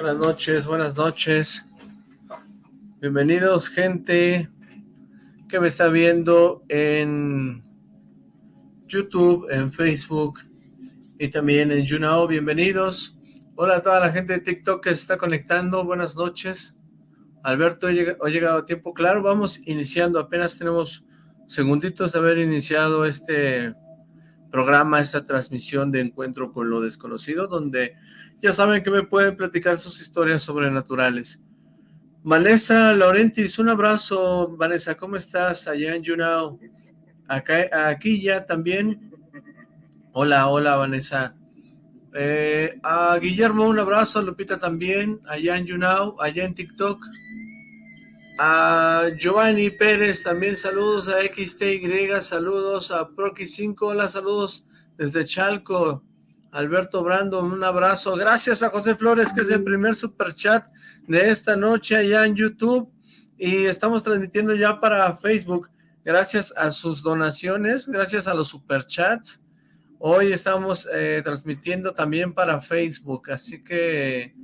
Buenas noches, buenas noches. Bienvenidos, gente que me está viendo en YouTube, en Facebook y también en YouNow. Bienvenidos. Hola a toda la gente de TikTok que se está conectando. Buenas noches. Alberto, he llegado a tiempo. Claro, vamos iniciando. Apenas tenemos segunditos de haber iniciado este programa, esta transmisión de Encuentro con lo Desconocido, donde ya saben que me pueden platicar sus historias sobrenaturales. Vanessa Laurentis, un abrazo. Vanessa, ¿cómo estás allá en YouNow? Acá, aquí ya también. Hola, hola Vanessa. Eh, a Guillermo, un abrazo. Lupita también, allá en YouNow, allá en TikTok. A Giovanni Pérez, también saludos a XTY, saludos a Proki5, hola, saludos desde Chalco. Alberto Brando, un abrazo. Gracias a José Flores, que es el primer super chat de esta noche allá en YouTube. Y estamos transmitiendo ya para Facebook. Gracias a sus donaciones, gracias a los superchats. Hoy estamos eh, transmitiendo también para Facebook, así que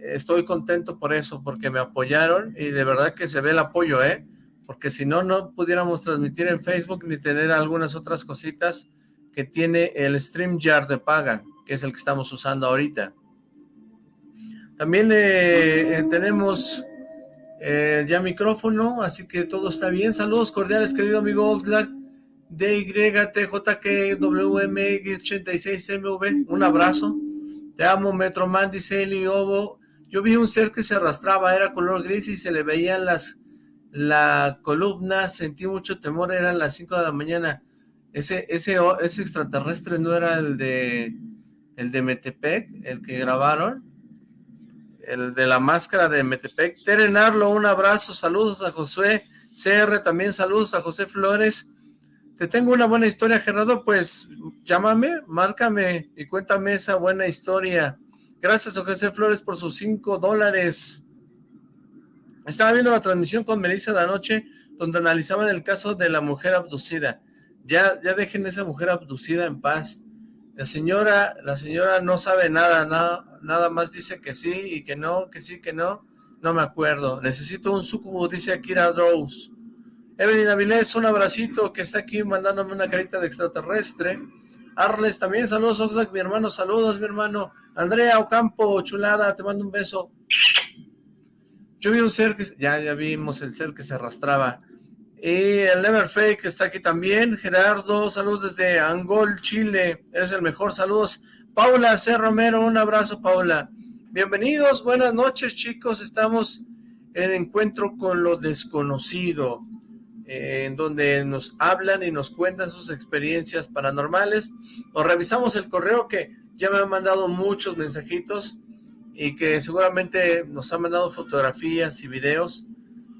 estoy contento por eso, porque me apoyaron y de verdad que se ve el apoyo, ¿eh? Porque si no, no pudiéramos transmitir en Facebook ni tener algunas otras cositas que tiene el StreamYard de paga, que es el que estamos usando ahorita. También eh, eh, tenemos eh, ya micrófono, así que todo está bien. Saludos cordiales, querido amigo Oxlack, DYTJKWMX86MV, un abrazo. Te amo, Metroman, dice Eli Ovo, yo vi un ser que se arrastraba, era color gris y se le veían las la columna, sentí mucho temor, eran las 5 de la mañana. Ese, ese, ese extraterrestre no era el de el de Metepec, el que grabaron, el de la máscara de Metepec. Terenarlo, un abrazo, saludos a Josué CR, también saludos a José Flores. Te tengo una buena historia, Gerardo, pues llámame, márcame y cuéntame esa buena historia. Gracias a José Flores por sus cinco dólares. Estaba viendo la transmisión con Melissa de anoche, donde analizaban el caso de la mujer abducida. Ya, ya dejen esa mujer abducida en paz. La señora, la señora no sabe nada, nada, nada más dice que sí y que no, que sí, que no. No me acuerdo. Necesito un sucubo, dice Akira Drows. Evelyn Avilés, un abracito que está aquí mandándome una carita de extraterrestre. Arles también, saludos Oxlack, mi hermano, saludos mi hermano. Andrea Ocampo, chulada, te mando un beso. Yo vi un ser que, ya, ya vimos el ser que se arrastraba. Y el Neverfake está aquí también. Gerardo, saludos desde Angol, Chile. Eres el mejor, saludos. Paula C. Romero, un abrazo, Paula. Bienvenidos, buenas noches, chicos. Estamos en encuentro con lo desconocido en donde nos hablan y nos cuentan sus experiencias paranormales, o revisamos el correo que ya me han mandado muchos mensajitos y que seguramente nos han mandado fotografías y videos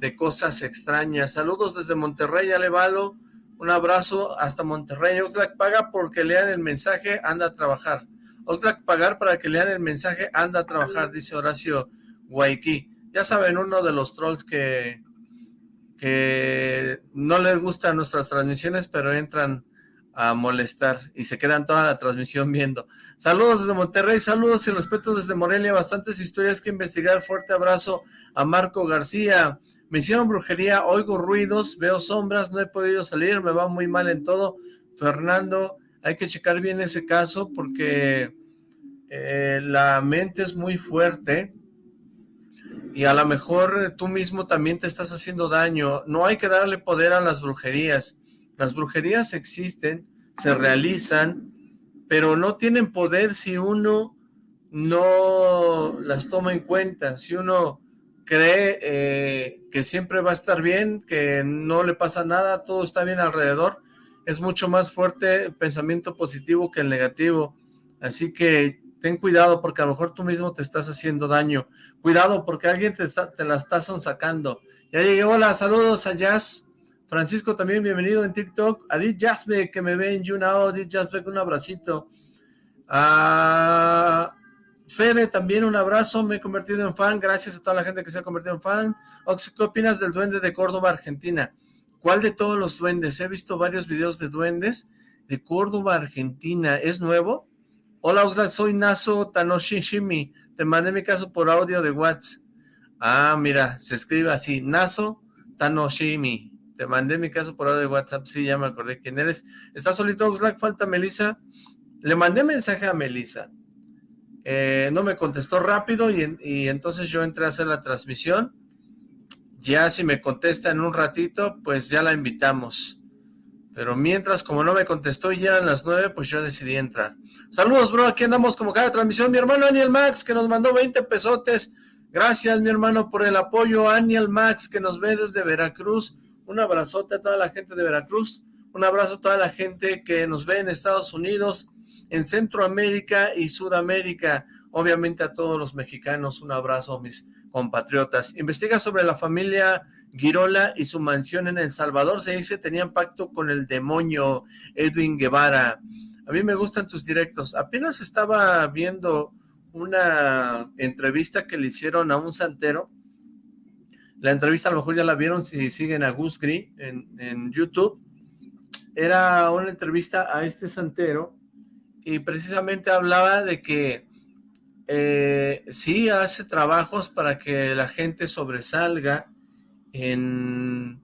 de cosas extrañas. Saludos desde Monterrey, Alevalo, un abrazo hasta Monterrey. Oxlack paga porque lean el mensaje, anda a trabajar. Oxlack pagar para que lean el mensaje, anda a trabajar, dice Horacio Guayquí. Ya saben, uno de los trolls que que no les gustan nuestras transmisiones, pero entran a molestar y se quedan toda la transmisión viendo. Saludos desde Monterrey, saludos y respeto desde Morelia, bastantes historias que investigar. Fuerte abrazo a Marco García. Me hicieron brujería, oigo ruidos, veo sombras, no he podido salir, me va muy mal en todo. Fernando, hay que checar bien ese caso porque eh, la mente es muy fuerte y a lo mejor tú mismo también te estás haciendo daño. No hay que darle poder a las brujerías. Las brujerías existen, se realizan, pero no tienen poder si uno no las toma en cuenta, si uno cree eh, que siempre va a estar bien, que no le pasa nada, todo está bien alrededor, es mucho más fuerte el pensamiento positivo que el negativo. Así que ten cuidado porque a lo mejor tú mismo te estás haciendo daño. Cuidado porque alguien te, te la está sonsacando. Ya llegué, hola, saludos a Jazz. Francisco también, bienvenido en TikTok. A Jasbe, que me ve en YouNow. Dit Jasbe, un abracito. A Fede, también un abrazo. Me he convertido en fan. Gracias a toda la gente que se ha convertido en fan. Oxy, ¿qué opinas del duende de Córdoba, Argentina? ¿Cuál de todos los duendes? He visto varios videos de duendes de Córdoba, Argentina. ¿Es nuevo? Hola Oxlack, soy Naso Tanoshishimi. te mandé mi caso por audio de WhatsApp. Ah, mira, se escribe así, Naso Tanoshimi. Te mandé mi caso por audio de WhatsApp, sí, ya me acordé quién eres. ¿Estás solito, Oxlack? Falta Melissa. Le mandé mensaje a Melissa. Eh, no me contestó rápido y, entonces yo entré a hacer la transmisión. Ya si me contesta en un ratito, pues ya la invitamos. Pero mientras, como no me contestó y ya eran las nueve, pues yo decidí entrar. Saludos, bro, aquí andamos como cada transmisión. Mi hermano Aniel Max, que nos mandó 20 pesotes. Gracias, mi hermano, por el apoyo. Aniel Max, que nos ve desde Veracruz. Un abrazote a toda la gente de Veracruz. Un abrazo a toda la gente que nos ve en Estados Unidos, en Centroamérica y Sudamérica. Obviamente a todos los mexicanos, un abrazo, mis compatriotas. Investiga sobre la familia Girola y su mansión en El Salvador. Se dice tenían pacto con el demonio Edwin Guevara. A mí me gustan tus directos. Apenas estaba viendo una entrevista que le hicieron a un santero. La entrevista a lo mejor ya la vieron si siguen a Gus Gris en, YouTube. Era una entrevista a este santero y precisamente hablaba de que eh, sí hace trabajos para que la gente sobresalga en,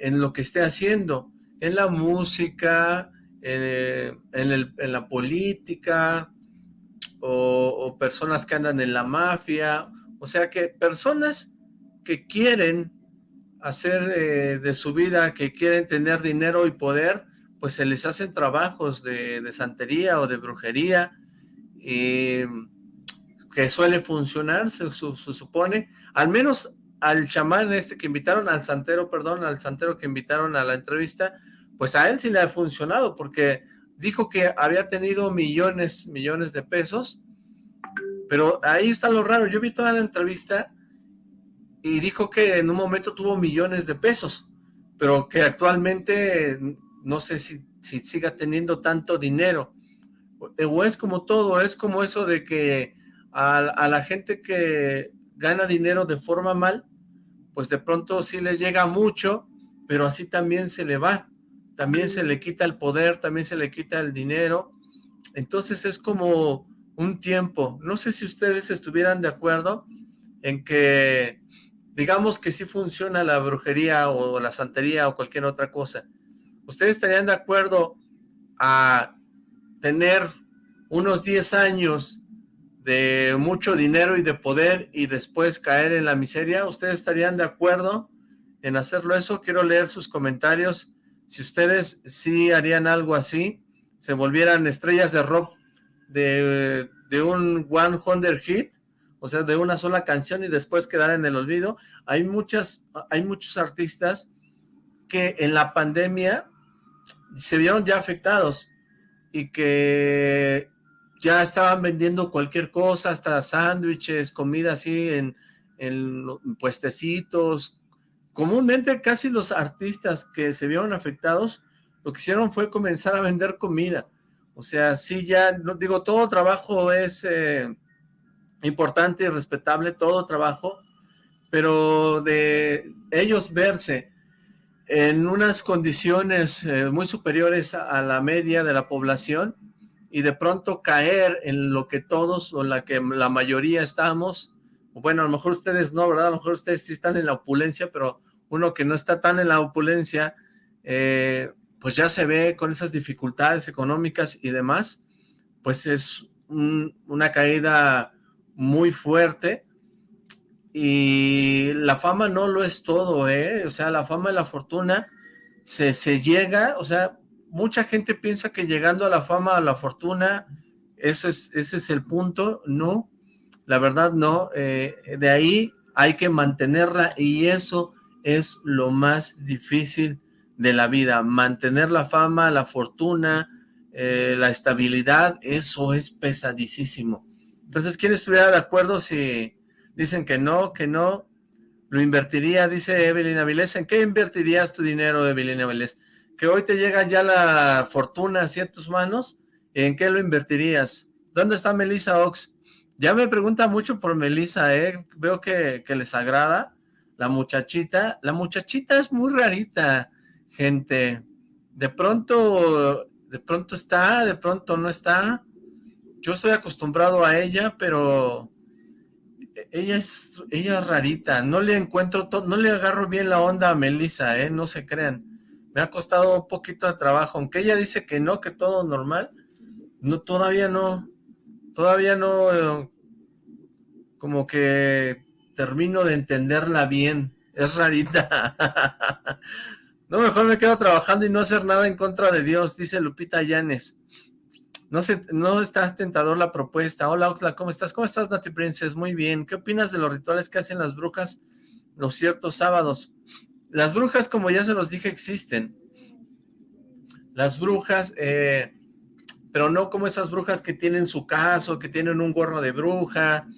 lo que esté haciendo, en la música, en, la política, o, personas que andan en la mafia, o sea que personas que quieren hacer eh, de su vida, que quieren tener dinero y poder, pues se les hacen trabajos de, santería o de brujería, que suele funcionar, se, se, supone, al menos al chamán este que invitaron, al santero, perdón, al santero que invitaron a la entrevista, pues a él sí le ha funcionado, porque dijo que había tenido millones, millones de pesos, pero ahí está lo raro, yo vi toda la entrevista y dijo que en un momento tuvo millones de pesos, pero que actualmente no sé si, si siga teniendo tanto dinero, o es como todo, es como eso de que a, a la gente que gana dinero de forma mal, pues de pronto sí les llega mucho, pero así también se le va, también se le quita el poder, también se le quita el dinero, entonces es como un tiempo, no sé si ustedes estuvieran de acuerdo en que, digamos que sí funciona la brujería o la santería o cualquier otra cosa, ¿ustedes estarían de acuerdo a tener unos 10 años de mucho dinero y de poder y después caer en la miseria. ¿Ustedes estarían de acuerdo en hacerlo eso? Quiero leer sus comentarios. Si ustedes sí harían algo así, se volvieran estrellas de rock de, de un One Hundred Hit, o sea, de una sola canción y después quedar en el olvido. Hay muchas, hay muchos artistas que en la pandemia se vieron ya afectados y que ya estaban vendiendo cualquier cosa, hasta sándwiches, comida así en, en puestecitos. Comúnmente casi los artistas que se vieron afectados, lo que hicieron fue comenzar a vender comida. O sea, sí ya, no, digo, todo trabajo es eh, importante y respetable, todo trabajo, pero de ellos verse en unas condiciones eh, muy superiores a la media de la población, y de pronto caer en lo que todos o la que la mayoría estamos, bueno, a lo mejor ustedes no, ¿verdad? A lo mejor ustedes sí están en la opulencia, pero uno que no está tan en la opulencia, eh, pues ya se ve con esas dificultades económicas y demás, pues es una caída muy fuerte y la fama no lo es todo, ¿eh? O sea, la fama y la fortuna se, se llega, o sea, mucha gente piensa que llegando a la fama, a la fortuna, eso es, ese es el punto, no, la verdad no, eh, de ahí hay que mantenerla y eso es lo más difícil de la vida, mantener la fama, la fortuna, eh, la estabilidad, eso es pesadísimo. Entonces, ¿quién estuviera de acuerdo si dicen que no, que no? Lo invertiría, dice Evelyn Avilés. ¿En qué invertirías tu dinero, Evelyn Avilés? que hoy te llega ya la fortuna hacia tus manos, ¿en qué lo invertirías? ¿Dónde está Melissa Ox? Ya me pregunta mucho por Melissa, ¿eh? Veo que, les agrada la muchachita. La muchachita es muy rarita, gente. De pronto, de pronto está, de pronto no está. Yo estoy acostumbrado a ella, pero ella es, ella es rarita, no le encuentro, no le agarro bien la onda a Melissa, ¿eh? No se crean. Me ha costado un poquito de trabajo, aunque ella dice que no, que todo normal, no, todavía no, todavía no, eh, como que termino de entenderla bien, es rarita. no, mejor me quedo trabajando y no hacer nada en contra de Dios, dice Lupita Llanes. No, sé, no estás tentador la propuesta. Hola, Oxla, ¿cómo estás? ¿Cómo estás, Nati Princess? Muy bien. ¿Qué opinas de los rituales que hacen las brujas los ciertos sábados? Las brujas, como ya se los dije, existen. Las brujas, eh, pero no como esas brujas que tienen su caso, que tienen un gorro de bruja,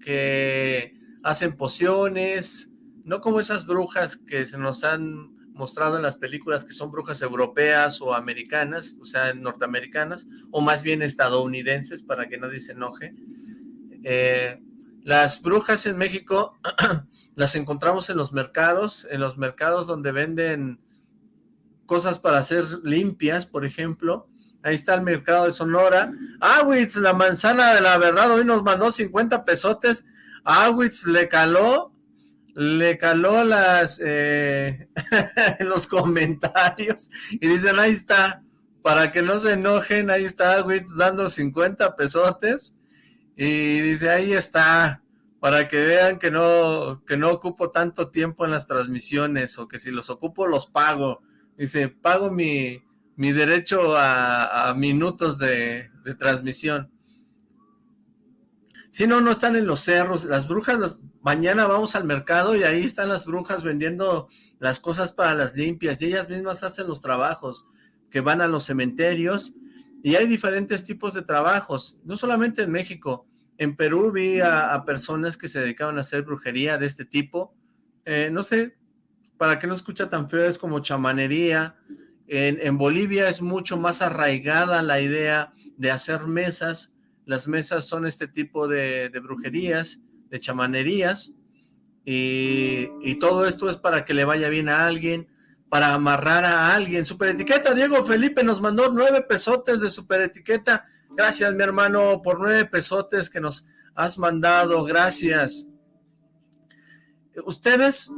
que hacen pociones, no como esas brujas que se nos han mostrado en las películas que son brujas europeas o americanas, o sea, norteamericanas, o más bien estadounidenses, para que nadie se enoje. Eh, las brujas en México las encontramos en los mercados, en los mercados donde venden cosas para hacer limpias, por ejemplo. Ahí está el mercado de Sonora. Awitz, la manzana de la verdad, hoy nos mandó 50 pesotes. Awitz le caló le caló las eh, los comentarios y dicen, ahí está, para que no se enojen, ahí está Witz dando 50 pesotes y dice, ahí está, para que vean que no, que no ocupo tanto tiempo en las transmisiones o que si los ocupo los pago. Dice, pago mi, mi derecho a, minutos de, de transmisión. Si no, no están en los cerros. Las brujas, las, mañana vamos al mercado y ahí están las brujas vendiendo las cosas para las limpias. Y ellas mismas hacen los trabajos, que van a los cementerios. Y hay diferentes tipos de trabajos, no solamente en México. En Perú vi a, personas que se dedicaban a hacer brujería de este tipo. Eh, no sé, para que no escucha tan feo, es como chamanería. En, en Bolivia es mucho más arraigada la idea de hacer mesas, las mesas son este tipo de, brujerías, de chamanerías, y, todo esto es para que le vaya bien a alguien, para amarrar a alguien. Super etiqueta, Diego Felipe nos mandó nueve pesotes de super etiqueta. Gracias, mi hermano, por nueve pesotes que nos has mandado. Gracias. Ustedes,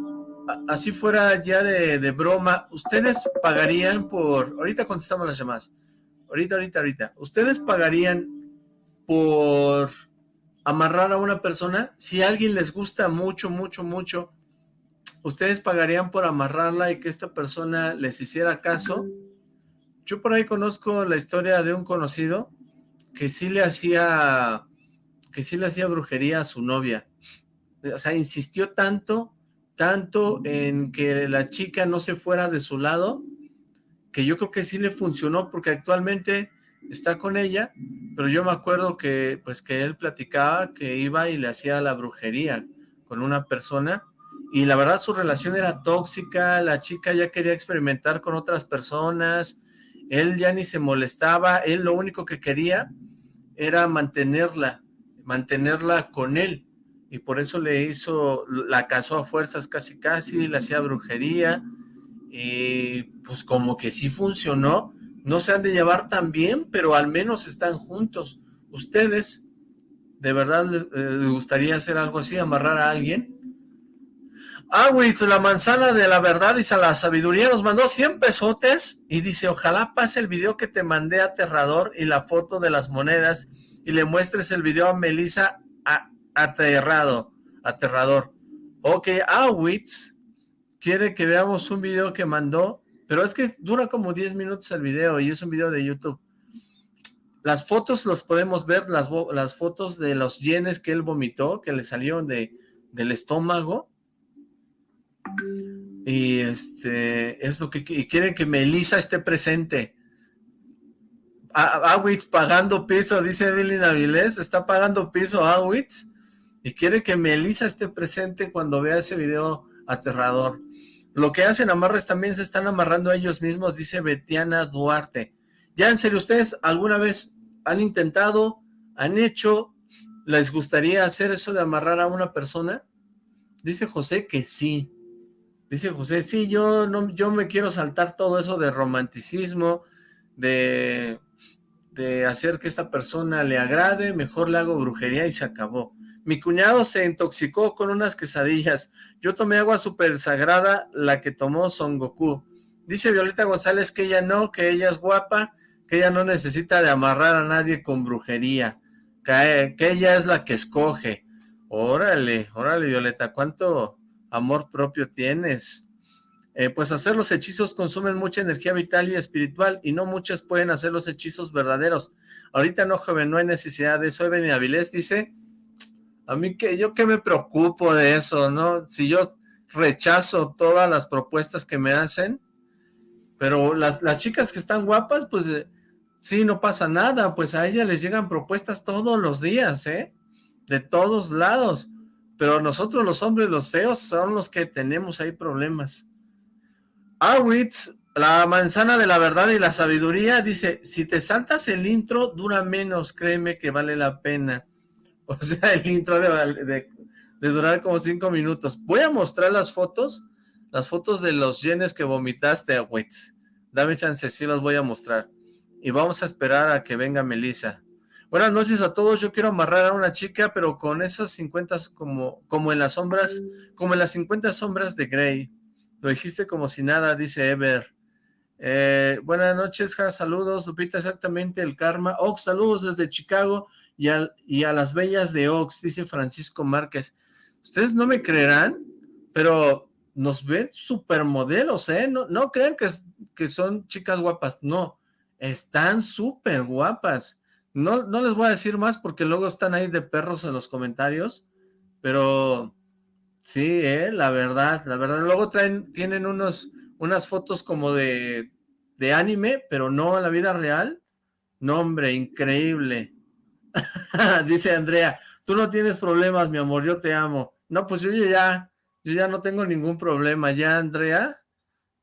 así fuera ya de, de broma, ustedes pagarían por... Ahorita contestamos las llamadas. Ahorita, ahorita, ahorita. ¿Ustedes pagarían por amarrar a una persona, si a alguien les gusta mucho, mucho, mucho, ¿ustedes pagarían por amarrarla y que esta persona les hiciera caso? Yo por ahí conozco la historia de un conocido que sí le hacía, que sí le hacía brujería a su novia. O sea, insistió tanto, tanto en que la chica no se fuera de su lado, que yo creo que sí le funcionó, porque actualmente está con ella, pero yo me acuerdo que, pues, que él platicaba que iba y le hacía la brujería con una persona, y la verdad su relación era tóxica, la chica ya quería experimentar con otras personas, él ya ni se molestaba, él lo único que quería era mantenerla, mantenerla con él, y por eso le hizo, la casó a fuerzas casi casi, le hacía brujería, y pues como que sí funcionó, no se han de llevar tan bien, pero al menos están juntos. ¿Ustedes de verdad les, eh, gustaría hacer algo así, amarrar a alguien? Awitz, la manzana de la verdad y la sabiduría, nos mandó 100 pesotes y dice, ojalá pase el video que te mandé aterrador y la foto de las monedas y le muestres el video a Melissa aterrado, aterrador. Ok, Awitz quiere que veamos un video que mandó pero es que dura como 10 minutos el video y es un video de YouTube. Las fotos los podemos ver, las, las fotos de los yenes que él vomitó, que le salieron de, del estómago. Y este es lo que y quieren que Melissa esté presente. Awitz pagando piso, dice Evelyn Avilés, está pagando piso Awitz y quiere que Melissa esté presente cuando vea ese video aterrador. Lo que hacen amarres también se están amarrando a ellos mismos, dice Betiana Duarte. Ya en serio, ¿ustedes alguna vez han intentado, han hecho, les gustaría hacer eso de amarrar a una persona? Dice José que sí. Dice José, sí, yo, no, yo me quiero saltar todo eso de romanticismo, de, de hacer que esta persona le agrade, mejor le hago brujería y se acabó. Mi cuñado se intoxicó con unas quesadillas. Yo tomé agua súper sagrada, la que tomó Son Goku. Dice Violeta González que ella no, que ella es guapa, que ella no necesita de amarrar a nadie con brujería, que, que ella es la que escoge. Órale, órale Violeta, ¿cuánto amor propio tienes? Eh, pues hacer los hechizos consumen mucha energía vital y espiritual y no muchas pueden hacer los hechizos verdaderos. Ahorita no, joven, no hay necesidad de eso. Evelyn Avilés dice, a mí que yo que me preocupo de eso, ¿no? Si yo rechazo todas las propuestas que me hacen, pero las, las chicas que están guapas, pues eh, sí, no pasa nada, pues a ellas les llegan propuestas todos los días, ¿eh? De todos lados. Pero nosotros los hombres, los feos, son los que tenemos ahí problemas. Awitz, la manzana de la verdad y la sabiduría, dice, si te saltas el intro, dura menos, créeme que vale la pena. O sea, el intro de, durar como cinco minutos. Voy a mostrar las fotos, las fotos de los yenes que vomitaste, Awitz. Dame chance, sí las voy a mostrar. Y vamos a esperar a que venga Melissa. Buenas noches a todos, yo quiero amarrar a una chica, pero con esas 50 como, como en las sombras, como en las 50 sombras de Grey. Lo dijiste como si nada, dice Ever. Eh, buenas noches, saludos, Lupita, exactamente, el karma. Ox, saludos desde Chicago y, a las bellas de Ox, dice Francisco Márquez. Ustedes no me creerán, pero nos ven supermodelos, ¿eh? No, no crean que, que son chicas guapas, no, están súper guapas. No, no les voy a decir más porque luego están ahí de perros en los comentarios, pero Sí, eh, la verdad, la verdad. Luego traen, tienen unos, unas fotos como de, de anime, pero no en la vida real. No, hombre, increíble. Dice Andrea, tú no tienes problemas, mi amor, yo te amo. No, pues yo ya, yo ya no tengo ningún problema. Ya Andrea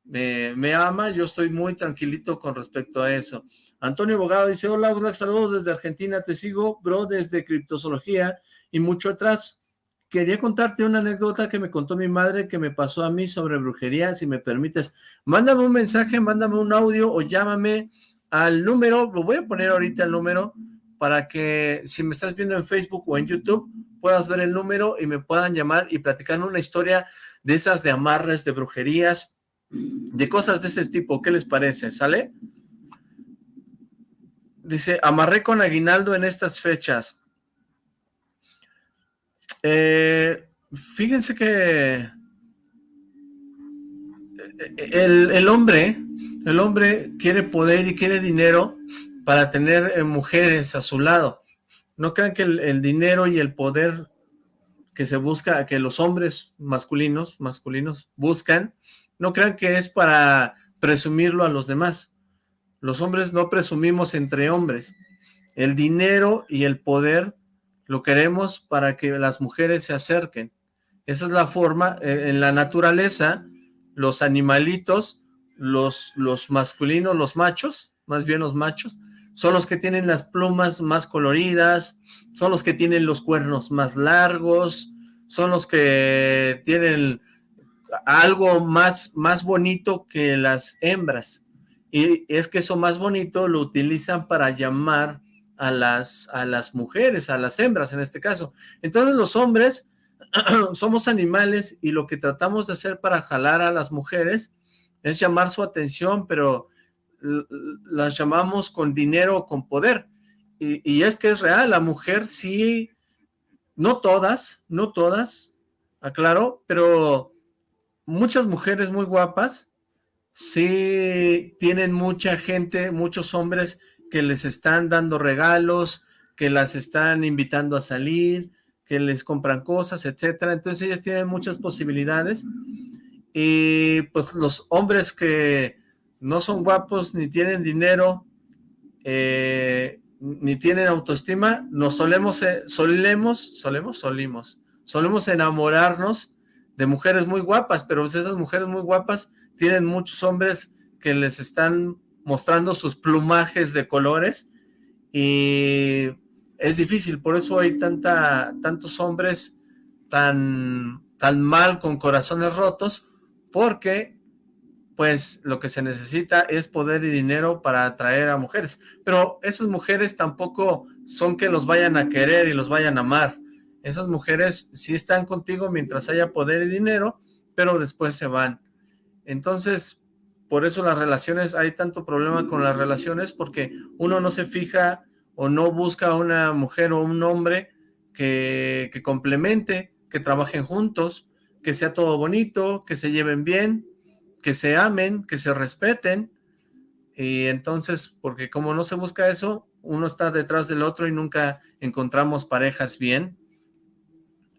me, me ama, yo estoy muy tranquilito con respecto a eso. Antonio Bogado dice, hola, saludos desde Argentina, te sigo, bro, desde Criptozoología y mucho atrás quería contarte una anécdota que me contó mi madre que me pasó a mí sobre brujería, si me permites. Mándame un mensaje, mándame un audio o llámame al número, lo voy a poner ahorita el número, para que si me estás viendo en Facebook o en YouTube, puedas ver el número y me puedan llamar y platicar una historia de esas de amarres, de brujerías, de cosas de ese tipo. ¿Qué les parece? ¿Sale? Dice, amarré con aguinaldo en estas fechas. Eh, fíjense que eh, el, hombre, el hombre quiere poder y quiere dinero para tener eh, mujeres a su lado. No crean que el, dinero y el poder que se busca, que los hombres masculinos, masculinos buscan, no crean que es para presumirlo a los demás. Los hombres no presumimos entre hombres. El dinero y el poder lo queremos para que las mujeres se acerquen. Esa es la forma, eh, en la naturaleza, los animalitos, los, los masculinos, los machos, más bien los machos, son los que tienen las plumas más coloridas, son los que tienen los cuernos más largos, son los que tienen algo más, más bonito que las hembras. Y es que eso más bonito lo utilizan para llamar a las, a las mujeres, a las hembras en este caso. Entonces los hombres somos animales y lo que tratamos de hacer para jalar a las mujeres es llamar su atención, pero las llamamos con dinero o con poder. Y, es que es real, la mujer sí, no todas, no todas, aclaro, pero muchas mujeres muy guapas sí tienen mucha gente, muchos hombres que les están dando regalos, que las están invitando a salir, que les compran cosas, etcétera. Entonces ellas tienen muchas posibilidades y pues los hombres que no son guapos ni tienen dinero eh, ni tienen autoestima, nos solemos, eh, solemos, solemos, solemos enamorarnos de mujeres muy guapas, pero esas mujeres muy guapas tienen muchos hombres que les están mostrando sus plumajes de colores y es difícil, por eso hay tanta, tantos hombres tan, tan mal con corazones rotos, porque pues lo que se necesita es poder y dinero para atraer a mujeres, pero esas mujeres tampoco son que los vayan a querer y los vayan a amar, Esas mujeres sí están contigo mientras haya poder y dinero, pero después se van. Entonces, por eso las relaciones, hay tanto problema con las relaciones, porque uno no se fija o no busca una mujer o un hombre que, que complemente, que trabajen juntos, que sea todo bonito, que se lleven bien, que se amen, que se respeten, y entonces, porque como no se busca eso, uno está detrás del otro y nunca encontramos parejas bien,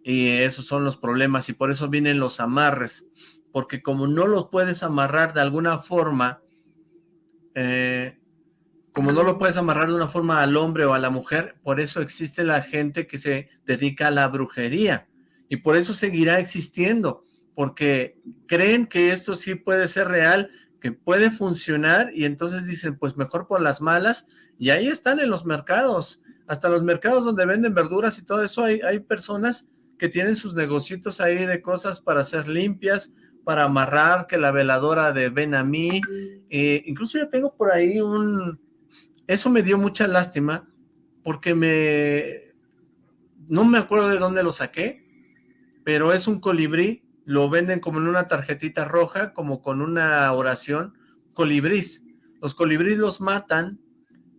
y esos son los problemas, y por eso vienen los amarres, porque como no los puedes amarrar de alguna forma, eh, como no lo puedes amarrar de una forma al hombre o a la mujer, por eso existe la gente que se dedica a la brujería, y por eso seguirá existiendo, porque creen que esto sí puede ser real, que puede funcionar, y entonces dicen, pues mejor por las malas, y ahí están en los mercados, hasta los mercados donde venden verduras y todo eso, hay, hay personas que tienen sus negocios ahí de cosas para hacer limpias, para amarrar, que la veladora de ven a mí, eh, incluso yo tengo por ahí un... Eso me dio mucha lástima, porque me... No me acuerdo de dónde lo saqué, pero es un colibrí, lo venden como en una tarjetita roja, como con una oración, colibrís. Los colibrís los matan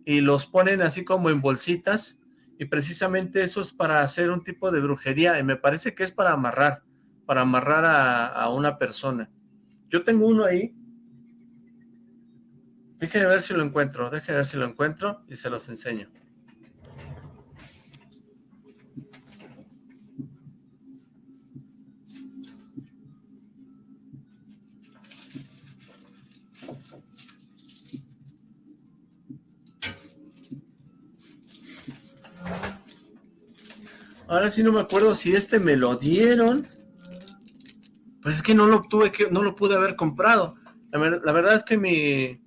y los ponen así como en bolsitas, y precisamente eso es para hacer un tipo de brujería, y me parece que es para amarrar para amarrar a, una persona. Yo tengo uno ahí. Déjenme ver si lo encuentro, déjenme ver si lo encuentro y se los enseño. Ahora sí no me acuerdo si este me lo dieron pues es que no lo tuve que, no lo pude haber comprado. La, verdad es que mi,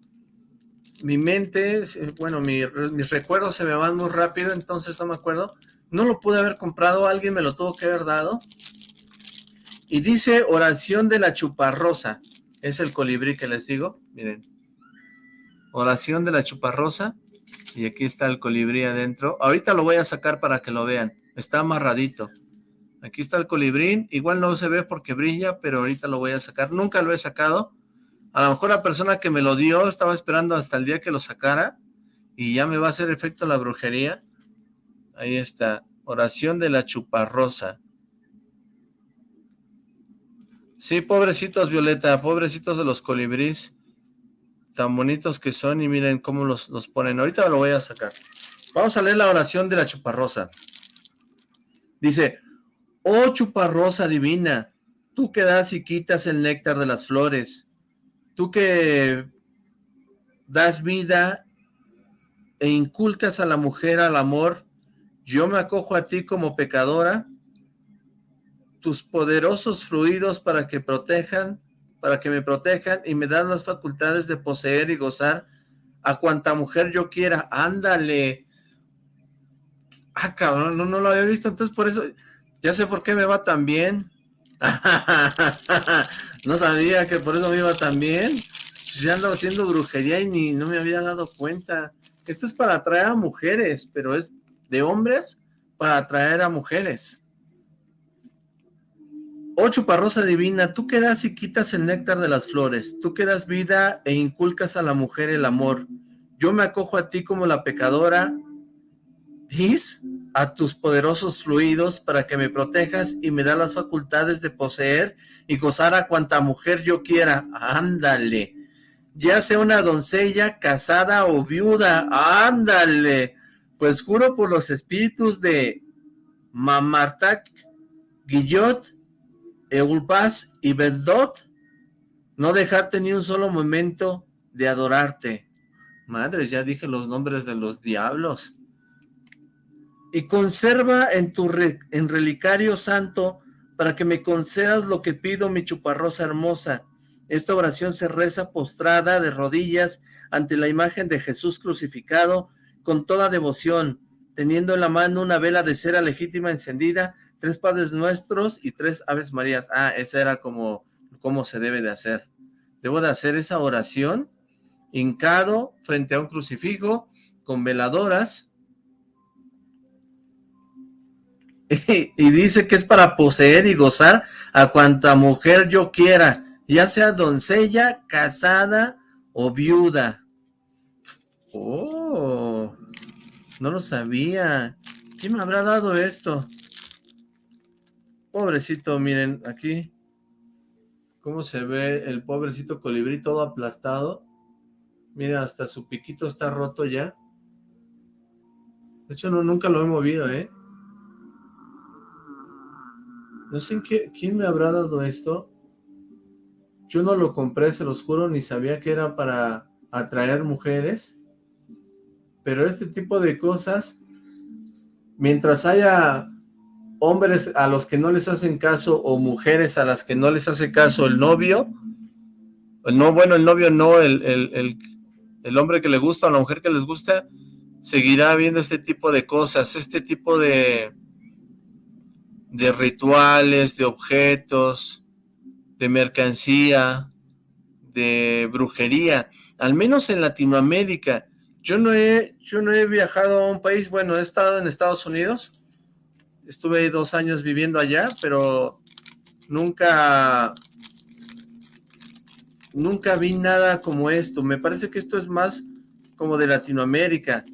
mi mente, bueno, mis recuerdos se me van muy rápido, entonces no me acuerdo. No lo pude haber comprado, alguien me lo tuvo que haber dado. Y dice oración de la chuparrosa. Es el colibrí que les digo, miren. Oración de la chuparrosa. Y aquí está el colibrí adentro. Ahorita lo voy a sacar para que lo vean. Está amarradito. Aquí está el colibrín. Igual no se ve porque brilla, pero ahorita lo voy a sacar. Nunca lo he sacado. A lo mejor la persona que me lo dio estaba esperando hasta el día que lo sacara y ya me va a hacer efecto la brujería. Ahí está. Oración de la chuparrosa. Sí, pobrecitos, Violeta, pobrecitos de los colibrís. Tan bonitos que son y miren cómo los, los ponen. Ahorita lo voy a sacar. Vamos a leer la oración de la chuparrosa. Dice, Oh chuparrosa divina, tú que das y quitas el néctar de las flores, tú que das vida e inculcas a la mujer al amor, yo me acojo a ti como pecadora, tus poderosos fluidos para que protejan, para que me protejan y me dan las facultades de poseer y gozar a cuanta mujer yo quiera. Ándale. Ah, cabrón, no, no lo había visto, entonces por eso ya sé por qué me va tan bien. no sabía que por eso me iba tan bien. Ya ando haciendo brujería y ni no me había dado cuenta. Esto es para atraer a mujeres, pero es de hombres para atraer a mujeres. Oh chuparrosa divina, tú que das y quitas el néctar de las flores, tú que das vida e inculcas a la mujer el amor. Yo me acojo a ti como la pecadora. ¿Dis? a tus poderosos fluidos para que me protejas y me da las facultades de poseer y gozar a cuanta mujer yo quiera. Ándale. Ya sea una doncella, casada o viuda. Ándale. Pues juro por los espíritus de Mamartak, Guillot, Eulpaz y Bendot, no dejarte ni un solo momento de adorarte. Madre, ya dije los nombres de los diablos y conserva en tu en relicario santo para que me concedas lo que pido, mi chuparrosa hermosa. Esta oración se reza postrada de rodillas ante la imagen de Jesús crucificado con toda devoción, teniendo en la mano una vela de cera legítima encendida, tres Padres Nuestros y tres Aves Marías. Ah, esa era como, como se debe de hacer. Debo de hacer esa oración hincado frente a un crucifijo con veladoras y dice que es para poseer y gozar a cuanta mujer yo quiera, ya sea doncella, casada o viuda. Oh, no lo sabía. ¿Quién me habrá dado esto? Pobrecito, miren, aquí, cómo se ve el pobrecito colibrí todo aplastado. Miren, hasta su piquito está roto ya. De hecho, no, nunca lo he movido, ¿eh? No sé qué, quién me habrá dado esto. Yo no lo compré, se los juro, ni sabía que era para atraer mujeres. Pero este tipo de cosas, mientras haya hombres a los que no les hacen caso o mujeres a las que no les hace caso el novio, no, bueno, el novio no, el, el, el hombre que le gusta o la mujer que les gusta, seguirá viendo este tipo de cosas, este tipo de, de rituales, de objetos, de mercancía, de brujería, al menos en Latinoamérica. Yo no he, yo no he viajado a un país, bueno, he estado en Estados Unidos, estuve dos años viviendo allá, pero nunca, nunca vi nada como esto. Me parece que esto es más como de Latinoamérica.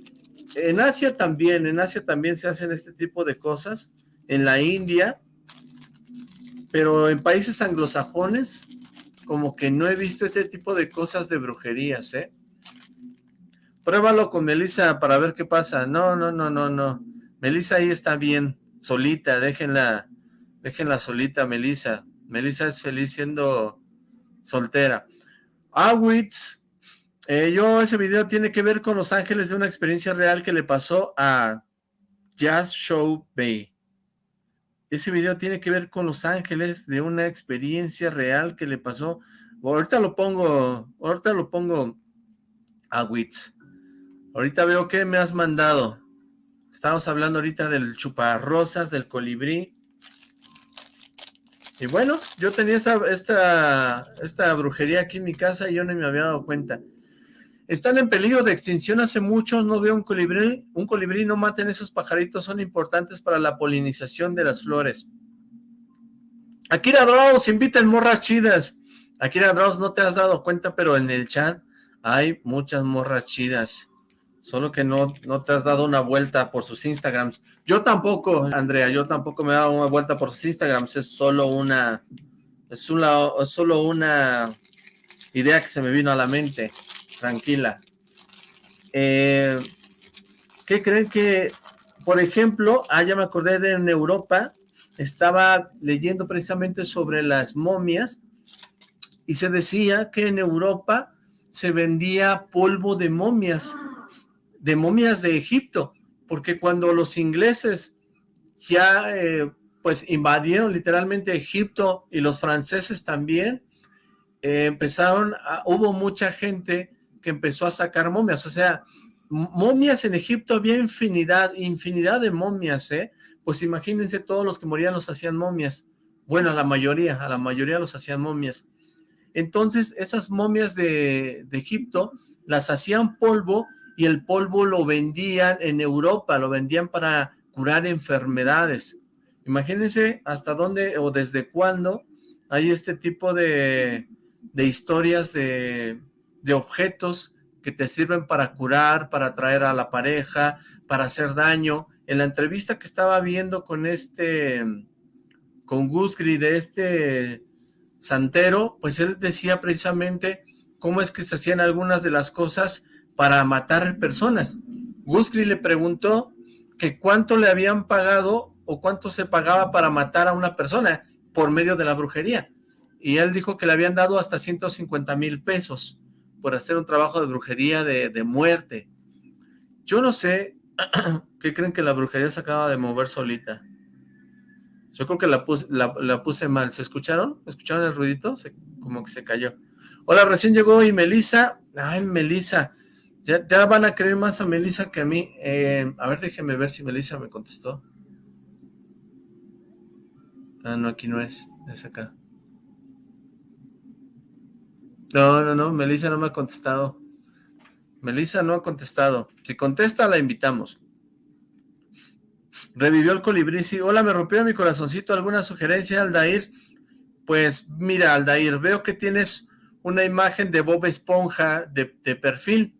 En Asia también, en Asia también se hacen este tipo de cosas, en la India, pero en países anglosajones como que no he visto este tipo de cosas de brujerías, ¿eh? Pruébalo con Melissa para ver qué pasa. No, no, no, no, no. Melissa ahí está bien, solita, déjenla, déjenla solita, Melissa. Melissa es feliz siendo soltera. Awitz, eh, yo ese video tiene que ver con Los Ángeles de una experiencia real que le pasó a Jazz Show Bay. Ese video tiene que ver con Los Ángeles, de una experiencia real que le pasó. Ahorita lo pongo, ahorita lo pongo a Wits. Ahorita veo que me has mandado. Estamos hablando ahorita del chuparrosas, del colibrí. Y bueno, yo tenía esta, esta, esta brujería aquí en mi casa y yo no me había dado cuenta. Están en peligro de extinción hace mucho, no veo un colibrí, un colibrí, no maten esos pajaritos, son importantes para la polinización de las flores. Akira Draus, invita morras chidas. Akira Draus, no te has dado cuenta, pero en el chat hay muchas morras chidas. Solo que no, no te has dado una vuelta por sus Instagrams. Yo tampoco, Andrea, yo tampoco me he dado una vuelta por sus Instagrams. Es solo una, es solo una idea que se me vino a la mente tranquila. Eh, ¿Qué creen que, por ejemplo, ah, me acordé de en Europa, estaba leyendo precisamente sobre las momias y se decía que en Europa se vendía polvo de momias, de momias de Egipto, porque cuando los ingleses ya eh, pues invadieron literalmente Egipto y los franceses también, eh, empezaron, hubo mucha gente que empezó a sacar momias, o sea, momias en Egipto había infinidad, infinidad de momias, ¿eh? Pues imagínense todos los que morían los hacían momias. Bueno, a la mayoría, a la mayoría los hacían momias. Entonces, esas momias de, de Egipto las hacían polvo y el polvo lo vendían en Europa, lo vendían para curar enfermedades. Imagínense hasta dónde o desde cuándo hay este tipo de, de historias de, de objetos que te sirven para curar, para atraer a la pareja, para hacer daño. En la entrevista que estaba viendo con este, con de este santero, pues él decía precisamente cómo es que se hacían algunas de las cosas para matar personas. Gusgri le preguntó que cuánto le habían pagado o cuánto se pagaba para matar a una persona por medio de la brujería. Y él dijo que le habían dado hasta 150 mil pesos por hacer un trabajo de brujería de, muerte. Yo no sé qué creen que la brujería se acaba de mover solita. Yo creo que la puse, la, puse mal. ¿Se escucharon? ¿Escucharon el ruidito? como que se cayó. Hola, recién llegó y Melisa. Ay, Melisa. Ya, van a creer más a Melisa que a mí. Eh, a ver, déjenme ver si Melisa me contestó. Ah, no, aquí no es. Es acá. No, no, no, Melissa no me ha contestado. Melissa no ha contestado. Si contesta, la invitamos. Revivió el colibrí, sí. Hola, me rompió mi corazoncito. ¿Alguna sugerencia, Aldair? Pues mira, Aldair, veo que tienes una imagen de Bob Esponja de, perfil.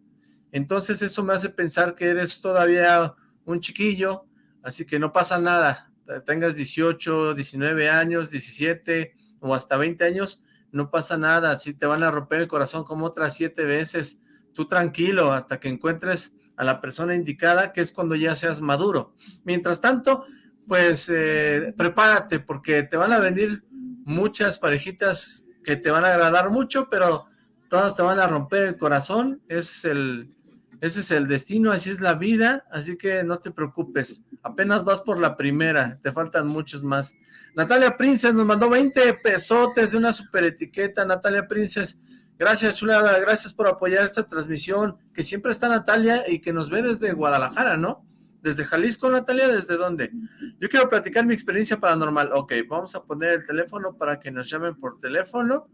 Entonces eso me hace pensar que eres todavía un chiquillo, así que no pasa nada. Tengas 18, 19 años, 17 o hasta 20 años, no pasa nada. Si te van a romper el corazón como otras siete veces, tú tranquilo hasta que encuentres a la persona indicada, que es cuando ya seas maduro. Mientras tanto, pues eh, prepárate, porque te van a venir muchas parejitas que te van a agradar mucho, pero todas te van a romper el corazón, ese es el, ese es el destino, así es la vida, así que no te preocupes, apenas vas por la primera, te faltan muchos más. Natalia Princes nos mandó 20 pesotes de una super etiqueta, Natalia Princes, Gracias, chulada, gracias por apoyar esta transmisión, que siempre está Natalia y que nos ve desde Guadalajara, ¿no? Desde Jalisco, Natalia, ¿desde dónde? Yo quiero platicar mi experiencia paranormal. Ok, vamos a poner el teléfono para que nos llamen por teléfono,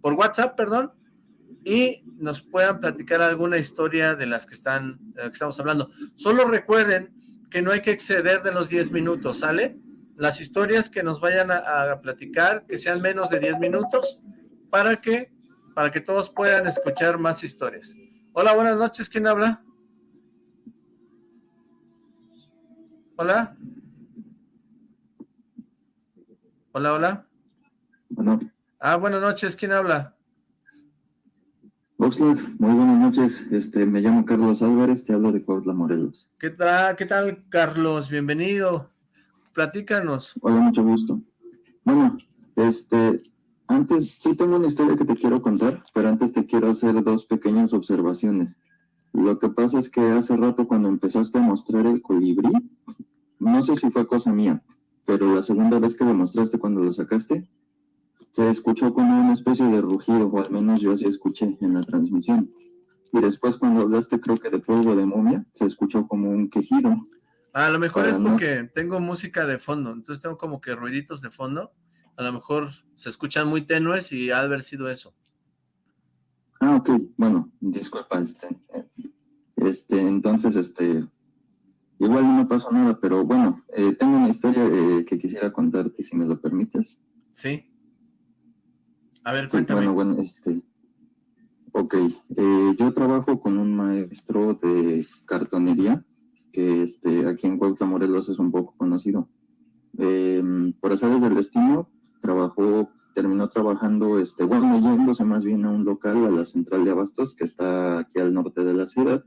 por WhatsApp, perdón, y nos puedan platicar alguna historia de las que, están, que estamos hablando. Solo recuerden que no hay que exceder de los 10 minutos, ¿sale? Las historias que nos vayan a, a platicar, que sean menos de 10 minutos, para que para que todos puedan escuchar más historias. Hola, buenas noches, ¿quién habla? Hola. Hola, hola. Bueno. Ah, buenas noches, ¿quién habla? Oxlack, muy buenas noches, este, me llamo Carlos Álvarez, te hablo de Cuautla, Morelos. ¿Qué tal, qué tal, Carlos? Bienvenido, platícanos. Hola, mucho gusto. Bueno, este, antes, sí tengo una historia que te quiero contar, pero antes te quiero hacer dos pequeñas observaciones. Lo que pasa es que hace rato cuando empezaste a mostrar el colibrí, no sé si fue cosa mía, pero la segunda vez que lo mostraste cuando lo sacaste, se escuchó como una especie de rugido, o al menos yo así escuché en la transmisión. Y después cuando hablaste creo que de polvo de momia, se escuchó como un quejido. a lo mejor es porque tengo música de fondo, entonces tengo como que ruiditos de fondo a lo mejor se escuchan muy tenues y ha de haber sido eso. Ah, ok, bueno, disculpa, este, este, entonces, este, igual no pasó nada, pero bueno, eh, tengo una historia eh, que quisiera contarte, si me lo permites. Sí. A ver, cuéntame. bueno, bueno, este, ok, eh, yo trabajo con un maestro de cartonería, que este, aquí en Cuautla, Morelos es un poco conocido. por hacer del destino, trabajó, terminó trabajando, este, bueno, yéndose más bien a un local, a la central de abastos, que está aquí al norte de la ciudad.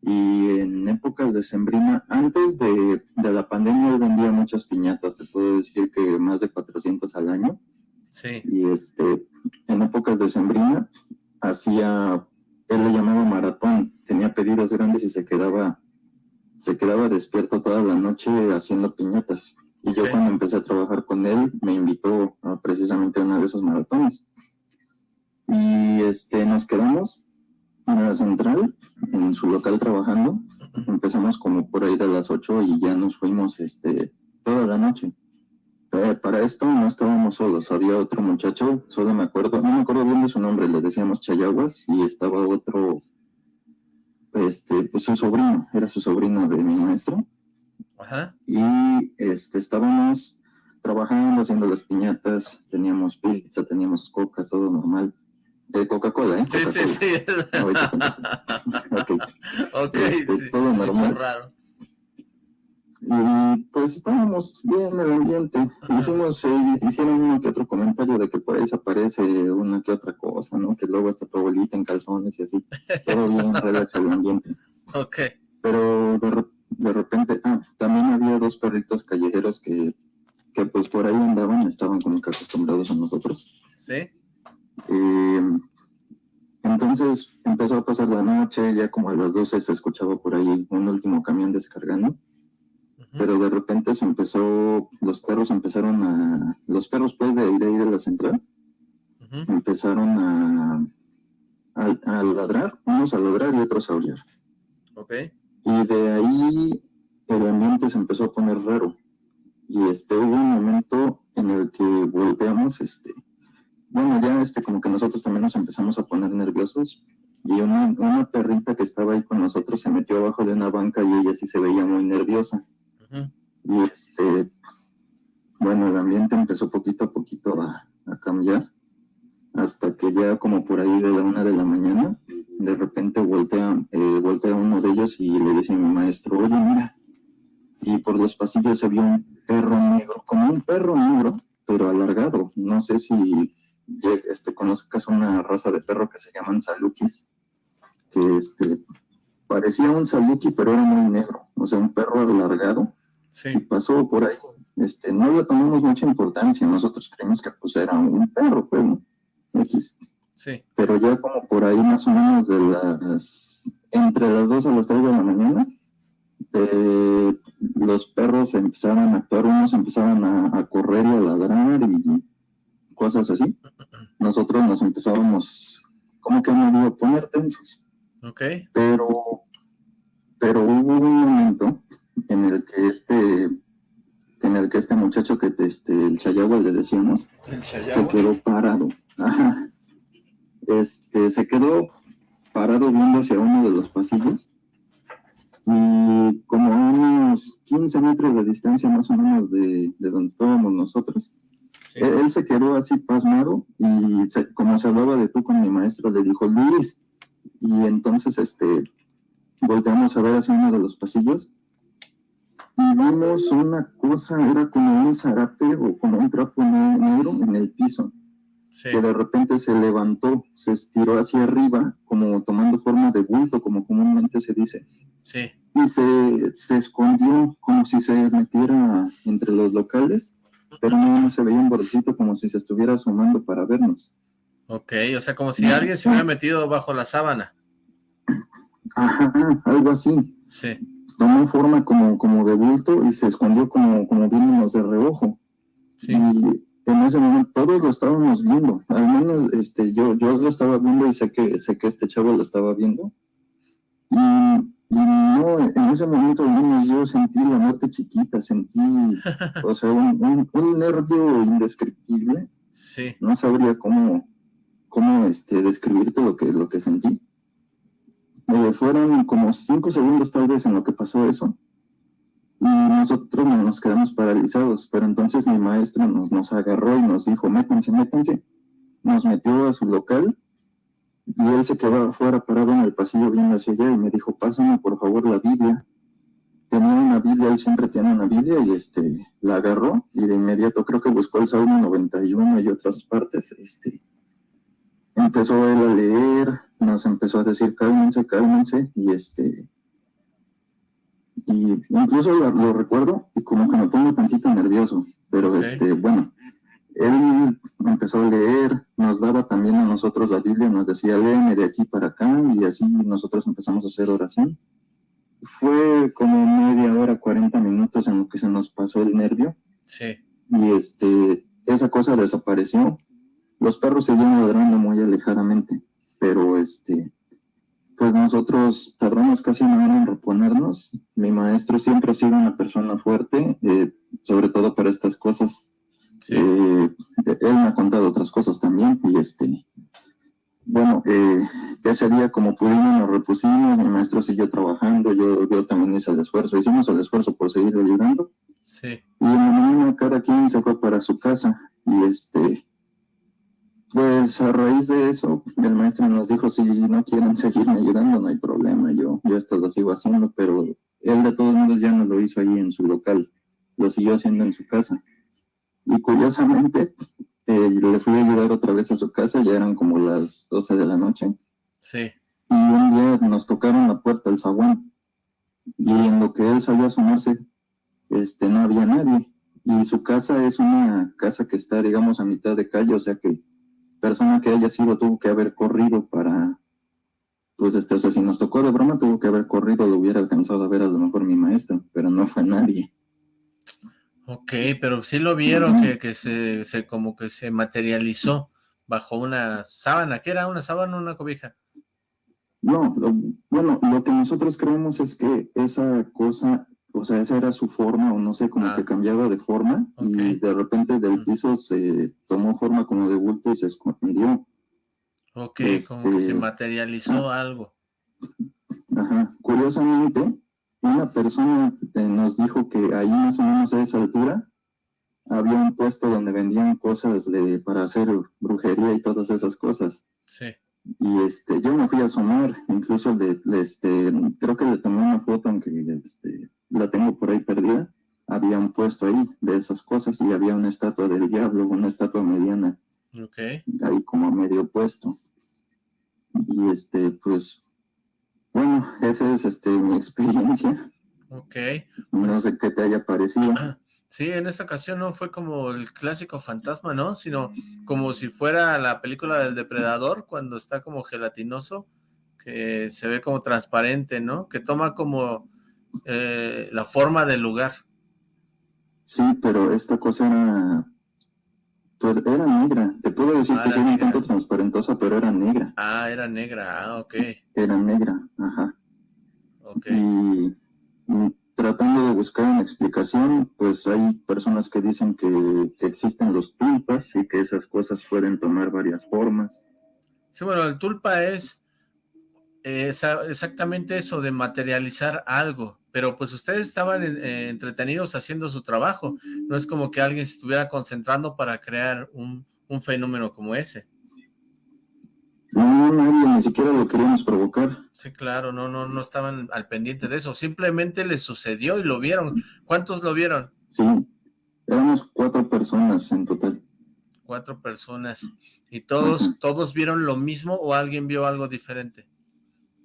Y en épocas de sembrina, antes de, de la pandemia, vendía muchas piñatas, te puedo decir que más de 400 al año. Sí. Y este, en épocas de sembrina, hacía, él le llamaba maratón, tenía pedidos grandes y se quedaba, se quedaba despierto toda la noche haciendo piñatas y yo cuando empecé a trabajar con él, me invitó a precisamente a una de esos maratones. Y este, nos quedamos en la central, en su local trabajando. Empezamos como por ahí de las 8 y ya nos fuimos este, toda la noche. Eh, para esto no estábamos solos, había otro muchacho, solo me acuerdo, no me acuerdo bien de su nombre, le decíamos Chayaguas, y estaba otro, este, pues su sobrino, era su sobrino de mi maestro, y este, estábamos trabajando, haciendo las piñatas, teníamos pizza, teníamos coca, todo normal. de Coca-Cola, ¿eh? sí, sí, sí. ok. Este, todo normal. Raro. Y pues estábamos bien en el ambiente. Hicimos, eh, hicieron uno que otro comentario de que por ahí se aparece una que otra cosa, ¿no? Que luego está tu abuelita en calzones y así. Todo bien, relax el ambiente. Ok. Pero de repente de repente, ah, también había dos perritos callejeros que, que pues por ahí andaban, estaban como que acostumbrados a nosotros. Sí. entonces empezó a pasar la noche, ya como a las 12 se escuchaba por ahí un último camión descargando, pero de repente se empezó, los perros empezaron a, los perros pues de ahí de, ahí de la central, empezaron a, a, a, ladrar, unos a ladrar y otros a aullar. Ok. Y de ahí el ambiente se empezó a poner raro. Y este, hubo un momento en el que volteamos, este, bueno, ya este, como que nosotros también nos empezamos a poner nerviosos y una, una perrita que estaba ahí con nosotros se metió abajo de una banca y ella sí se veía muy nerviosa. Y este, bueno, el ambiente empezó poquito a poquito a, cambiar, hasta que ya como por ahí de la una de la mañana, de repente voltea, eh, voltea uno de ellos y le dice a mi maestro, oye, mira, y por los pasillos se vio un perro negro, como un perro negro, pero alargado. No sé si este, conozcas una raza de perro que se llaman salukis, que este, parecía un saluki, pero era muy negro, o sea, un perro alargado. Sí. Y pasó por ahí. Este, no le tomamos mucha importancia, nosotros creímos que pues era un perro, pues, ¿no? Sí. Pero ya como por ahí más o menos de las, entre las 2 a las 3 de la mañana, eh, los perros empezaban a actuar, unos empezaban a, correr y a ladrar y cosas así. Nosotros nos empezábamos como que medio a poner tensos. Ok. Pero, pero hubo un momento en el que este en el que este muchacho que este, el Chayagua le decíamos, se quedó parado. Este, se quedó parado viendo hacia uno de los pasillos y como a unos 15 metros de distancia más o menos de, donde estábamos nosotros. Él, se quedó así pasmado y como se hablaba de tú con mi maestro, le dijo Luis. Y entonces este, volteamos a ver hacia uno de los pasillos y vimos una cosa, era como un zarape o como un trapo negro en el piso. que de repente se levantó, se estiró hacia arriba, como tomando forma de bulto, como comúnmente se dice. Sí. Y se, se escondió como si se metiera entre los locales, pero no, se veía un bordecito como si se estuviera asomando para vernos. Ok, o sea, como si alguien se hubiera metido bajo la sábana. Ajá, algo así. Sí. Tomó forma como, como de bulto y se escondió como, como viéndonos de reojo. Sí. Y en ese momento todos lo estábamos viendo, al menos este, yo, yo lo estaba viendo y sé que, sé que este chavo lo estaba viendo. Y y no, en ese momento al menos yo sentí la muerte chiquita, sentí, o sea, un, un, nervio indescriptible. Sí. No sabría cómo, cómo este, describirte lo que, lo que sentí. Eh, fueron como cinco segundos tal vez en lo que pasó eso. Y nosotros nos quedamos paralizados, pero entonces mi maestro nos, nos agarró y nos dijo, métanse, métanse. Nos metió a su local y él se quedó afuera parado en el pasillo viendo hacia allá y me dijo, pásame por favor la Biblia. Tenía una Biblia, él siempre tiene una Biblia y este, la agarró y de inmediato creo que buscó el Salmo 91 y otras partes. Este, empezó él a leer, nos empezó a decir cálmense, cálmense y este, y incluso lo, recuerdo y como que me pongo tantito nervioso, pero este, bueno, él empezó a leer, nos daba también a nosotros la Biblia, nos decía, léeme de aquí para acá, y así nosotros empezamos a hacer oración. Fue como media hora, 40 minutos en lo que se nos pasó el nervio. Sí. Y este, esa cosa desapareció. Los perros seguían ladrando muy alejadamente, pero este, pues nosotros tardamos casi una hora en reponernos. Mi maestro siempre ha sido una persona fuerte, eh, sobre todo para estas cosas eh, él me ha contado otras cosas también y este, bueno, eh, ese día como pudimos nos repusimos, mi maestro siguió trabajando, yo, yo también hice el esfuerzo, hicimos el esfuerzo por seguir ayudando. Sí. Y en la mañana cada quien se fue para su casa y este, pues a raíz de eso, el maestro nos dijo, si no quieren seguirme ayudando, no hay problema, yo, yo esto lo sigo haciendo, pero él de todos modos ya no lo hizo ahí en su local, lo siguió haciendo en su casa. Y curiosamente, eh, le fui a ayudar otra vez a su casa, ya eran como las 12 de la noche. Sí. Y un día nos tocaron la puerta del zaguán. Y en lo que él salió a asomarse, este, no había nadie. Y su casa es una casa que está, digamos, a mitad de calle, o sea que persona que haya sido tuvo que haber corrido para, pues, este, o sea, si nos tocó de broma, tuvo que haber corrido, lo hubiera alcanzado a ver a lo mejor mi maestro, pero no fue nadie. Ok, pero sí lo vieron que, que se, se, como que se materializó bajo una sábana, ¿qué era? ¿Una sábana o una cobija? No, bueno, lo que nosotros creemos es que esa cosa, o sea, esa era su forma, o no sé, como que ah. cambiaba de forma, y de repente del piso se tomó forma como de bulto y se escondió. Ok, como que se este, materializó ah. algo. Ajá, curiosamente, una persona nos dijo que ahí más o menos a esa altura había un puesto donde vendían cosas de para hacer brujería y todas esas cosas. Sí. Y este, yo me fui a asomar, incluso le, este, creo que le tomé una foto, aunque este, la tengo por ahí perdida. Había un puesto ahí de esas cosas y había una estatua del diablo, una estatua mediana. Okay. Ahí como medio puesto. Y este, pues, bueno, esa es este, mi experiencia. Ok. No pues sé qué te haya parecido. Sí, en esta ocasión no fue como el clásico fantasma, ¿no? Sino como si fuera la película del depredador, cuando está como gelatinoso, que se ve como transparente, ¿no? Que toma como eh, la forma del lugar. Sí, pero esta cosa era... Pues era negra. Te puedo decir ah, que sí un tanto transparentosa, pero era negra. Ah, era negra. Ah, ok. Era negra, ajá. Ok. y tratando de buscar una explicación, pues hay personas que dicen que, existen los tulpas y que esas cosas pueden tomar varias formas. Sí, bueno, el tulpa es, exactamente eso de materializar algo, pero pues ustedes estaban eh, entretenidos haciendo su trabajo, no es como que alguien se estuviera concentrando para crear un, un fenómeno como ese. No, nadie, ni siquiera lo queríamos provocar. Sí, claro, no, no, no estaban al pendiente de eso. Simplemente les sucedió y lo vieron. ¿Cuántos lo vieron? Sí, éramos cuatro personas en total. Cuatro personas. ¿Y todos, todos vieron lo mismo o alguien vio algo diferente?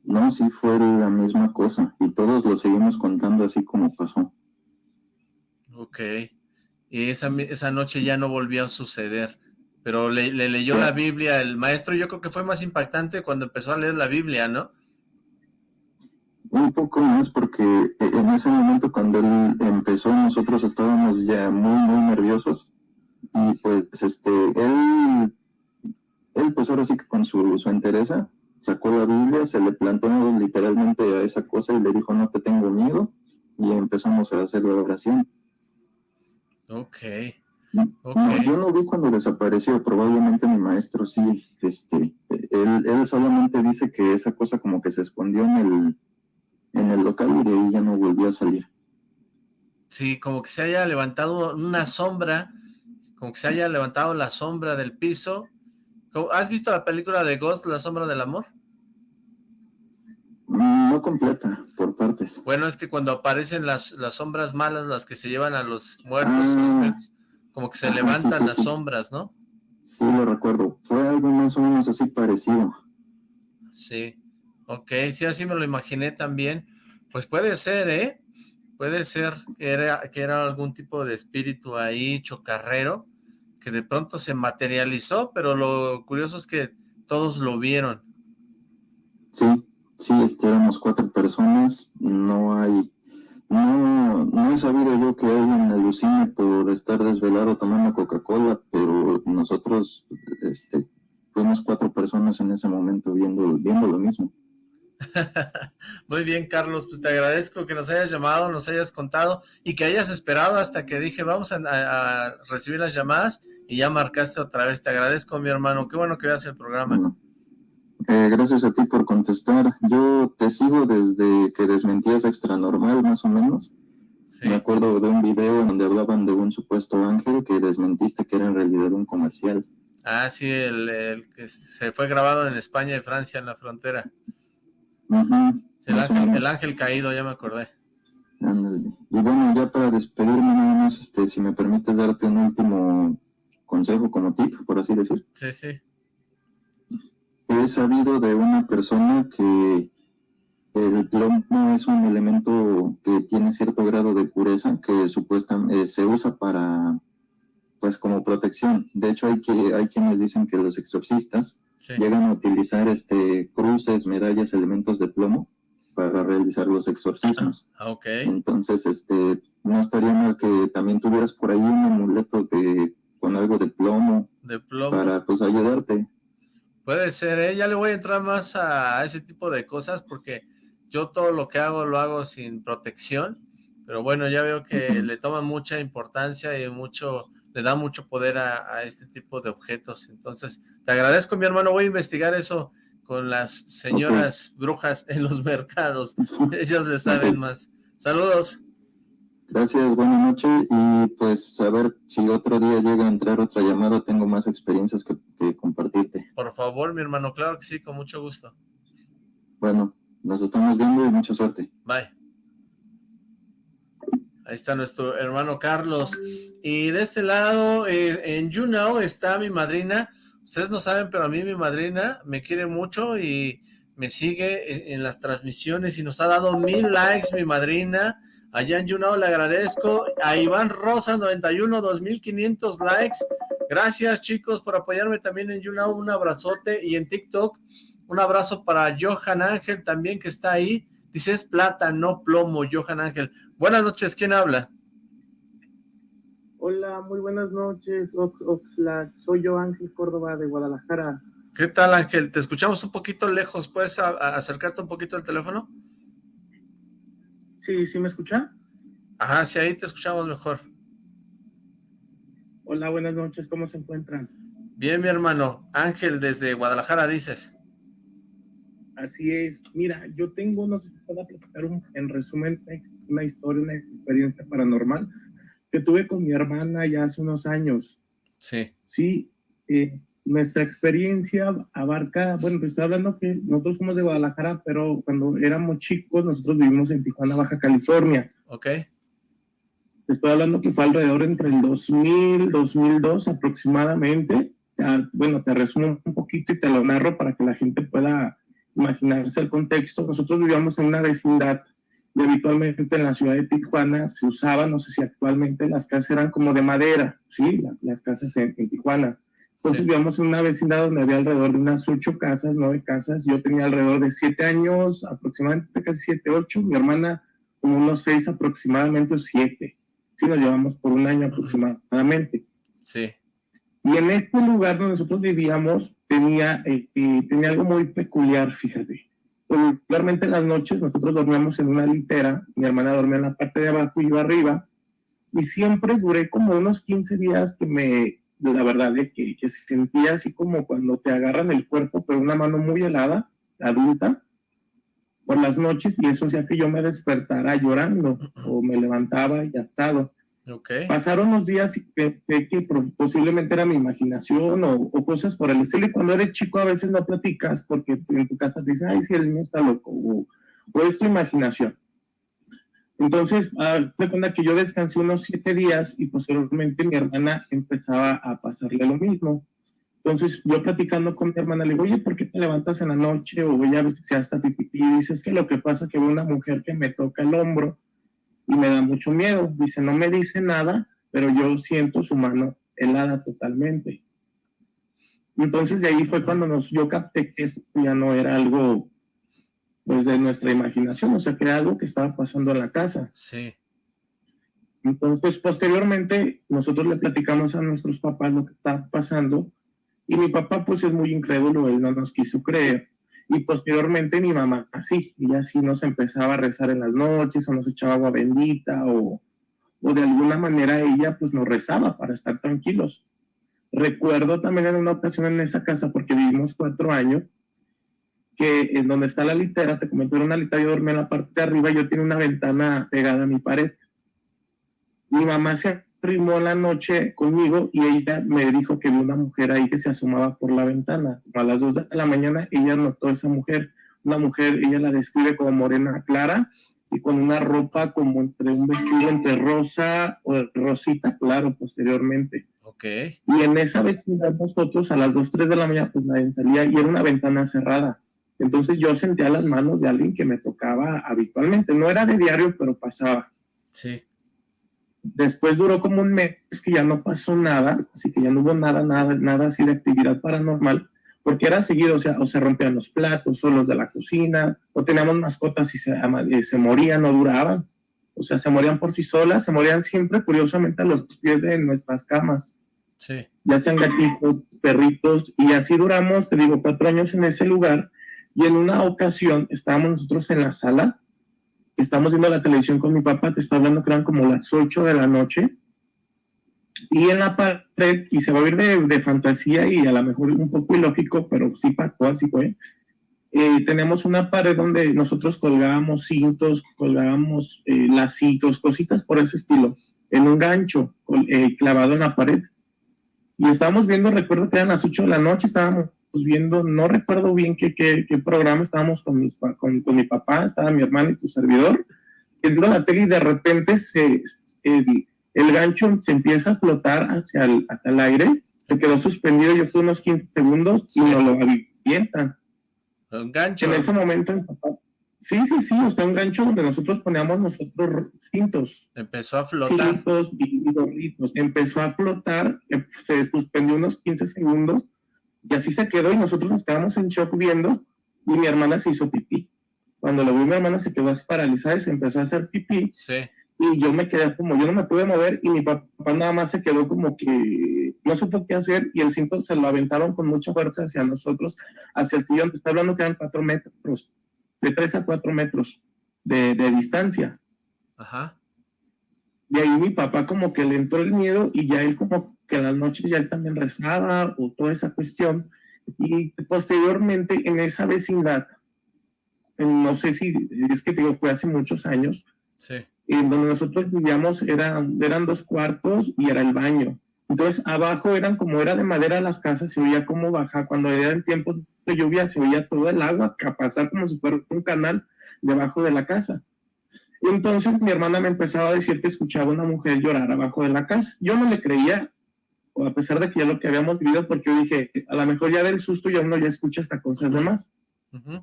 No, sí fue la misma cosa. Y todos lo seguimos contando así como pasó. Ok. Y esa, esa noche ya no volvió a suceder pero le, leyó la Biblia el maestro, yo creo que fue más impactante cuando empezó a leer la Biblia, ¿no? Un poco más porque en ese momento cuando él empezó nosotros estábamos ya muy muy nerviosos y pues este él él pues ahora sí que con su, su entereza sacó la Biblia, se le plantó literalmente a esa cosa y le dijo no te tengo miedo y empezamos a hacer la oración. Ok. No, yo no vi cuando desapareció, probablemente mi maestro sí, este, él, él, solamente dice que esa cosa como que se escondió en el, en el local y de ahí ya no volvió a salir. Sí, como que se haya levantado una sombra, como que se haya levantado la sombra del piso. ¿Has visto la película de Ghost, La Sombra del Amor? No completa, por partes. Bueno, es que cuando aparecen las, las sombras malas, las que se llevan a los muertos, ah. Como que se levantan las sombras, ¿no? Sí, lo recuerdo. Fue algo más o menos así parecido. Sí. Ok, sí, así me lo imaginé también. Pues puede ser, ¿eh? Puede ser que era, que era algún tipo de espíritu ahí chocarrero que de pronto se materializó, pero lo curioso es que todos lo vieron. Sí, sí, este, éramos cuatro personas, no hay no, no he sabido yo que alguien alucine por estar desvelado tomando Coca-Cola, pero nosotros este, fuimos cuatro personas en ese momento viendo, viendo lo mismo. Muy bien, Carlos, pues te agradezco que nos hayas llamado, nos hayas contado y que hayas esperado hasta que dije vamos a, recibir las llamadas y ya marcaste otra vez. Te agradezco, mi hermano. Qué bueno que veas el programa. Eh, gracias a ti por contestar. Yo te sigo desde que desmentías Extra Normal, más o menos. Me acuerdo de un video donde hablaban de un supuesto ángel que desmentiste que era en realidad un comercial. Ah, sí, el, que se fue grabado en España y Francia, en la frontera. El, ángel, caído, ya me acordé. Y bueno, ya para despedirme nada más, este, si me permites darte un último consejo como tip, por así decir. Sí, sí he sabido de una persona que el plomo es un elemento que tiene cierto grado de pureza que supuestamente eh, se usa para pues como protección. De hecho hay que hay quienes dicen que los exorcistas llegan a utilizar este cruces, medallas, elementos de plomo para realizar los exorcismos. Ah, Entonces, este, no estaría mal que también tuvieras por ahí un amuleto de con algo de plomo, de plomo. para pues ayudarte. Puede ser, ¿eh? Ya le voy a entrar más a ese tipo de cosas porque yo todo lo que hago lo hago sin protección, pero bueno, ya veo que le toma mucha importancia y mucho, le da mucho poder a, este tipo de objetos. Entonces, te agradezco, mi hermano, voy a investigar eso con las señoras brujas en los mercados. Ellas le saben más. Saludos. Gracias, buenas noches y pues a ver si otro día llega a entrar otra llamada, tengo más experiencias que, compartirte. Por favor, mi hermano, claro que sí, con mucho gusto. Bueno, nos estamos viendo y mucha suerte. Bye. Ahí está nuestro hermano Carlos. Y de este lado, eh, en YouNow está mi madrina. Ustedes no saben, pero a mí mi madrina me quiere mucho y me sigue en las transmisiones y nos ha dado mil likes mi madrina. Allá en YouNow le agradezco. A Iván Rosa 91, 2500 likes. Gracias chicos por apoyarme también en YouNow. Un abrazote. Y en TikTok, un abrazo para Johan Ángel también que está ahí. Dice es plata, no plomo, Johan Ángel. Buenas noches, ¿quién habla? Hola, muy buenas noches, Oxlack. Soy yo, Ángel Córdoba, de Guadalajara. ¿Qué tal, Ángel? Te escuchamos un poquito lejos. ¿Puedes acercarte un poquito al teléfono? Sí, ¿sí me escucha? Ajá, sí, ahí te escuchamos mejor. Hola, buenas noches, ¿cómo se encuentran? Bien, mi hermano. Ángel, desde Guadalajara, dices. Así es. Mira, yo tengo, no puedo platicar en resumen una historia, una experiencia paranormal que tuve con mi hermana ya hace unos años. Sí. Sí, eh, nuestra experiencia abarca, bueno, te estoy hablando que nosotros somos de Guadalajara, pero cuando éramos chicos, nosotros vivimos en Tijuana, Baja California. Ok. Te estoy hablando que fue alrededor entre el 2000, 2002 aproximadamente. bueno, te resumo un poquito y te lo narro para que la gente pueda imaginarse el contexto. Nosotros vivíamos en una vecindad y habitualmente en la ciudad de Tijuana se usaba, no sé si actualmente las casas eran como de madera, ¿sí? Las, las casas en Tijuana entonces vivíamos en una vecindad donde había alrededor de unas ocho casas, nueve casas. Yo tenía alrededor de siete años, aproximadamente casi siete, ocho. Mi hermana como unos seis aproximadamente, siete. Sí, nos llevamos por un año aproximadamente. Sí. Y en este lugar donde nosotros vivíamos tenía, eh, eh, tenía algo muy peculiar, fíjate. Regularmente en las noches nosotros dormíamos en una litera, mi hermana dormía en la parte de abajo y yo arriba, y siempre duré como unos 15 días que me, la verdad de que, que, se sentía así como cuando te agarran el cuerpo, pero una mano muy helada, adulta, por las noches, y eso hacía que yo me despertara llorando o me levantaba y atado. Okay. Pasaron unos días y pensé que posiblemente era mi imaginación o, o, cosas por el estilo, y cuando eres chico a veces no platicas porque en tu casa te dicen, ay, si el niño está loco, o, o es tu imaginación. Entonces, de cuenta que yo descansé unos siete días y posteriormente mi hermana empezaba a pasarle lo mismo. Entonces, yo platicando con mi hermana, le digo, oye, ¿por qué te levantas en la noche? O ella a veces hasta pipí. Y dice, es que lo que pasa es que veo una mujer que me toca el hombro y me da mucho miedo. Dice, no me dice nada, pero yo siento su mano helada totalmente. Entonces, de ahí fue cuando nos, yo capté que esto ya no era algo pues de nuestra imaginación, o sea, que era algo que estaba pasando en la casa. Sí. Entonces, posteriormente, nosotros le platicamos a nuestros papás lo que estaba pasando, y mi papá, pues, es muy incrédulo, él no nos quiso creer, y posteriormente mi mamá así, y así nos empezaba a rezar en las noches, o nos echaba agua bendita, o, o de alguna manera ella, pues, nos rezaba para estar tranquilos. Recuerdo también en una ocasión en esa casa, porque vivimos cuatro años, que en donde está la litera, te comenté, era una litera, yo dormía en la parte de arriba, yo tenía una ventana pegada a mi pared. Mi mamá se arrimó la noche conmigo y ella me dijo que vi una mujer ahí que se asomaba por la ventana. A las dos de la mañana ella notó a esa mujer, una mujer, ella la describe como morena clara y con una ropa como entre un vestido entre rosa o rosita, claro, posteriormente. Ok. Y en esa vecindad nosotros a las 2, 3 de la mañana pues nadie salía y era una ventana cerrada. Entonces yo sentía las manos de alguien que me tocaba habitualmente. No era de diario, pero pasaba. Sí. Después duró como un mes que ya no pasó nada, así que ya no hubo nada, nada, nada así de actividad paranormal, porque era seguido, o sea, o se rompían los platos, o los de la cocina, o teníamos mascotas y se, se morían, no duraban. O sea, se morían por sí solas, se morían siempre, curiosamente, a los pies de nuestras camas. Sí. Ya sean gatitos, perritos, y así duramos, te digo, cuatro años en ese lugar, y en una ocasión estábamos nosotros en la sala, estábamos viendo la televisión con mi papá, te estoy hablando que eran como las 8 de la noche, y en la pared, y se va a oír de, fantasía y a lo mejor un poco ilógico, pero sí pasó, así fue, eh, tenemos una pared donde nosotros colgábamos cintos, colgábamos eh, lacitos, cositas por ese estilo, en un gancho eh, clavado en la pared. Y estábamos viendo, recuerdo que eran las 8 de la noche, estábamos viendo, no recuerdo bien qué, qué, qué programa, estábamos con, mis, con, con, mi papá, estaba mi hermano y tu servidor, viendo la tele y de repente se, el, el gancho se empieza a flotar hacia el, hacia el aire, se quedó suspendido, yo fui unos 15 segundos y nos lo avientan un gancho. En ese momento, sí, sí, sí, o sea, un gancho donde nosotros poníamos nosotros cintos. Empezó a flotar. Cintos y gorritos. Empezó a flotar, eh, se suspendió unos 15 segundos y así se quedó y nosotros nos quedamos en shock viendo y mi hermana se hizo pipí. Cuando lo vi mi hermana se quedó paralizada y se empezó a hacer pipí. Sí. Y yo me quedé como, yo no me pude mover y mi papá nada más se quedó como que no supo qué hacer y el cinto se lo aventaron con mucha fuerza hacia nosotros, hacia el sillón. Está hablando que eran cuatro metros, de tres a cuatro metros de, de distancia. Ajá. Y ahí mi papá como que le entró el miedo y ya él como que a las noches ya él también rezaba o toda esa cuestión. Y posteriormente en esa vecindad, no sé si es que digo, fue hace muchos años, sí en donde nosotros vivíamos eran, eran dos cuartos y era el baño. Entonces, abajo eran como era de madera las casas, se oía como baja. Cuando eran tiempos de lluvia, se oía todo el agua a pasar como si fuera un canal debajo de la casa. Entonces mi hermana me empezaba a decir que escuchaba una mujer llorar abajo de la casa. Yo no le creía, a pesar de que ya lo que habíamos vivido, porque yo dije, a lo mejor ya del susto ya uno ya escucha hasta cosas demás. Uh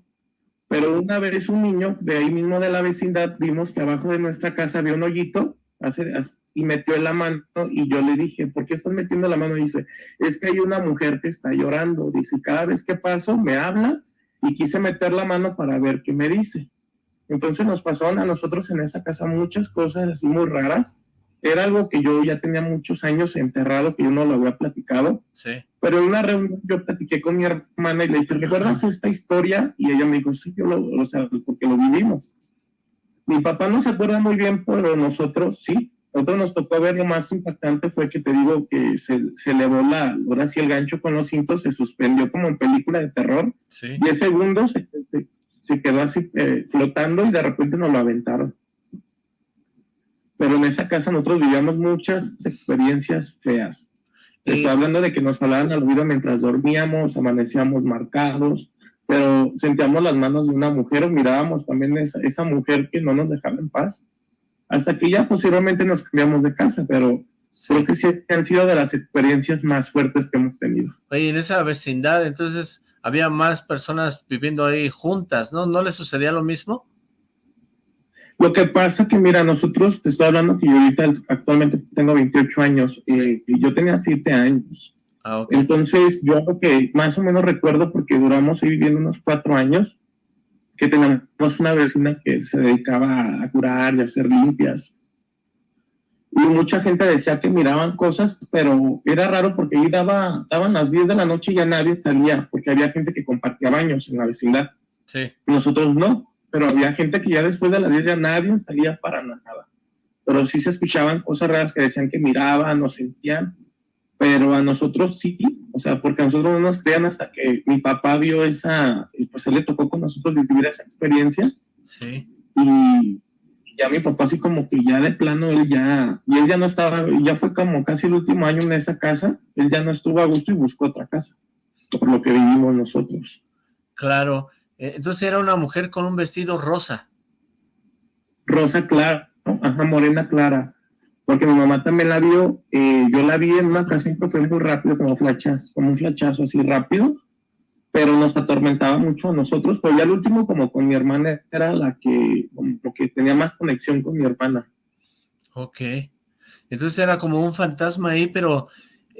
pero una vez un niño de ahí mismo de la vecindad vimos que abajo de nuestra casa había un hoyito y metió la mano y yo le dije, ¿por qué estás metiendo la mano? dice, es que hay una mujer que está llorando. Dice, cada vez que paso me habla y quise meter la mano para ver qué me dice. Entonces nos pasaron a nosotros en esa casa muchas cosas así muy raras era algo que yo ya tenía muchos años enterrado, que yo no lo había platicado. Sí. Pero en una reunión yo platiqué con mi hermana y le dije, ¿recuerdas esta historia? Y ella me dijo, sí, yo lo, o sea, porque lo vivimos. Mi papá no se acuerda muy bien, pero nosotros sí. Nosotros nos tocó ver lo más impactante fue que te digo que se, se elevó la, ahora sí el gancho con los cintos, se suspendió como en película de terror. Sí. Diez segundos se, se, quedó así eh, flotando y de repente nos lo aventaron pero en esa casa nosotros vivíamos muchas experiencias feas. Estoy hablando de que nos hablaban al oído mientras dormíamos, amanecíamos marcados, pero sentíamos las manos de una mujer o mirábamos también esa, esa mujer que no nos dejaba en paz. Hasta que ya posiblemente nos cambiamos de casa, pero creo que sí han sido de las experiencias más fuertes que hemos tenido. Oye, en esa vecindad, entonces, había más personas viviendo ahí juntas, ¿no? ¿No les sucedía lo mismo? Lo que pasa que, mira, nosotros, te estoy hablando que yo ahorita actualmente tengo 28 años eh, y yo tenía 7 años. Ah, okay. Entonces, yo lo que más o menos recuerdo, porque duramos ahí viviendo unos 4 años, que teníamos una vecina que se dedicaba a curar y a hacer limpias. Y mucha gente decía que miraban cosas, pero era raro porque ahí daba, daban las 10 de la noche y ya nadie salía, porque había gente que compartía baños en la vecindad. Sí. Y nosotros no pero había gente que ya después de las 10 ya nadie salía para nada. Pero sí se escuchaban cosas raras que decían que miraban o sentían, pero a nosotros sí, o sea, porque a nosotros no nos creían hasta que mi papá vio esa, pues él le tocó con nosotros vivir esa experiencia. Sí. Y ya mi papá así como que ya de plano él ya, y él ya no estaba, ya fue como casi el último año en esa casa, él ya no estuvo a gusto y buscó otra casa, por lo que vivimos nosotros. Claro, entonces era una mujer con un vestido rosa. Rosa clara, ¿no? ajá, morena clara. Porque mi mamá también la vio, eh, yo la vi en una ocasión que fue muy rápido, como flachas, como un flachazo así rápido, pero nos atormentaba mucho a nosotros, pero ya el último como con mi hermana era la que, como que tenía más conexión con mi hermana. Ok, entonces era como un fantasma ahí, pero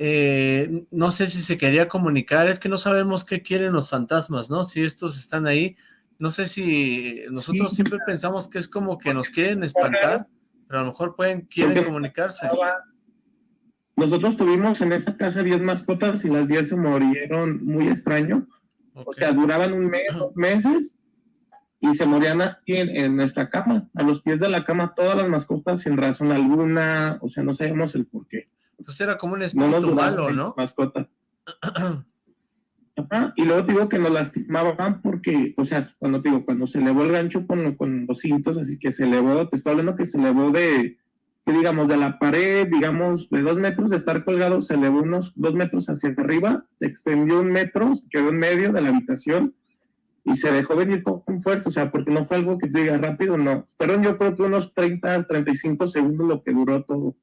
eh, no sé si se quería comunicar, es que no sabemos qué quieren los fantasmas, ¿no? Si estos están ahí, no sé si nosotros siempre pensamos que es como que nos quieren espantar, pero a lo mejor pueden, quieren comunicarse. Nosotros tuvimos en esa casa 10 mascotas y las 10 se murieron muy extraño, o sea, duraban un mes, dos meses, y se morían así en, en, nuestra cama, a los pies de la cama, todas las mascotas sin razón alguna, o sea, no sabemos el por qué. Entonces era como un espíritu no malo, ¿no? Mascota. y luego te digo que nos lastimaban porque, o sea, cuando te digo, cuando se elevó el gancho con, con los cintos, así que se elevó, te estoy hablando que se elevó de, que digamos, de la pared, digamos, de dos metros de estar colgado, se elevó unos dos metros hacia arriba, se extendió un metro, se quedó en medio de la habitación y se dejó venir con, fuerza, o sea, porque no fue algo que te diga rápido, no. Fueron yo creo que unos 30, 35 segundos lo que duró todo.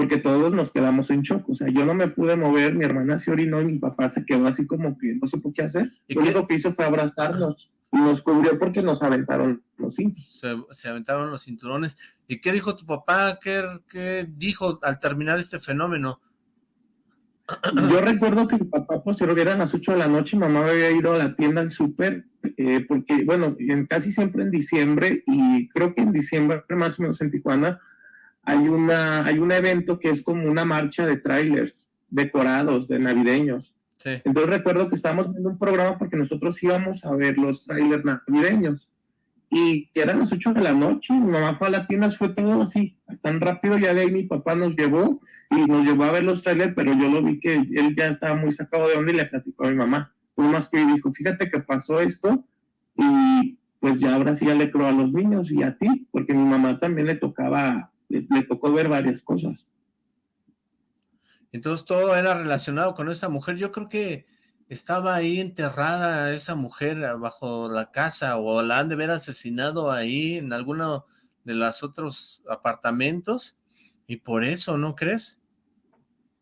Porque todos nos quedamos en shock, o sea, yo no me pude mover, mi hermana se orinó y mi papá se quedó así como que no supo qué hacer. Lo único que hizo fue abrazarnos y nos cubrió porque nos aventaron los cinturones. Se, aventaron los cinturones. ¿Y qué dijo tu papá? ¿Qué, ¿Qué dijo al terminar este fenómeno? Yo recuerdo que mi papá posterior era a las 8 de la noche, mamá había ido a la tienda al súper, eh, porque, bueno, en, casi siempre en diciembre, y creo que en diciembre más o menos en Tijuana, hay, una, hay un evento que es como una marcha de trailers decorados, de navideños. Entonces recuerdo que estábamos viendo un programa porque nosotros íbamos a ver los trailers navideños y eran las 8 de la noche, mi mamá fue a la tienda, fue todo así, tan rápido, ya de ahí mi papá nos llevó y nos llevó a ver los trailers, pero yo lo vi que él ya estaba muy sacado de onda y le platicó a mi mamá. Fue más que dijo, fíjate que pasó esto y pues ya ahora sí ya le creo a los niños y a ti, porque mi mamá también le tocaba, le, le tocó ver varias cosas. Entonces todo era relacionado con esa mujer. Yo creo que estaba ahí enterrada esa mujer bajo la casa o la han de haber asesinado ahí en alguno de los otros apartamentos y por eso, ¿no crees?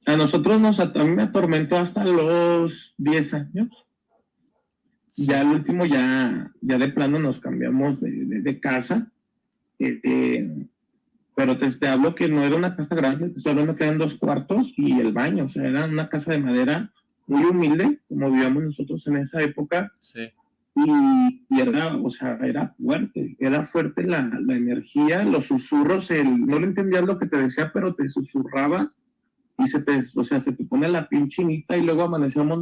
A nosotros nos, a mí me atormentó hasta los 10 años. Ya al último, ya, ya de plano nos cambiamos de, casa. Eh, pero te, te, hablo que no era una casa grande, te estoy hablando que eran dos cuartos y el baño, o sea, era una casa de madera muy humilde, como vivíamos nosotros en esa época. Sí. Y, era, o sea, era fuerte, era fuerte la, la energía, los susurros, el, no le entendías lo que te decía, pero te susurraba y se te, o sea, se te pone la piel chinita y luego amanecíamos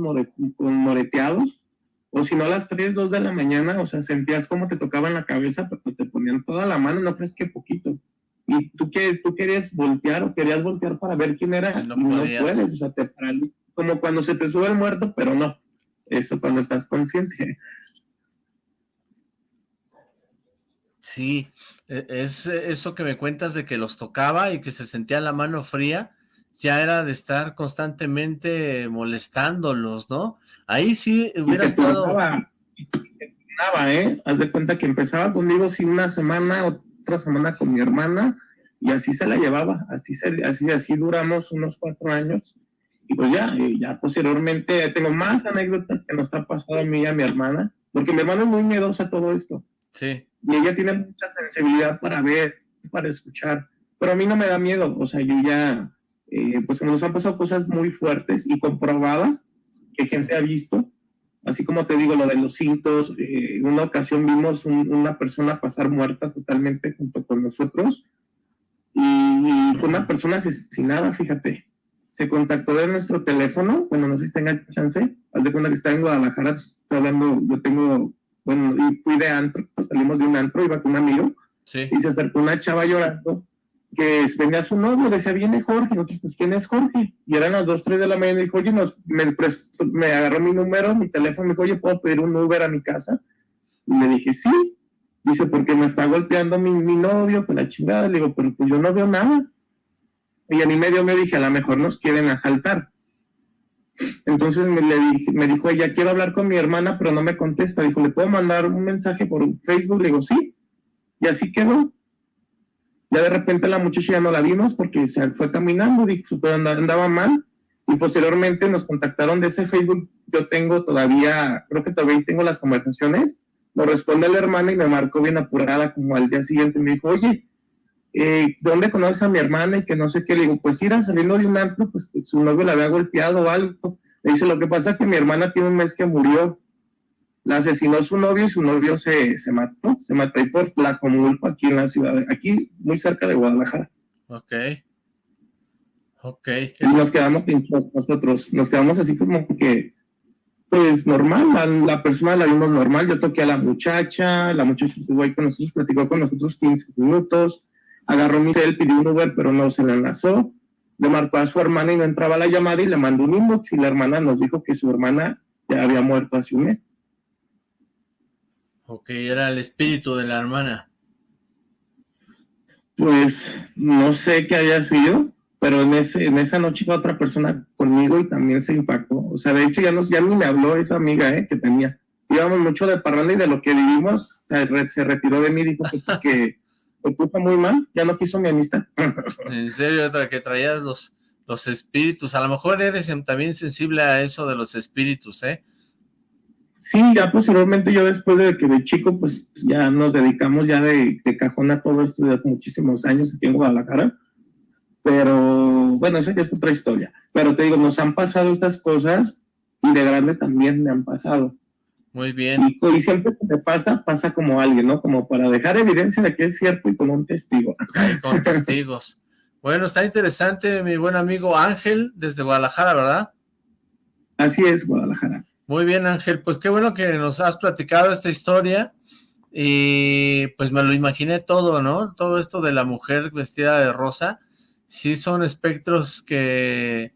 con moreteados, o si no a las 3, 2 de la mañana, o sea, sentías como te tocaban la cabeza, pero te ponían toda la mano, no crees que poquito. Y tú, que, tú querías voltear o querías voltear para ver quién era, no, no puedes, o sea, te como cuando se te sube el muerto, pero no. Eso cuando estás consciente. Sí, e, es eso que me cuentas de que los tocaba y que se sentía la mano fría, ya era de estar constantemente molestándolos, ¿no? Ahí sí hubiera estado... Nada, ¿eh? Haz de cuenta que empezaba conmigo sí una semana, otra semana con mi hermana, y así se la llevaba, así, así, así duramos unos cuatro años, y pues ya, ya posteriormente tengo más anécdotas que nos está pasando a mí y a mi hermana, porque mi hermana es muy miedosa a todo esto. Sí. Y ella tiene mucha sensibilidad para ver, para escuchar, pero a mí no me da miedo, o sea, yo ya, eh, pues nos han pasado cosas muy fuertes y comprobadas que gente ha visto, así como te digo lo de los cintos, eh, en una ocasión vimos una persona pasar muerta totalmente junto con nosotros, y fue una persona asesinada, fíjate, se contactó de nuestro teléfono, bueno, no sé si tenga chance, haz de cuenta que está en Guadalajara, estoy hablando, yo tengo, bueno, y fui de antro, salimos de un antro, iba con un amigo, y se acercó una chava llorando, que venía su novio, decía, viene Jorge, nosotros, pues, ¿quién es Jorge? Y eran las 2, 3 de la mañana, y dijo, oye, nos, me, agarró mi número, mi teléfono, me dijo, oye, ¿puedo pedir un Uber a mi casa? Y le dije, sí, dice, porque me está golpeando mi, mi novio, con la chingada, le digo, pero pues yo no veo nada, y a mi medio me dije, a lo mejor nos quieren asaltar. Entonces me, le dije, me dijo ella, quiero hablar con mi hermana, pero no me contesta. Dijo, ¿le puedo mandar un mensaje por Facebook? Le digo, sí. Y así quedó. Ya de repente la muchacha ya no la vimos porque se fue caminando, pero andaba mal. Y posteriormente nos contactaron de ese Facebook. Yo tengo todavía, creo que todavía tengo las conversaciones. Lo responde la hermana y me marcó bien apurada como al día siguiente. Me dijo, oye, eh, ¿dónde conoces a mi hermana? Y que no sé qué, le digo, pues ir saliendo de un antro, pues su novio la había golpeado o algo. Le dice, lo que pasa es que mi hermana tiene un mes que murió, la asesinó su novio y su novio se, se mató, se mató ahí por la Comulpa, aquí en la ciudad, aquí muy cerca de Guadalajara. Ok. Ok. Y nos quedamos nosotros, nos quedamos así como que, pues normal, la, la, persona la vimos normal, yo toqué a la muchacha, la muchacha estuvo ahí con nosotros, platicó con nosotros 15 minutos, agarró mi cel, pidió un Uber, pero no se le enlazó. le marcó a su hermana y no entraba la llamada y le mandó un inbox y la hermana nos dijo que su hermana ya había muerto hace un mes. Ok, era el espíritu de la hermana. Pues no sé qué haya sido, pero en, ese, en esa noche iba otra persona conmigo y también se impactó. O sea, de hecho ya, nos, ya ni me habló esa amiga eh, que tenía. Íbamos mucho de parranda y de lo que vivimos se, retiró de mí, dijo que, me puso muy mal, ya no quiso mi amistad. en serio, que traías los, los espíritus, a lo mejor eres también sensible a eso de los espíritus, ¿eh? Sí, ya posteriormente yo después de que de chico, pues ya nos dedicamos ya de, de cajón a todo esto desde hace muchísimos años aquí en Guadalajara, pero bueno, esa es otra historia. Pero te digo, nos han pasado estas cosas y de grande también me han pasado. Muy bien. Y, siempre que te pasa, pasa como alguien, ¿no? Como para dejar evidencia de que es cierto y como un testigo. con testigos. Bueno, está interesante mi buen amigo Ángel desde Guadalajara, ¿verdad? Así es, Guadalajara. Muy bien, Ángel. Pues qué bueno que nos has platicado esta historia. Y pues me lo imaginé todo, ¿no? Todo esto de la mujer vestida de rosa. Sí son espectros que,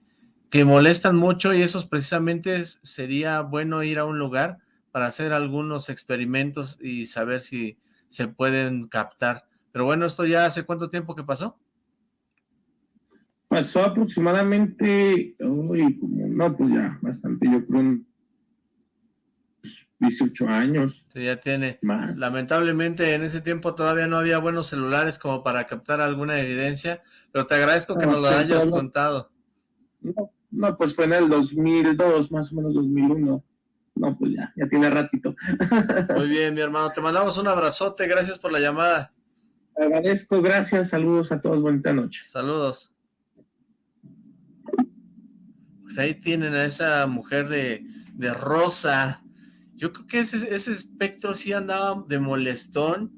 que molestan mucho y esos precisamente sería bueno ir a un lugar para hacer algunos experimentos y saber si se pueden captar. Pero bueno, ¿esto ya hace cuánto tiempo que pasó? Pasó aproximadamente, uy, como, no, pues ya, bastante, yo creo 18 años. Sí, ya tiene. Más. Lamentablemente en ese tiempo todavía no había buenos celulares como para captar alguna evidencia, pero te agradezco que nos lo hayas contado. No, no, pues fue en el 2002, más o menos 2001 no, pues ya, ya tiene ratito. Muy bien, mi hermano, te mandamos un abrazote, gracias por la llamada. Agradezco, gracias, saludos a todos, bonita noche. Saludos. Pues ahí tienen a esa mujer de, de rosa. Yo creo que ese, espectro sí andaba de molestón,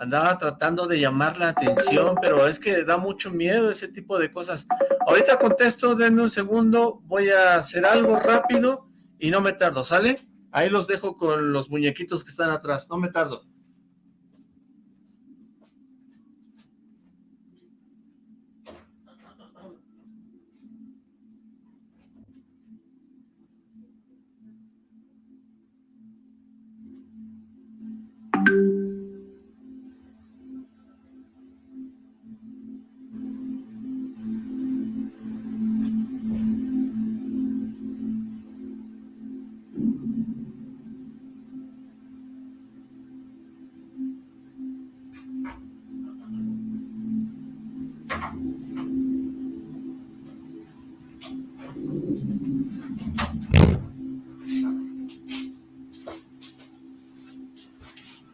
andaba tratando de llamar la atención, pero es que da mucho miedo ese tipo de cosas. Ahorita contesto, denme un segundo, voy a hacer algo rápido y no me tardo, ¿sale? Ahí los dejo con los muñequitos que están atrás, no me tardo.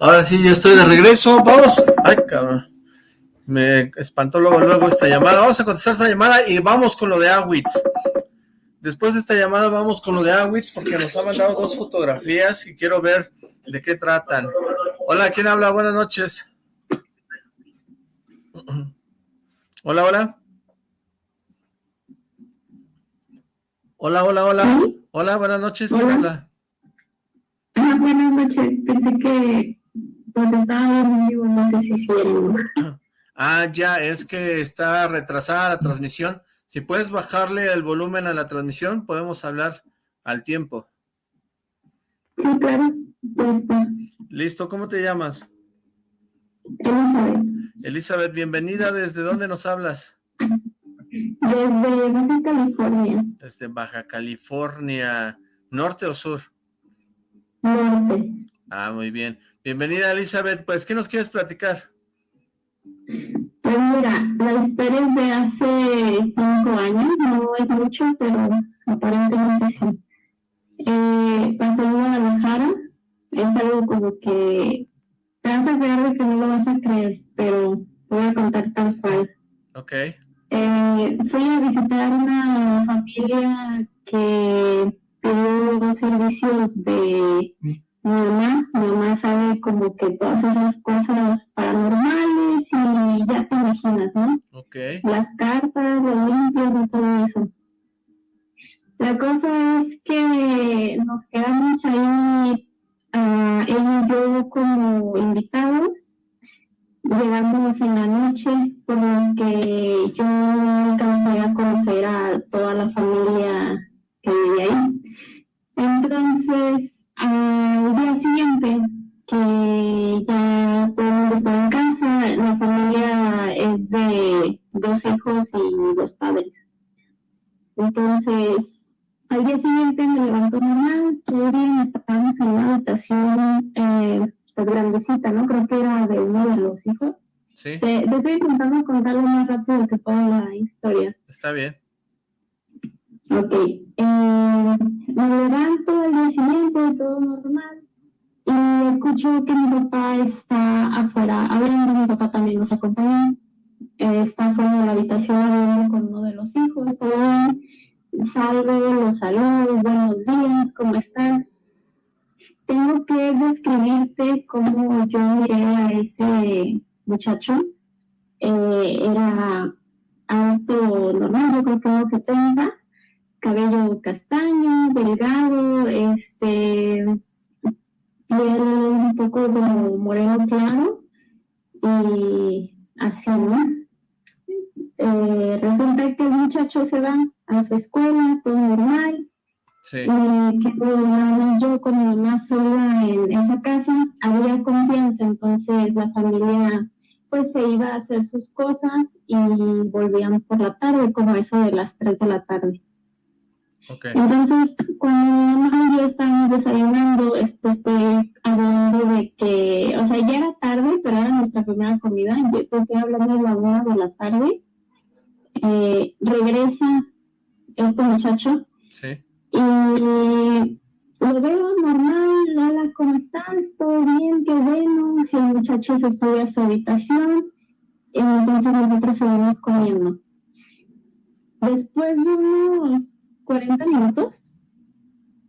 Ahora sí, ya estoy de regreso. Vamos. Ay, cabrón. Me espantó luego, luego esta llamada. Vamos a contestar esta llamada y vamos con lo de Awitz. Después de esta llamada vamos con lo de Awitz porque nos ha mandado dos fotografías y quiero ver de qué tratan. Hola, ¿quién habla? Buenas noches. Hola, hola. Hola, hola, hola. Hola, buenas noches. ¿Quién habla? buenas noches. Pensé que no sé si Ah, ya, es que está retrasada la transmisión. Si puedes bajarle el volumen a la transmisión, podemos hablar al tiempo. Sí, claro, ya está. Listo, ¿cómo te llamas? Elizabeth. Elizabeth, bienvenida. ¿Desde dónde nos hablas? Desde Baja California. Desde Baja California. ¿Norte o sur? Norte. Ah, muy bien. Bienvenida, Elizabeth. Pues, ¿qué nos quieres platicar? Pues mira, la historia es de hace cinco años, no es mucho, pero aparentemente sí. Eh, pasó en Guadalajara, es algo como que te vas a creer que no lo vas a creer, pero voy a contar tal cual. Ok. Eh, fui a visitar una familia que pidió servicios de mi mamá, mi mamá sabe como que todas esas cosas paranormales y ya te imaginas, ¿no? Ok. Las cartas, los limpios y todo eso. La cosa es que nos quedamos ahí, uh, y yo como invitados, llegamos en la noche, por lo que yo alcancé a conocer a toda la familia que vivía ahí. Entonces, al día siguiente, que ya todo el mundo estaba en casa, la familia es de dos hijos y dos padres. Entonces, al día siguiente me levantó normal, todo bien, estábamos en una habitación eh, pues grandecita, ¿no? Creo que era de uno de los hijos. Sí. Te, te estoy intentando contar lo más rápido que pueda la historia. Está bien. Ok. Eh, me levanto al día siguiente, todo normal. Y escucho que mi papá está afuera hablando, mi papá también nos acompañó. Eh, está afuera de la habitación hablando con uno de los hijos, todo bien. Salgo, lo saludo, buenos días, ¿cómo estás? tengo que describirte cómo yo miré a ese muchacho. Eh, era alto, normal, yo creo que unos 70, cabello castaño, delgado, este, piel un poco como moreno claro y así, ¿no? Eh, resulta que el muchacho se va a su escuela, todo normal, Sí. y que yo con mi mamá sola en esa casa, había confianza, entonces la familia pues se iba a hacer sus cosas y volvían por la tarde, como eso de las 3 de la tarde. Okay. Entonces, cuando mi mamá y yo estábamos desayunando, esto estoy hablando de que, o sea, ya era tarde, pero era nuestra primera comida, yo te estoy hablando de la una de la tarde, eh, regresa este muchacho Sí. y lo veo normal, hola, ¿cómo estás? ¿Todo bien? Qué bueno. El muchacho se sube a su habitación entonces nosotros seguimos comiendo. Después de unos 40 minutos,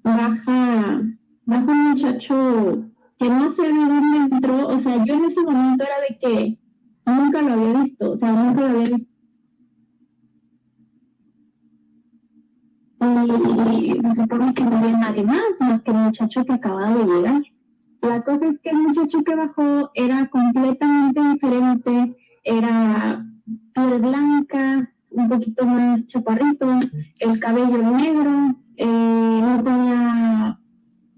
baja, baja un muchacho que no sé de dónde entró, o sea, yo en ese momento era de que nunca lo había visto, o sea, nunca lo había visto. y se supone que no había nadie más, más que el muchacho que acababa de llegar. La cosa es que el muchacho que bajó era completamente diferente, era piel blanca, un poquito más chaparrito, el cabello negro, eh, no tenía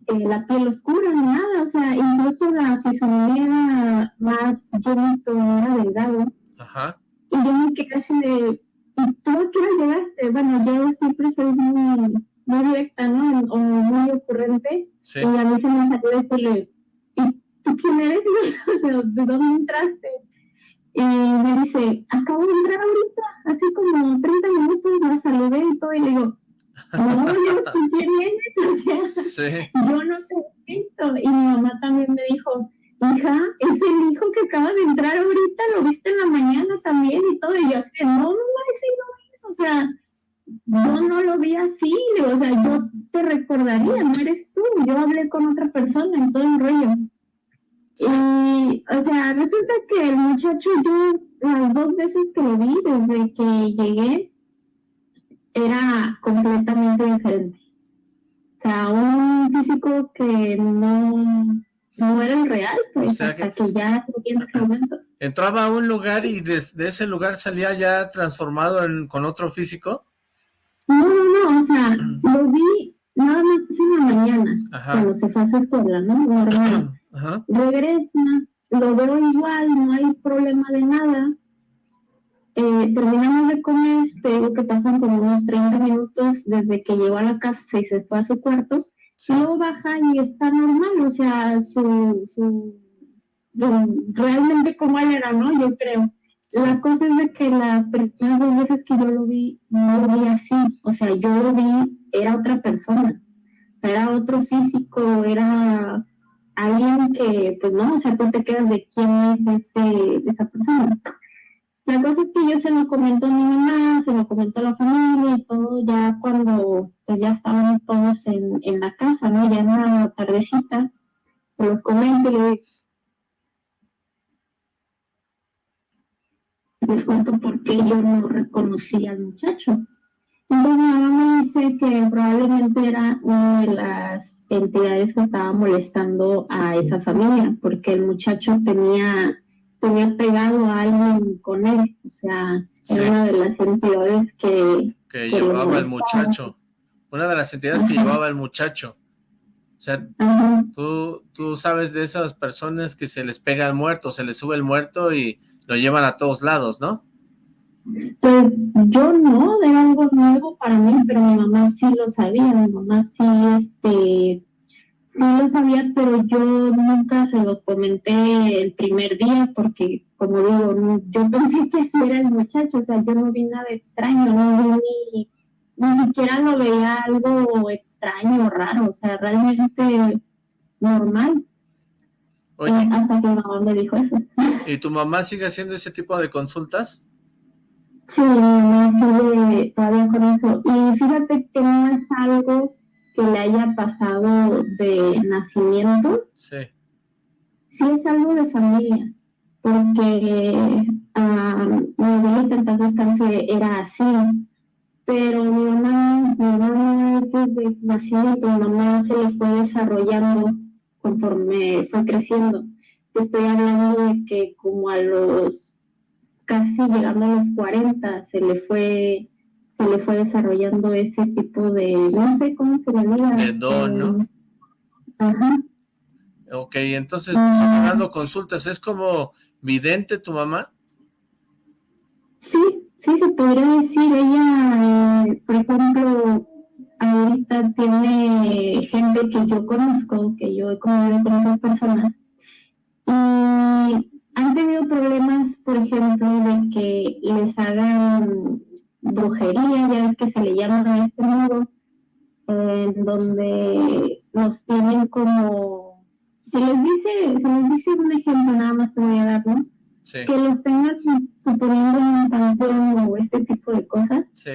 eh, la piel oscura ni nada, o sea, incluso la fisonomía era más llenito, era delgado. Ajá. Y yo me quedé así de, ¿y tú a qué llegaste? Bueno, yo siempre soy muy, muy directa, ¿no? O muy ocurrente. Sí. Y a mí se me salió decirle, ¿y tú quién eres? ¿De dónde entraste? Y me dice, acabo de entrar ahorita, así como 30 minutos, la saludé y todo, y le digo, no, yo, ¿tú quién eres? O sea, Sí. yo no te he visto. Y mi mamá también me dijo, hija, es el hijo que acaba de entrar ahorita, lo viste en la mañana también y todo. Y yo así, no, mamá, ese no es. O sea, yo no lo vi así. O sea, yo te recordaría, no eres tú. Yo hablé con otra persona en todo el rollo. Y, o sea, resulta que el muchacho, yo las dos veces que lo vi desde que llegué, era completamente diferente. O sea, un físico que no, no era el real, pues O sea hasta que, ya en ese momento. Entraba a un lugar y desde ese lugar salía ya transformado en, con otro físico. No, no, no, o sea, lo vi nada más en la mañana, Ajá. cuando se fue a su escuela, ¿no? Ajá. regresa, lo veo igual, no hay problema de nada. Eh, terminamos de comer, te digo que pasan como unos 30 minutos desde que llegó a la casa y se fue a su cuarto. Sí. Luego baja y está normal, o sea, su, su pues, realmente como él era, ¿no? Yo creo. La cosa es de que las primeras dos veces que yo lo vi, no lo vi así, o sea, yo lo vi, era otra persona, o sea, era otro físico, era alguien que, pues no, o sea, tú te quedas de quién es ese, esa persona. La cosa es que yo se lo comento a mi mamá, se lo comento a la familia y todo, ya cuando pues ya estaban todos en, en la casa, ¿no? Ya en la tardecita, los comento y les cuento por qué yo no reconocí al muchacho. Mi mamá me dice que probablemente era una de las entidades que estaba molestando a esa familia, porque el muchacho tenía tenía pegado a alguien con él, o sea, era una de las entidades que... Que, llevaba el muchacho, una de las entidades que llevaba el muchacho. O sea, tú, tú sabes de esas personas que se les pega el muerto, se les sube el muerto y lo llevan a todos lados, ¿no? Pues yo no, era algo nuevo para mí, pero mi mamá sí lo sabía, mi mamá sí, este, sí lo sabía, pero yo nunca se lo comenté el primer día porque, como digo, yo pensé que sí era el muchacho, o sea, yo no vi nada extraño, no vi ni, ni siquiera lo veía algo extraño o raro, o sea, realmente normal. Eh, hasta que mi mamá me dijo eso. ¿Y tu mamá sigue haciendo ese tipo de consultas? Sí, mi mamá sigue todavía con eso. Y fíjate que no es algo que le haya pasado de nacimiento. Sí. Sí es algo de familia, porque uh, mi abuelita en paz descanse era así, pero mi mamá, mi mamá es desde nacimiento, mi mamá se le fue desarrollando conforme fue creciendo. Te estoy hablando de que como a los casi llegando a los 40 se le fue se le fue desarrollando ese tipo de, no sé cómo se le diga. De don, ¿no? Ajá. Ok, entonces, ah. dando consultas, ¿es como vidente tu mamá? Sí, sí, se podría decir. Ella, eh, por ejemplo, ahorita tiene gente que yo conozco, que yo he convivido con esas personas, y han tenido problemas, por ejemplo, de que les hagan brujería, ya ves que se le llama a este modo, en donde los tienen como, se les dice, se les dice un ejemplo, nada más te voy a dar, ¿no? Que los tengan suponiendo en un panteón o este tipo de cosas. Sí.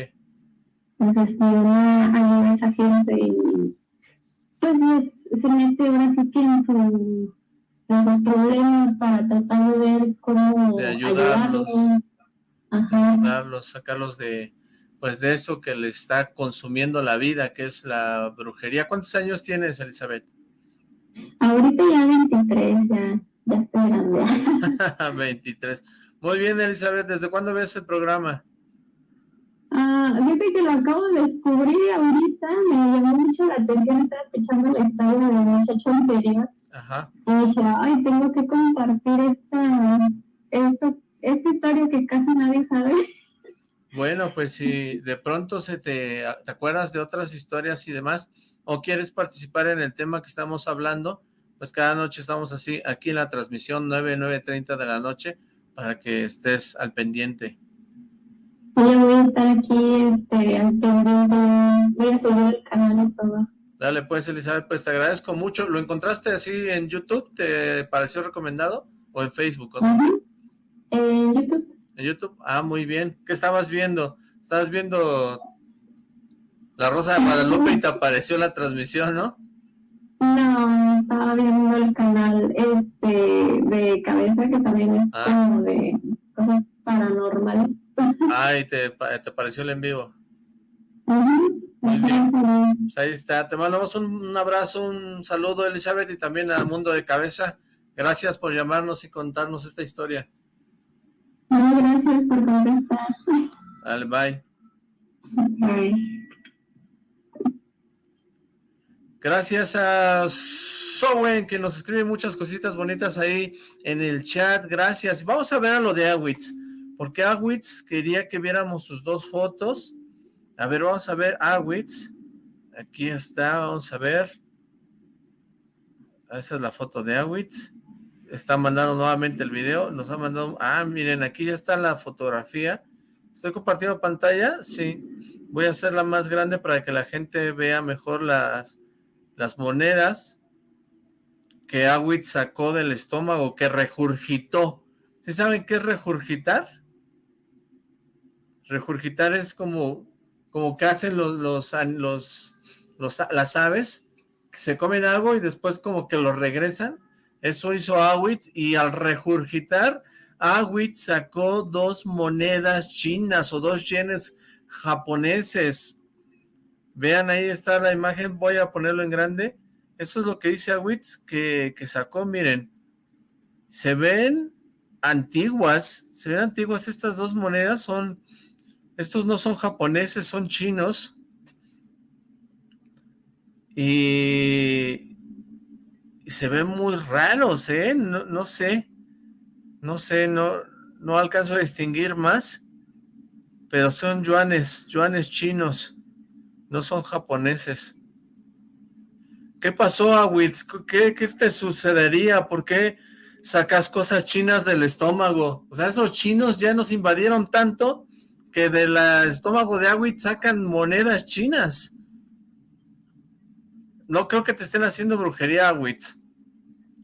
Entonces, ayuda a esa gente y pues se mete ahora sí que en, su, sus problemas para tratar de ver cómo de ayudarlos. ayudarlos, sacarlos de pues de eso que les está consumiendo la vida, que es la brujería. ¿Cuántos años tienes, Elizabeth? Ahorita ya 23, ya, ya estoy grande. 23. Muy bien, Elizabeth, ¿desde cuándo ves el programa? Ah, fíjate que lo acabo de descubrir ahorita, me llamó mucho la atención, estaba escuchando la historia del muchacho anterior. Ajá. Y dije, ay, tengo que compartir esta, esta, esta historia que casi nadie sabe. Bueno, pues si de pronto se te, te acuerdas de otras historias y demás, o quieres participar en el tema que estamos hablando, pues cada noche estamos así, aquí en la transmisión 9, 9.30 de la noche, para que estés al pendiente. Yo voy a estar aquí, este, al pendiente, voy a seguir el canal y todo. Dale pues, Elizabeth, pues te agradezco mucho. ¿Lo encontraste así en YouTube? ¿Te pareció recomendado? ¿O en Facebook? En YouTube. ¿En YouTube? Ah, muy bien. ¿Qué estabas viendo? Estabas viendo La Rosa de Guadalupe y te apareció la transmisión, ¿no? No, estaba viendo el canal este de cabeza que también es ah. como de cosas paranormales. Ay, te, te pareció el en vivo. Muy bien. Pues ahí está. Te mandamos un, abrazo, un saludo, Elizabeth, y también al mundo de cabeza. Gracias por llamarnos y contarnos esta historia. gracias por contestar. Dale, bye. Bye. Gracias a Sowen, que nos escribe muchas cositas bonitas ahí en el chat. Gracias. Vamos a ver a lo de Awitz porque Awitz quería que viéramos sus dos fotos. A ver, vamos a ver Awitz. Aquí está, vamos a ver. Esa es la foto de Awitz. Está mandando nuevamente el video. Nos ha mandado... Ah, miren, aquí ya está la fotografía. ¿Estoy compartiendo pantalla? Sí. Voy a hacerla más grande para que la gente vea mejor las, las monedas que Awitz sacó del estómago, que regurgitó. ¿Sí saben qué es regurgitar? Regurgitar es como, como que hacen los, los, los, las aves, que se comen algo y después como que lo regresan. Eso hizo Awitz y al regurgitar, Awitz sacó dos monedas chinas o dos yenes japoneses. Vean, ahí está la imagen, voy a ponerlo en grande. Eso es lo que dice Awitz que, que sacó, miren. Se ven antiguas, se ven antiguas estas dos monedas, son, estos no son japoneses, son chinos, y, se ven muy raros, ¿eh? No, no sé, no sé, no, no alcanzo a distinguir más, pero son yuanes, yuanes chinos, no son japoneses. ¿Qué pasó, Awitz? ¿Qué, ¿Qué te sucedería? ¿Por qué sacas cosas chinas del estómago? O sea, esos chinos ya nos invadieron tanto que del estómago de Awitz sacan monedas chinas. No creo que te estén haciendo brujería, Awitz.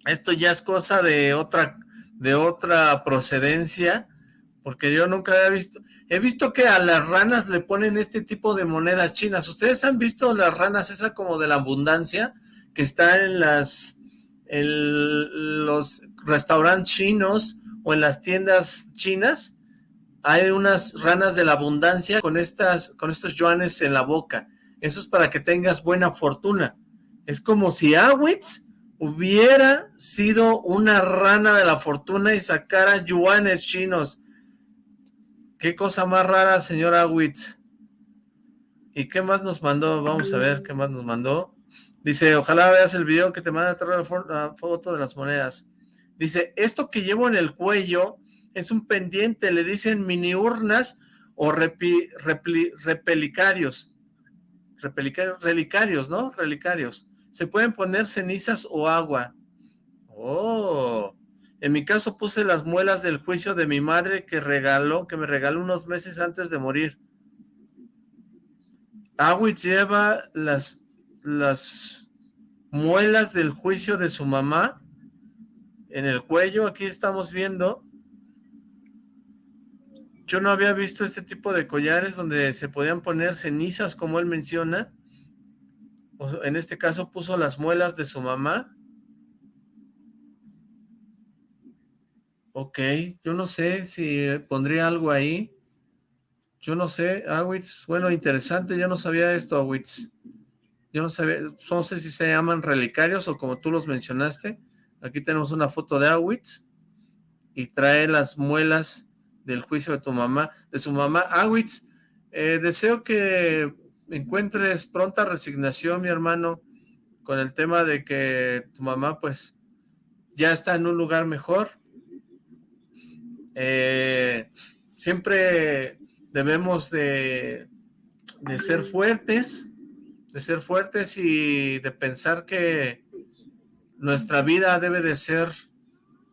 Esto ya es cosa de otra, de otra procedencia, porque yo nunca había visto... He visto que a las ranas le ponen este tipo de monedas chinas. ¿Ustedes han visto las ranas esa como de la abundancia? Que está en. En los restaurantes chinos o en las tiendas chinas. Hay unas ranas de la abundancia con, estas, con estos yuanes en la boca. Eso es para que tengas buena fortuna. Es como si Awitz hubiera sido una rana de la fortuna y sacara yuanes chinos Qué cosa más rara, señor Awitz. ¿Y qué más nos mandó? Vamos a ver qué más nos mandó. Dice, ojalá veas el video que te manda la foto de las monedas. Dice, esto que llevo en el cuello es un pendiente, le dicen mini urnas o repelicarios. Repelicarios, relicarios, ¿no? Relicarios. Se pueden poner cenizas o agua. Oh, en mi caso puse las muelas del juicio de mi madre que regaló, que me regaló unos meses antes de morir. Awitz lleva las muelas del juicio de su mamá en el cuello. Aquí estamos viendo. Yo no había visto este tipo de collares donde se podían poner cenizas, como él menciona. En este caso puso las muelas de su mamá. Ok, yo no sé si pondría algo ahí. Yo no sé, Awitz, bueno, interesante, yo no sabía esto, Awitz. Yo no sabía, no sé si se llaman relicarios o como tú los mencionaste. Aquí tenemos una foto de Awitz y trae las muelas del juicio de tu mamá, de su mamá. Awitz, eh, deseo que encuentres pronta resignación, mi hermano, con el tema de que tu mamá, pues, ya está en un lugar mejor eh, siempre debemos de, de ser fuertes, de ser fuertes y de pensar que nuestra vida debe de ser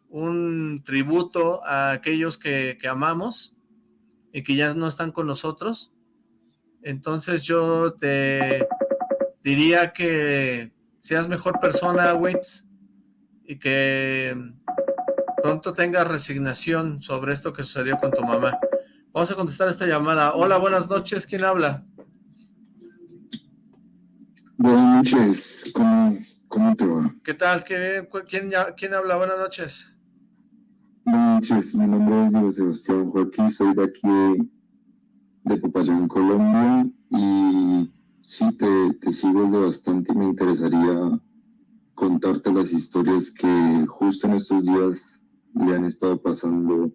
un tributo a aquellos que, que, amamos y que ya no están con nosotros. Entonces yo te diría que seas mejor persona, Waits, y que pronto tengas resignación sobre esto que sucedió con tu mamá. Vamos a contestar esta llamada. Hola, buenas noches. ¿Quién habla? Buenas noches. ¿Cómo, te va? ¿Qué tal? quién, quién, habla? Buenas noches. Noches. Mi nombre es Diego Sebastián Joaquín. Soy de aquí de, Popayán, Colombia. Y sí, te, te sigo de bastante y me interesaría contarte las historias que justo en estos días le han estado pasando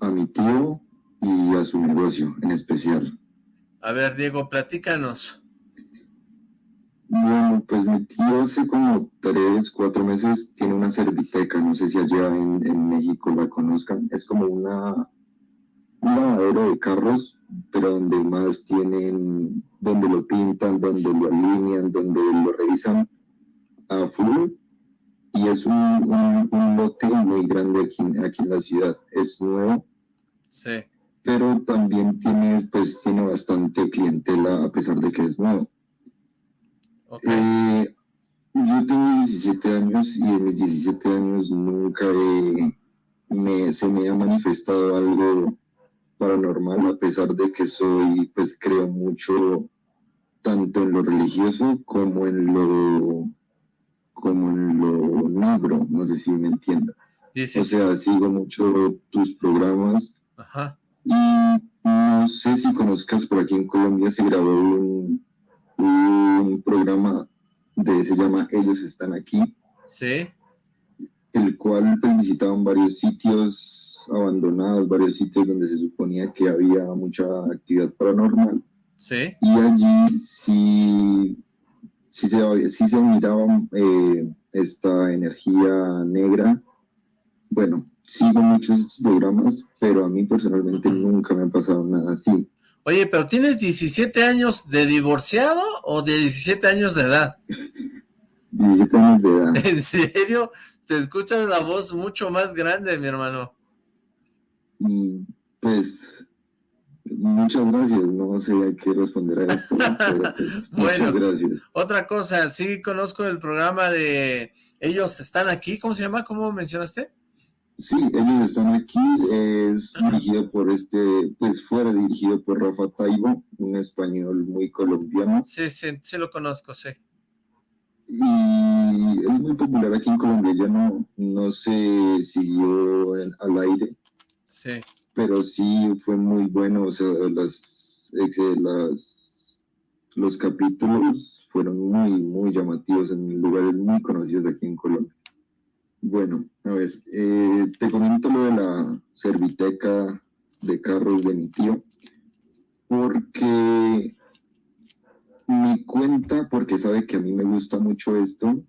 a mi tío y a su negocio en especial. A ver, Diego, platícanos. Bueno, pues mi tío hace como tres, cuatro meses tiene una serviteca, no sé si allá en, México la conozcan, es como una, un lavadero de carros, pero donde más tienen, donde lo pintan, donde lo alinean, donde lo revisan a full y es un, un, lote muy grande aquí, aquí, en la ciudad. Es nuevo. Sí. Pero también tiene, pues, tiene bastante clientela a pesar de que es nuevo. Eh, yo tengo 17 años y en mis 17 años nunca me, se me ha manifestado algo paranormal a pesar de que soy, pues creo mucho tanto en lo religioso como en lo como en lo negro, no sé si me entiendas. O sea, sigo mucho tus programas. Ajá. Y no sé si conozcas, por aquí en Colombia se grabó un, un programa de, se llama Ellos están aquí. Sí. el cual pues, visitaban varios sitios abandonados, varios sitios donde se suponía que había mucha actividad paranormal. Sí. Y allí sí, sí, se, sí se miraba eh, esta energía negra. Bueno, sigo muchos programas, pero a mí personalmente nunca me ha pasado nada así. Oye, pero ¿tienes 17 años de divorciado o de 17 años de edad? 17 años de edad. ¿En serio? Te escuchas la voz mucho más grande, mi hermano. Pues, muchas gracias. No sé a qué responder a esto. Pues, muchas gracias. Otra cosa, sí conozco el programa de Ellos Están Aquí. ¿Cómo se llama? ¿Cómo mencionaste? Sí, ellos están aquí, es dirigido por este, pues fuera dirigido por Rafa Taibo, un español muy colombiano. Sí, sí, sí lo conozco, sí. Y es muy popular aquí en Colombia, ya no, no se siguió al aire. Sí. Pero sí fue muy bueno, o sea, las, las, los capítulos fueron muy, muy llamativos en lugares muy conocidos aquí en Colombia. Bueno, a ver, eh, te comento lo de la serviteca de carros de mi tío, porque mi cuenta, porque sabe que a mí me gusta mucho esto,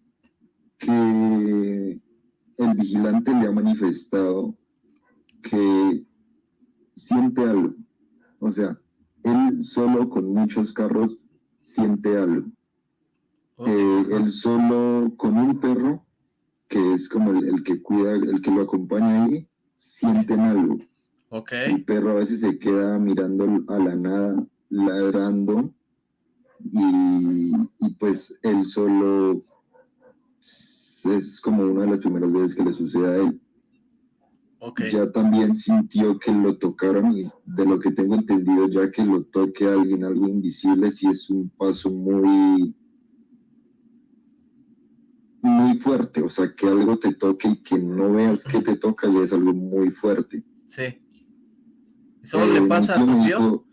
que el vigilante le ha manifestado que siente algo. O sea, él solo con muchos carros siente algo. Eh, él solo con un perro que es como el, que cuida, el que lo acompaña ahí, sienten algo. Okay. El perro a veces se queda mirando a la nada, ladrando, y, pues él solo es como una de las primeras veces que le sucede a él. Okay. Ya también sintió que lo tocaron y de lo que tengo entendido, ya que lo toque a alguien, algo invisible, sí es un paso muy, muy fuerte, o sea, que algo te toque y que no veas que te toca ya es algo muy fuerte. Sí. ¿Eso le eh, pasa a tu tío?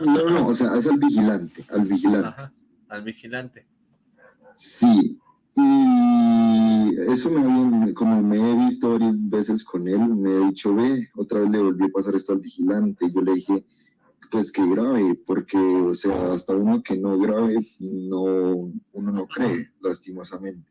no, no, o sea, es al vigilante, al vigilante. Ajá, al vigilante. Sí, y eso me como me he visto varias veces con él, me he dicho, ve, otra vez le volvió a pasar esto al vigilante, y yo le dije, pues que grave, porque, o sea, hasta uno que no grave, no, uno no cree, lastimosamente.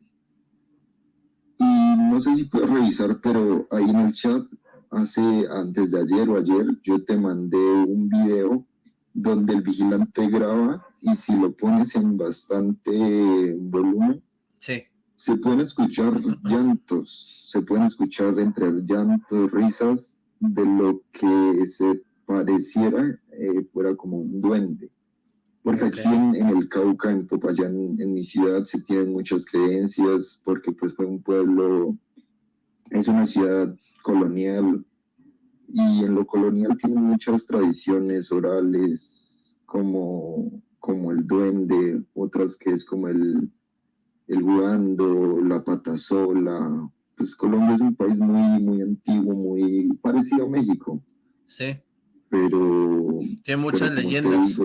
Y no sé si puedes revisar, pero ahí en el chat, hace, antes de ayer o ayer, yo te mandé un video donde el vigilante graba y si lo pones en bastante volumen, sí. se pueden escuchar llantos, se pueden escuchar entre llantos, risas de lo que se pareciera eh, fuera como un duende. Porque aquí en, el Cauca, en Popayán, en mi ciudad, se tienen muchas creencias, porque pues fue un pueblo, es una ciudad colonial, y en lo colonial tienen muchas tradiciones orales, como, como el duende, otras que es como el, el guando, la patasola. Pues Colombia es un país muy, muy antiguo, muy parecido a México. Sí pero... Tiene muchas leyendas.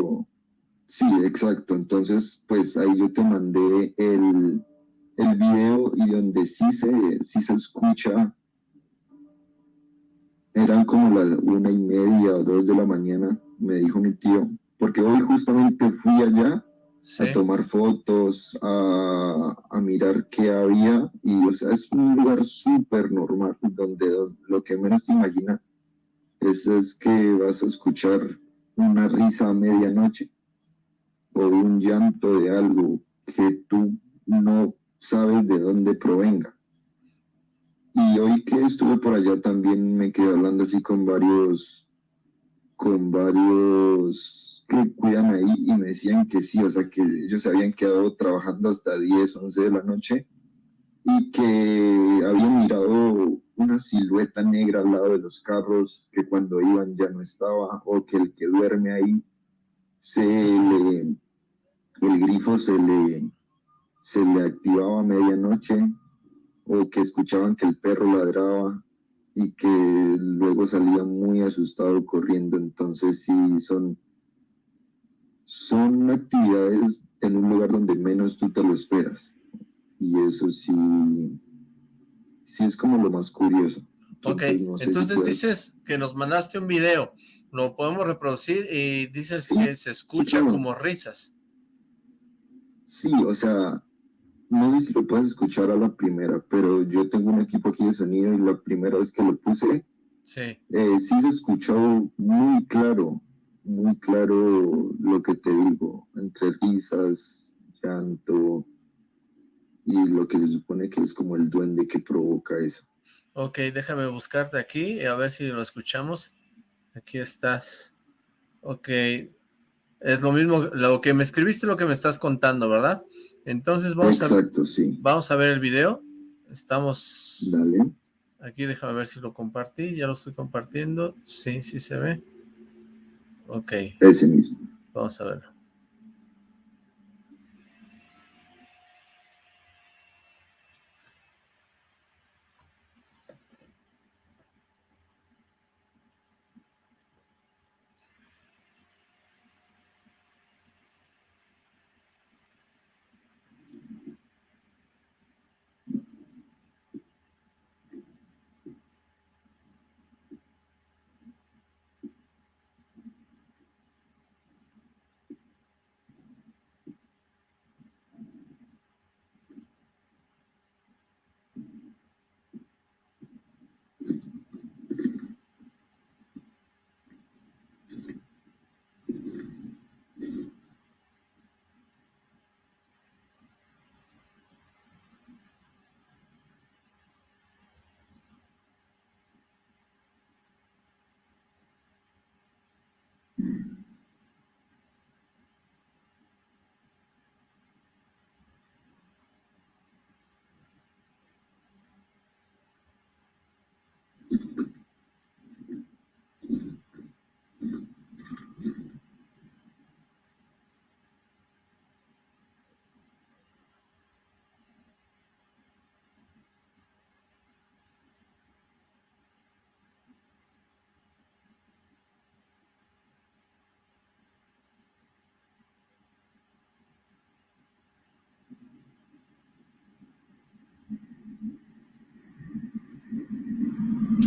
sí, exacto. Entonces, pues ahí yo te mandé el, el video y donde sí se, sí se escucha, eran como las una y media o dos de la mañana, me dijo mi tío, porque hoy justamente fui allá a tomar fotos, a, a, mirar qué había, y o sea, es un lugar súper normal, donde, donde, lo que menos te imaginas es que vas a escuchar una risa a medianoche o un llanto de algo que tú no sabes de dónde provenga. Y hoy que estuve por allá también me quedé hablando así con varios, con varios que cuidan ahí y me decían que sí, o sea que ellos se habían quedado trabajando hasta 10, 11 de la noche y que habían mirado una silueta negra al lado de los carros que cuando iban ya no estaba, o que el que duerme ahí se le, el grifo se le, se le activaba a medianoche, o que escuchaban que el perro ladraba y que luego salía muy asustado corriendo. Entonces sí son, son actividades en un lugar donde menos tú te lo esperas y eso sí, sí es como lo más curioso. ok, entonces dices que nos mandaste un video, lo podemos reproducir y dices que se escucha como risas. Sí, o sea, no sé si lo puedes escuchar a la primera, pero yo tengo un equipo aquí de sonido y la primera vez que lo puse, sí, eh, sí se escuchó muy claro, muy claro lo que te digo, entre risas, llanto y lo que se supone que es como el duende que provoca eso. Ok, déjame buscarte aquí a ver si lo escuchamos. Aquí estás. Ok, es lo mismo, lo que me escribiste, lo que me estás contando, ¿verdad? Entonces vamos Exacto, a sí. vamos a ver el video. Estamos Dale. Aquí déjame ver si lo compartí, ya lo estoy compartiendo. Sí, sí se ve. Ok. Ese mismo. Vamos a verlo.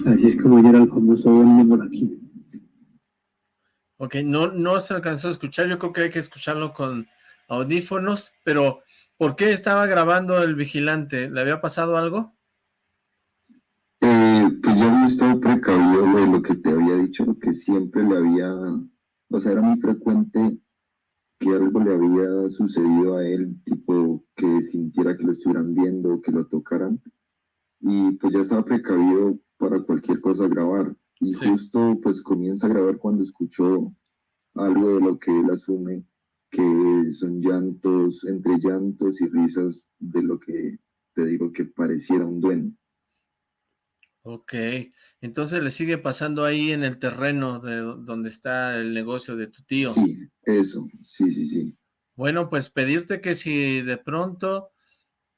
Así es como era el famoso por aquí. Ok, no, no se alcanzó a escuchar, yo creo que hay que escucharlo con audífonos, pero ¿por qué estaba grabando el vigilante? ¿Le había pasado algo? Eh, pues yo había estado precavido de lo que te había dicho, que siempre le había, o sea, era muy frecuente que algo le había sucedido a él, tipo que sintiera que lo estuvieran viendo, que lo tocaran, y pues ya estaba precavido para cualquier cosa grabar. Y justo pues comienza a grabar cuando escuchó algo de lo que él asume que son llantos, entre llantos y risas de lo que te digo que pareciera un duende. Ok, entonces le sigue pasando ahí en el terreno de donde está el negocio de tu tío. Sí, eso, sí, sí, sí. Bueno, pues pedirte que si de pronto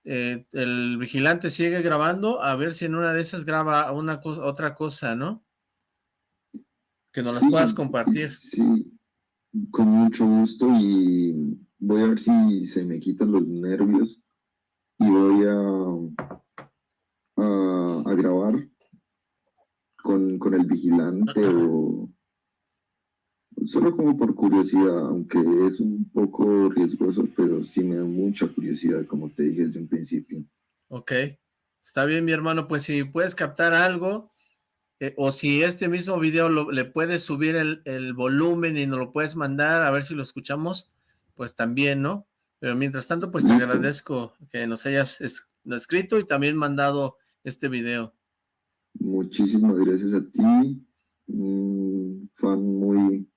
eh, el vigilante sigue grabando, a ver si en una de esas graba una otra cosa, ¿no? Que nos las puedas compartir. Sí, con mucho gusto y voy a ver si se me quitan los nervios y voy a, a, grabar con, con el vigilante o solo como por curiosidad, aunque es un poco riesgoso, pero sí me da mucha curiosidad, como te dije desde un principio. Ok, está bien mi hermano, pues si puedes captar algo, eh, o si este mismo video le puedes subir el, volumen y nos lo puedes mandar, a ver si lo escuchamos, pues también, ¿no? Pero mientras tanto, pues te agradezco que nos hayas escrito y también mandado este video. Muchísimas gracias a ti, un fan muy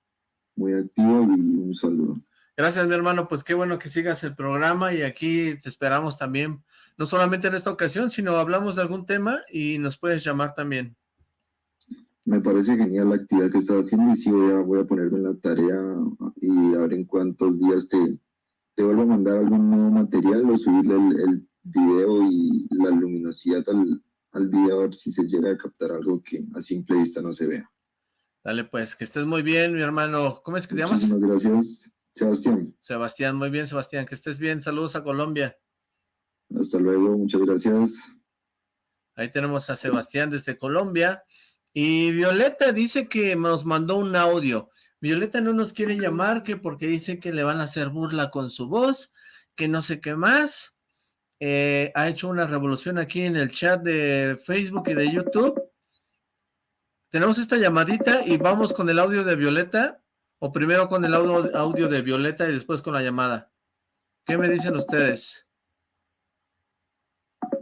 muy activo y un saludo. Gracias, mi hermano. Pues qué bueno que sigas el programa y aquí te esperamos también, no solamente en esta ocasión, sino hablamos de algún tema y nos puedes llamar también. Me parece genial la actividad que estás haciendo y sí voy a, voy a ponerme en la tarea y a ver en cuántos días te, te vuelvo a mandar algún nuevo material o subirle el, video y la luminosidad al, al video a ver si se llega a captar algo que a simple vista no se vea. Dale pues, que estés muy bien, mi hermano. ¿Cómo es que te llamas? Muchísimas gracias, Sebastián. Sebastián, muy bien, Sebastián. Que estés bien. Saludos a Colombia. Hasta luego, muchas gracias. Ahí tenemos a Sebastián desde Colombia. Y Violeta dice que nos mandó un audio. Violeta no nos quiere llamar que porque dice que le van a hacer burla con su voz, que no sé qué más. Eh, ha hecho una revolución aquí en el chat de Facebook y de YouTube. Tenemos esta llamadita y vamos con el audio de Violeta, o primero con el audio, de Violeta y después con la llamada. ¿Qué me dicen ustedes?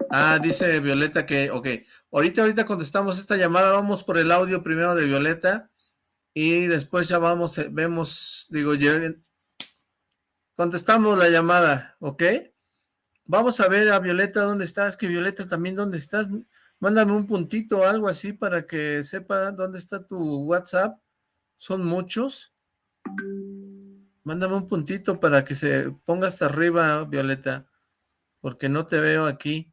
Ah, dice Violeta que, ok, ahorita, ahorita contestamos esta llamada, vamos por el audio primero de Violeta y después ya vamos, eh, vemos, digo, contestamos la llamada, ¿ok? Vamos a ver a Violeta dónde estás, que Violeta también dónde estás. Mándame un puntito o algo así para que sepa dónde está tu WhatsApp. Son muchos. Mándame un puntito para que se ponga hasta arriba, Violeta, porque no te veo aquí.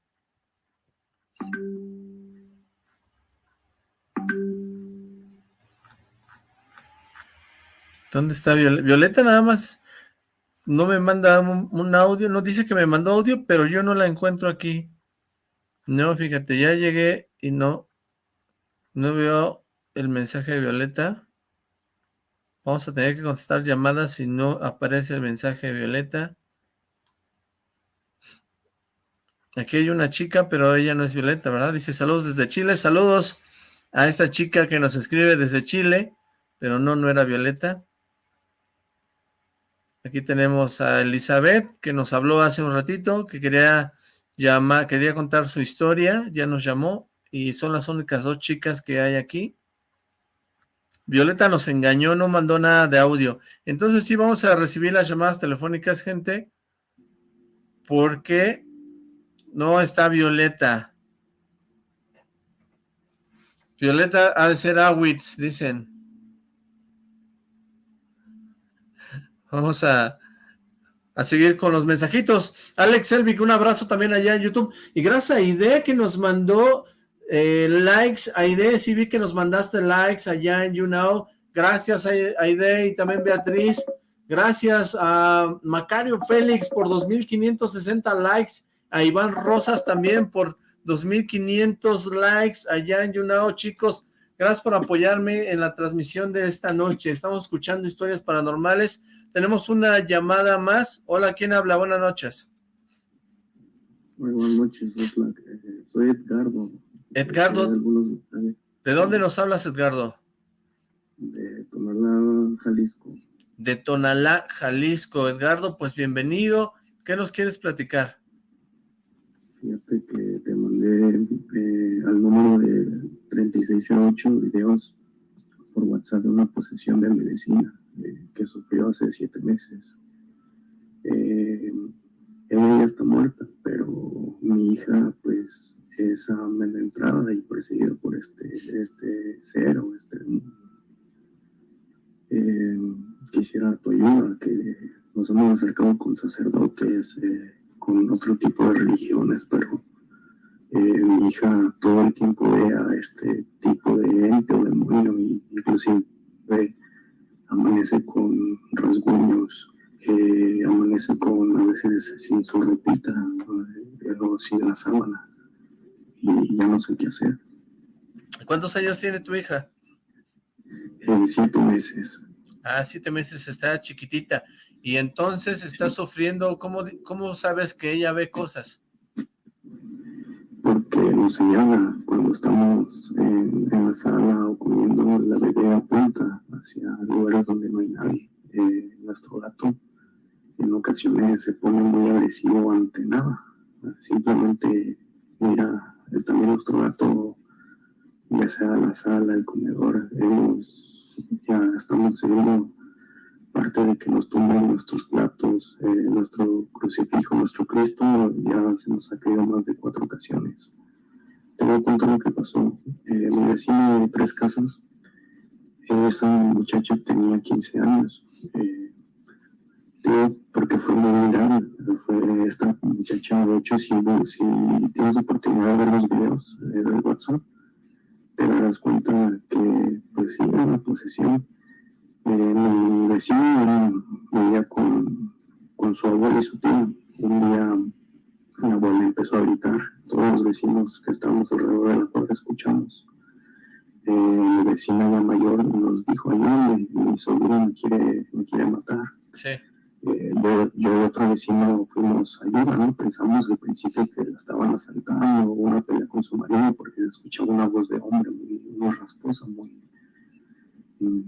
¿Dónde está Violeta? Violeta nada más no me manda un, audio, no dice que me mandó audio, pero yo no la encuentro aquí. No, fíjate, ya llegué y no, no veo el mensaje de Violeta. Vamos a tener que contestar llamadas si no aparece el mensaje de Violeta. Aquí hay una chica, pero ella no es Violeta, ¿verdad? Dice saludos desde Chile, saludos a esta chica que nos escribe desde Chile, pero no, no era Violeta. Aquí tenemos a Elizabeth, que nos habló hace un ratito, que quería llamar, quería contar su historia, ya nos llamó, y son las únicas dos chicas que hay aquí. Violeta nos engañó, no mandó nada de audio. Entonces sí vamos a recibir las llamadas telefónicas, gente, porque no está Violeta. Violeta ha de ser Awitz, dicen. Vamos a, seguir con los mensajitos. Alex Elvic, un abrazo también allá en YouTube. Y gracias a Ide que nos mandó eh, likes. Aide, sí vi que nos mandaste likes allá en YouNow. Gracias Aide y también Beatriz. Gracias a Macario Félix por 2.560 likes. A Iván Rosas también por 2.500 likes allá en YouNow, chicos. Gracias por apoyarme en la transmisión de esta noche. Estamos escuchando historias paranormales. Tenemos una llamada más. Hola, ¿quién habla? Buenas noches. Muy buenas noches, soy Edgardo. Edgardo, ¿de dónde nos hablas, Edgardo? De Tonalá, Jalisco. De Tonalá, Jalisco. Edgardo, pues bienvenido. ¿Qué nos quieres platicar? Fíjate que te mandé eh, al número de 3608 videos por WhatsApp de una posesión de medicina eh, que sufrió hace siete meses. Eh, ella ya está muerta, pero mi hija pues es amenazada y perseguida por este, este ser o este eh, quisiera tu ayuda, que nos hemos acercado con sacerdotes, con otro tipo de religiones, pero mi hija todo el tiempo ve a este tipo de ente o demonio, y inclusive amanece con rasguños, eh, amanece con a veces sin su ropita, eh, o sin la sábana, y ya no sé qué hacer. ¿Cuántos años tiene tu hija? Eh, siete meses. Ah, siete meses, está chiquitita. Y entonces está sufriendo, ¿cómo, ¿cómo sabes que ella ve cosas? Nos señala cuando estamos en, la sala o comiendo, la bebé apunta hacia lugares donde no hay nadie. Eh, nuestro gato en ocasiones se pone muy agresivo ante nada. Simplemente mira también nuestro gato, ya sea la sala, el comedor, ya estamos seguro parte de que nos tumben nuestros platos, eh, nuestro crucifijo, nuestro Cristo, ya se nos ha caído más de cuatro ocasiones. Te voy a contar lo que pasó. Eh, mi vecino de tres casas esa muchacha tenía 15 años. Eh, porque fue muy grave. Fue esta muchacha, de hecho, si, tienes oportunidad de ver los videos eh, del WhatsApp, te darás cuenta que, pues sí, era una posesión. Eh, mi vecino vivía con, con su abuela y su tío. Un día mi abuela empezó a gritar todos los vecinos que estábamos alrededor de la cuadra escuchamos. Eh, la vecina ya mayor nos dijo, ayúdame, mi sobrino me quiere, me quiere matar. Sí. Eh, yo, yo y otro vecino fuimos a ayuda, ¿no? Pensamos al principio que la estaban asaltando, una pelea con su marido, porque escuchaba una voz de hombre muy, muy rasposa, muy,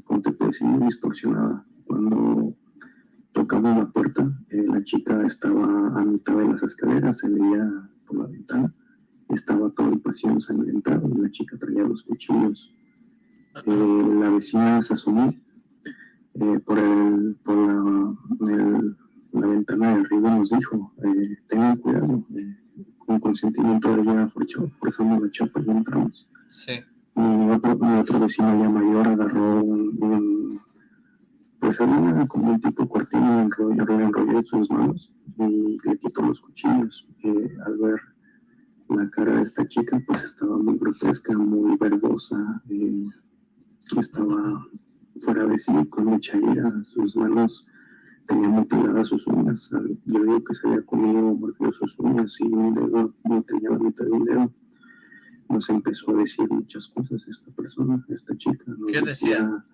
¿cómo te puedo decir? Muy distorsionada. Cuando tocamos la puerta, eh, la chica estaba a mitad de las escaleras, se veía estaba todo el pasillo ensangrentado la chica traía los cuchillos. Eh, la vecina se asomó eh, por, el, por la, el, la, ventana de arriba nos dijo, eh, tengan cuidado, eh, con consentimiento de ella forzamos la chapa y entramos. Sí. Y otro, otro vecino ya mayor agarró un, un pues había como un tipo cortina enrolló, enrolló en sus manos y le quitó los cuchillos. Eh, al ver la cara de esta chica, pues estaba muy grotesca, muy verdosa, eh, estaba fuera de sí, con mucha ira, sus manos tenían mutiladas sus uñas, yo digo que se había comido, mordió sus uñas y un dedo, no tenía la mitad de un dedo. Nos empezó a decir muchas cosas esta persona, esta chica. Nos ¿Qué decía?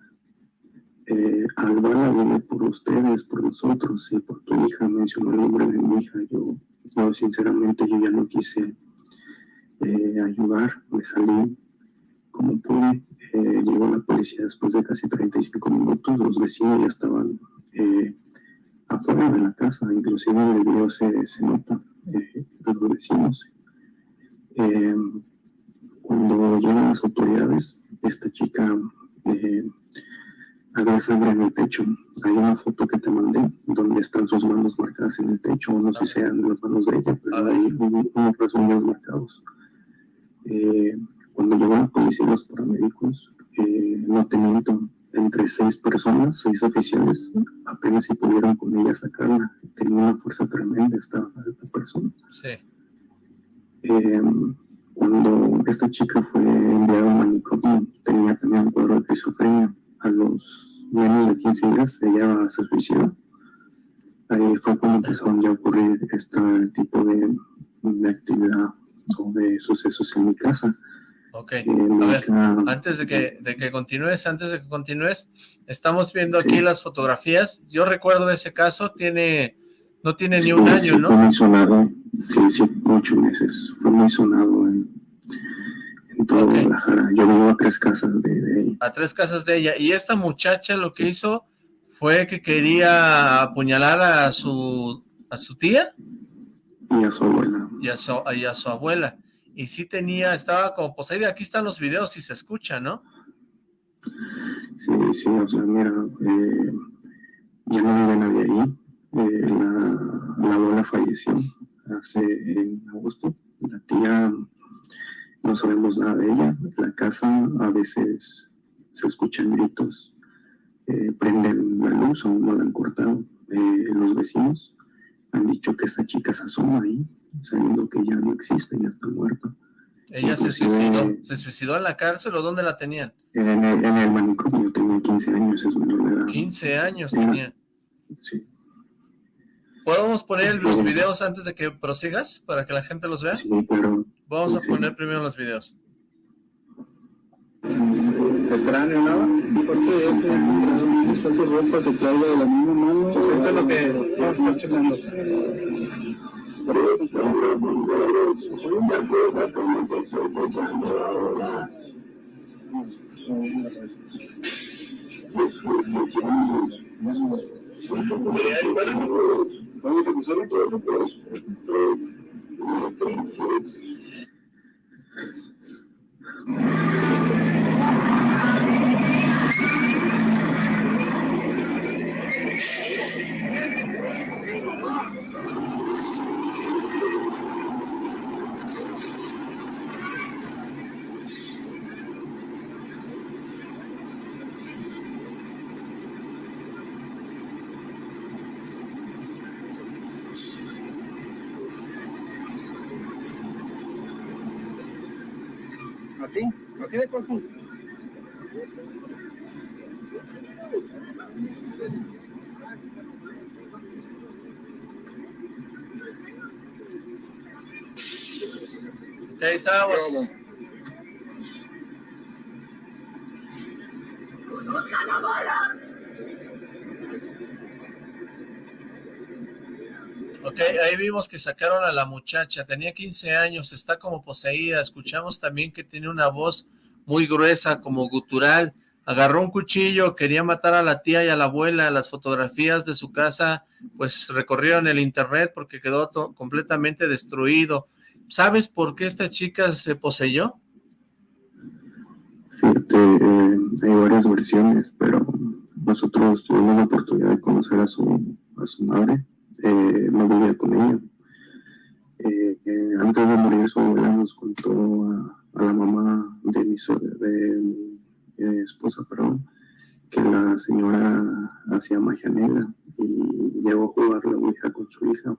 eh, Alba viene por ustedes, por nosotros y por tu hija, mencionó el nombre de mi hija. Yo, yo sinceramente, yo ya no quise eh, ayudar, me salí como pude. Eh, llegó la policía después de casi 35 minutos, los vecinos ya estaban eh, afuera de la casa, inclusive en el video se, se nota, eh, los vecinos. Eh, cuando llegan las autoridades, esta chica había sangre en el techo. Hay una foto que te mandé donde están sus manos marcadas en el techo. No sé si sean las manos de ella, pero hay unos rasguños marcados. Eh, cuando llegó la policía y los paramédicos, eh, no te miento, entre seis personas, seis oficiales, apenas si pudieron con ella sacarla. Tenía una fuerza tremenda esta, esta persona. Sí. Eh, cuando esta chica fue enviada a un manicomio, tenía también un cuadro de esquizofrenia. A los menos de 15 días ella se suicidó. Ahí fue cuando empezaron ya a ocurrir este tipo de, de actividad de sucesos en mi casa. Ok, a ver, antes de que, de que continúes, antes de que continúes, estamos viendo aquí las fotografías. Yo recuerdo ese caso, tiene, no tiene ni un sí, año, Fue ¿no? muy sonado, sí, sí, ocho meses. Fue muy sonado en, en toda Ok. Guadalajara. Yo vivo a tres casas de, de ella. A tres casas de ella. Y esta muchacha lo que hizo fue que quería apuñalar a su, a su tía y a su abuela. y a su, y a su abuela. Y sí tenía, estaba como poseída. Aquí están los videos y se escucha, ¿no? Sí, sí, o sea, mira, eh, ya no vive nadie ahí. Eh, la, la abuela falleció hace en agosto. La tía no sabemos nada de ella. La casa a veces se escuchan gritos, eh, prenden la luz, aún no la han cortado. Eh, los vecinos han dicho que esta chica se asoma ahí, sabiendo que ya no existe, ya está muerta. Ella se suicidó. ¿Se suicidó en la cárcel o dónde la tenían? En el, en el manicomio tenía 15 años, es menor de edad. 15 años tenía. Sí, ¿Podemos poner los videos antes de que prosigas para que la gente los vea? sí, pero Vamos a Sí. poner primero los videos. Extraño nada porque ese es usa su ropa se traiga de la misma mano eso es lo que vamos a estar checando vamos a usar así así de estábamos. Ok, ahí vimos que sacaron a la muchacha, tenía 15 años, está como poseída, escuchamos también que tiene una voz muy gruesa, como gutural, agarró un cuchillo, quería matar a la tía y a la abuela, las fotografías de su casa pues recorrieron el internet porque quedó completamente destruido. ¿Sabes por qué esta chica se poseyó? Cierto, eh, hay varias versiones, pero nosotros tuvimos la oportunidad de conocer a su, a su madre, eh, no vivía con ella. Eh, eh, antes de morir su abuela nos contó a, la mamá de mi, de mi esposa, perdón, que la señora hacía magia negra y llegó a jugar la ouija con su hija.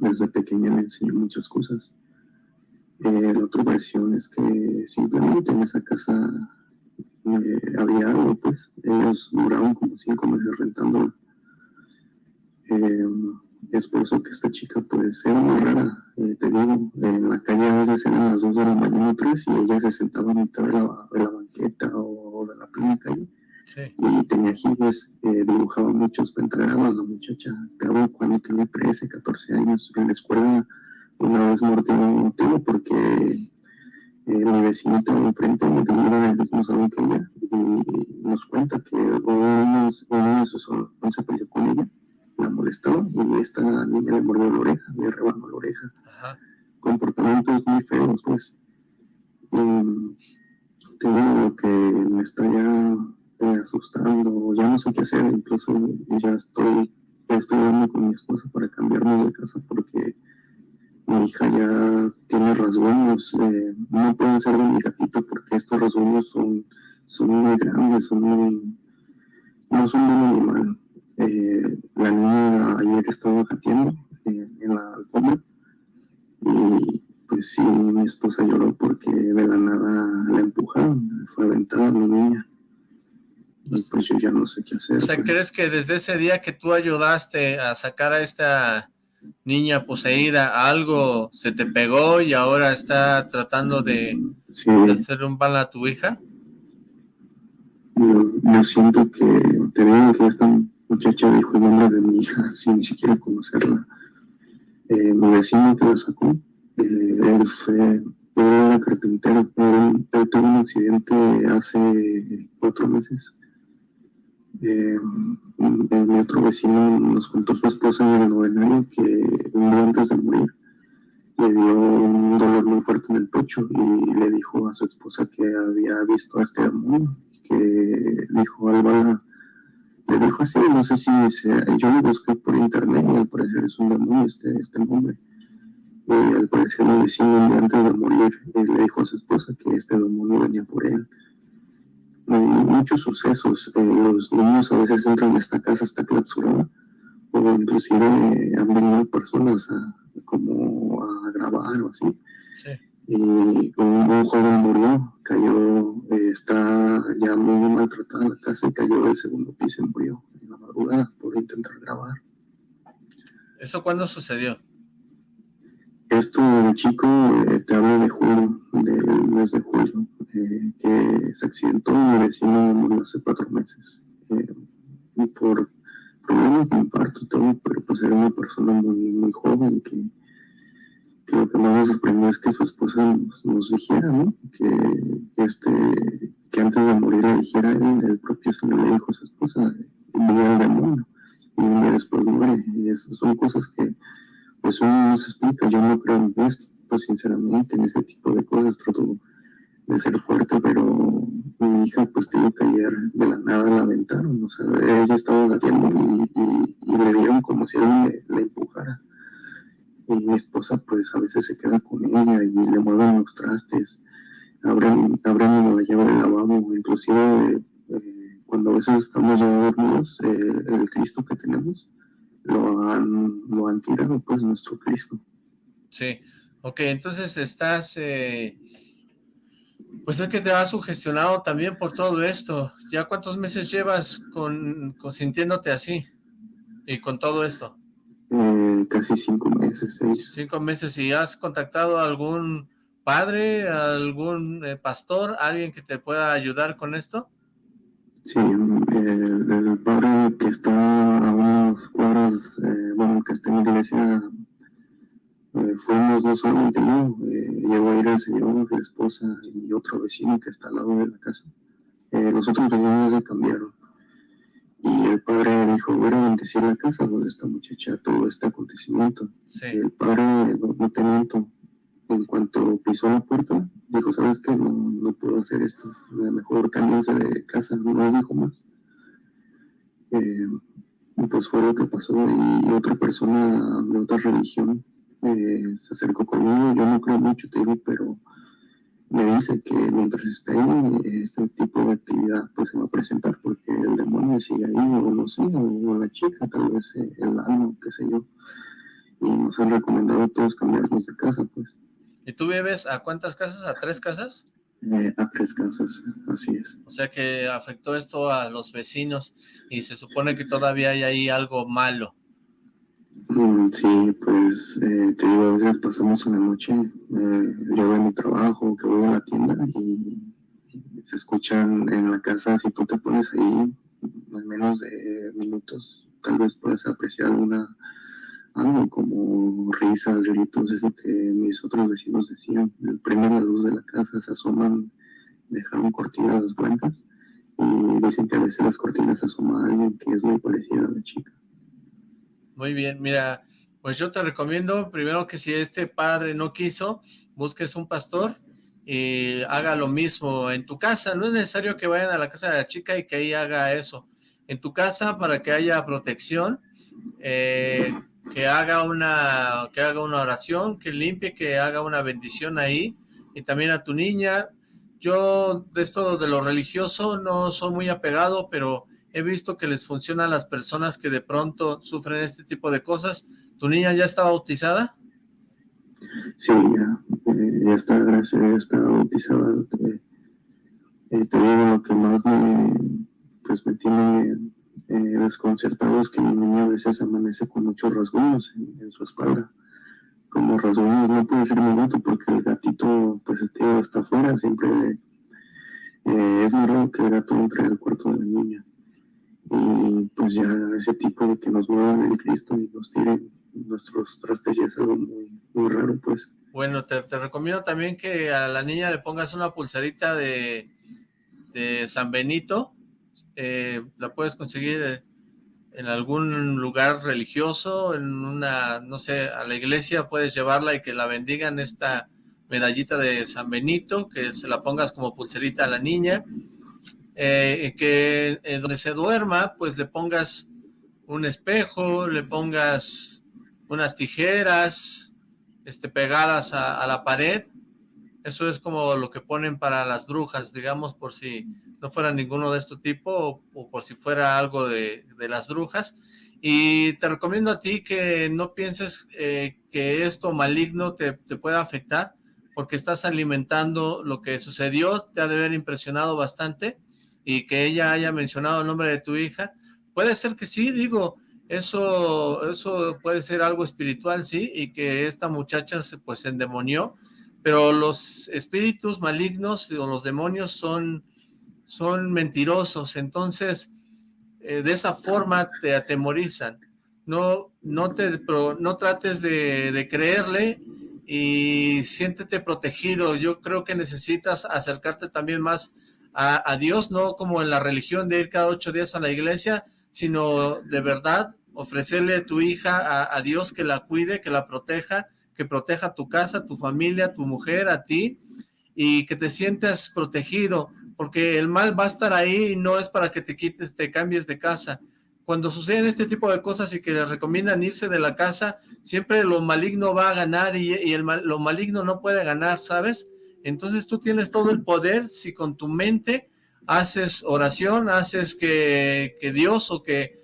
Desde pequeña le enseñó muchas cosas. la otra versión es que simplemente en esa casa había algo, pues. Ellos duraron como cinco meses rentándola. Eh, es por eso que esta chica pues era muy rara, eh, te digo, en la calle a veces eran las 2 de la mañana o 3 y ella se sentaba a mitad de la, banqueta o, de la plena calle y tenía jibes, eh, dibujaba muchos pentagramas la muchacha, pero cuando tenía 13, 14 años en la escuela una vez mordió un tío porque eh, mi vecinito enfrente me tenía el mismo salón que ella y nos cuenta que uno, uno de sus se peleó con ella la molestó y esta niña le mordió la oreja, le rebanó la oreja. Comportamientos muy feos, pues. Y te digo que me está ya asustando, ya no sé qué hacer, incluso ya estoy, estoy hablando con mi esposa para cambiarme de casa porque mi hija ya tiene rasguños, eh, no pueden ser de mi gatito porque estos rasguños son, son muy grandes, son muy, no son muy animal eh, la niña ayer estaba jateando en la alfombra y pues sí, mi esposa lloró porque de la nada la empujaron, fue aventada mi niña. Y pues, yo ya no sé qué hacer. O sea, pues. ¿crees que desde ese día que tú ayudaste a sacar a esta niña poseída, algo se te pegó y ahora está tratando de, hacer un mal a tu hija? Yo, siento que te digo que están muchacha dijo el nombre de mi hija sin ni siquiera conocerla. Eh, mi vecino que la sacó, eh, él fue, era carpintero, él, tuvo un accidente hace cuatro meses. Eh, mi otro vecino nos contó su esposa en el novenario que antes de morir le dio un dolor muy fuerte en el pecho y le dijo a su esposa que había visto a este demonio, que dijo, Álvaro, le dijo así, no sé si yo lo busqué por internet y al parecer es un demonio este, este nombre. Y al parecer el vecino antes de morir le dijo a su esposa que este demonio venía por él. Hay muchos sucesos, eh, los niños a veces entran a esta casa, está clausurada, o inclusive han venido personas a, como a grabar o así. Sí y un, joven murió, cayó, eh, está ya muy maltratada la casa y cayó del segundo piso y murió en la madrugada por intentar grabar. ¿Eso cuándo sucedió? Esto, chico, eh, te hablo de julio, del mes de julio, eh, que se accidentó, mi vecino murió hace cuatro meses, y por problemas de infarto y todo, pero pues era una persona muy, muy joven que lo que más me sorprendió es que su esposa nos, dijera, ¿no? Que, este, que antes de morir le dijera él, el propio Señor le dijo a su esposa, vive el demonio, y un día después muere. Y esas son cosas que, pues uno no se explica. Yo no creo en esto, sinceramente, en ese tipo de cosas. Trato de ser fuerte, pero mi hija, pues, tuvo que ayer de la nada la aventaron. O sea, ella estaba gateando y, y, le dieron como si él le empujara y mi esposa pues a veces se queda con ella y le mueven los trastes, abren, abren la llave del lavabo, inclusive eh, cuando a veces estamos ya dormidos, eh, el Cristo que tenemos lo han, lo han tirado, pues nuestro Cristo. Sí, ok, entonces estás, eh, pues es que te has sugestionado también por todo esto, ¿ya cuántos meses llevas con, con sintiéndote así y con todo esto? Eh, casi cinco meses, seis. Cinco meses, ¿y has contactado a algún padre, algún eh, pastor, alguien que te pueda ayudar con esto? Sí, el, padre que está a unos cuadros, eh, bueno, que está en la iglesia, eh, fuimos no solamente yo, eh, llegó a ir el señor, la esposa y otro vecino que está al lado de la casa. los otros vecinos se cambiaron. Y el padre dijo, voy a bendecir la casa donde esta muchacha todo este acontecimiento. el padre, no, no te miento, en cuanto pisó la puerta, dijo, ¿sabes qué? No, no puedo hacer esto. Mejor cámbiense de casa, no dijo más. Eh, pues fue lo que pasó y otra persona de otra religión eh, se acercó conmigo. Yo no creo mucho, te digo, pero me dice que mientras esté ahí, este tipo de actividad pues se va a presentar porque el demonio sigue ahí, o no sé, o la chica, tal vez eh, el alma, qué sé yo. Y nos han recomendado a todos cambiarnos de casa, pues. ¿Y tú vives a cuántas casas? ¿A tres casas? Eh, a tres casas, así es. O sea que afectó esto a los vecinos y se supone que todavía hay ahí algo malo. Mm, sí, pues eh, te digo, a veces pasamos una noche, eh, yo voy a mi trabajo, que voy a la tienda y se escuchan en la casa, si tú te pones ahí, en menos de minutos, tal vez puedes apreciar alguna algo como risas, gritos, es lo que mis otros vecinos decían. Prenden la luz de la casa, se asoman, dejaron cortinas blancas y dicen que a veces las cortinas asoma a alguien que es muy parecida a la chica. Muy bien, mira, pues yo te recomiendo primero que si este padre no quiso, busques un pastor y haga lo mismo en tu casa. No es necesario que vayan a la casa de la chica y que ahí haga eso. En tu casa, para que haya protección, eh, que haga una que haga una oración, que limpie, que haga una bendición ahí, y también a tu niña. Yo de esto de lo religioso no soy muy apegado, pero he visto que les funciona a las personas que de pronto sufren este tipo de cosas. ¿Tu niña ya está bautizada? Sí, ya, eh, ya está, gracias, ya está bautizada. Eh, te digo lo que más me, pues me tiene eh, desconcertados que mi niña a veces amanece con muchos rasguños en, su espalda. Como rasguños no puede ser mi gato porque el gatito pues este, está afuera, siempre eh, es muy raro que el gato entre al cuarto de la niña. Y pues ya ese tipo de que nos muevan el Cristo y nos tiren nuestros trastes ya es algo muy, muy raro pues. Bueno, te, te, recomiendo también que a la niña le pongas una pulserita de, de San Benito, eh, la puedes conseguir en algún lugar religioso, en una, no sé, a la iglesia puedes llevarla y que la bendigan esta medallita de San Benito, que se la pongas como pulserita a la niña, eh, que eh, donde se duerma, pues le pongas un espejo, le pongas unas tijeras este, pegadas a la pared, eso es como lo que ponen para las brujas, digamos, por si no fuera ninguno de este tipo o, por si fuera algo de, las brujas. Y te recomiendo a ti que no pienses eh, que esto maligno te, te pueda afectar, porque estás alimentando lo que sucedió, te ha de haber impresionado bastante, y que ella haya mencionado el nombre de tu hija. Puede ser que sí, digo, eso, eso puede ser algo espiritual, sí, y que esta muchacha se, pues endemonió, pero los espíritus malignos o los demonios son, son mentirosos, entonces eh, de esa forma te atemorizan. No, no, te, no trates de, creerle y siéntete protegido. Yo creo que necesitas acercarte también más a, Dios, no como en la religión de ir cada ocho días a la iglesia, sino de verdad ofrecerle a tu hija a Dios que la cuide, que la proteja, que proteja tu casa, tu familia, tu mujer, a ti, y que te sientas protegido, porque el mal va a estar ahí y no es para que te quites, te cambies de casa. Cuando suceden este tipo de cosas y que les recomiendan irse de la casa, siempre lo maligno va a ganar y, el lo maligno no puede ganar, ¿sabes? Entonces tú tienes todo el poder si con tu mente haces oración, haces que, que Dios o que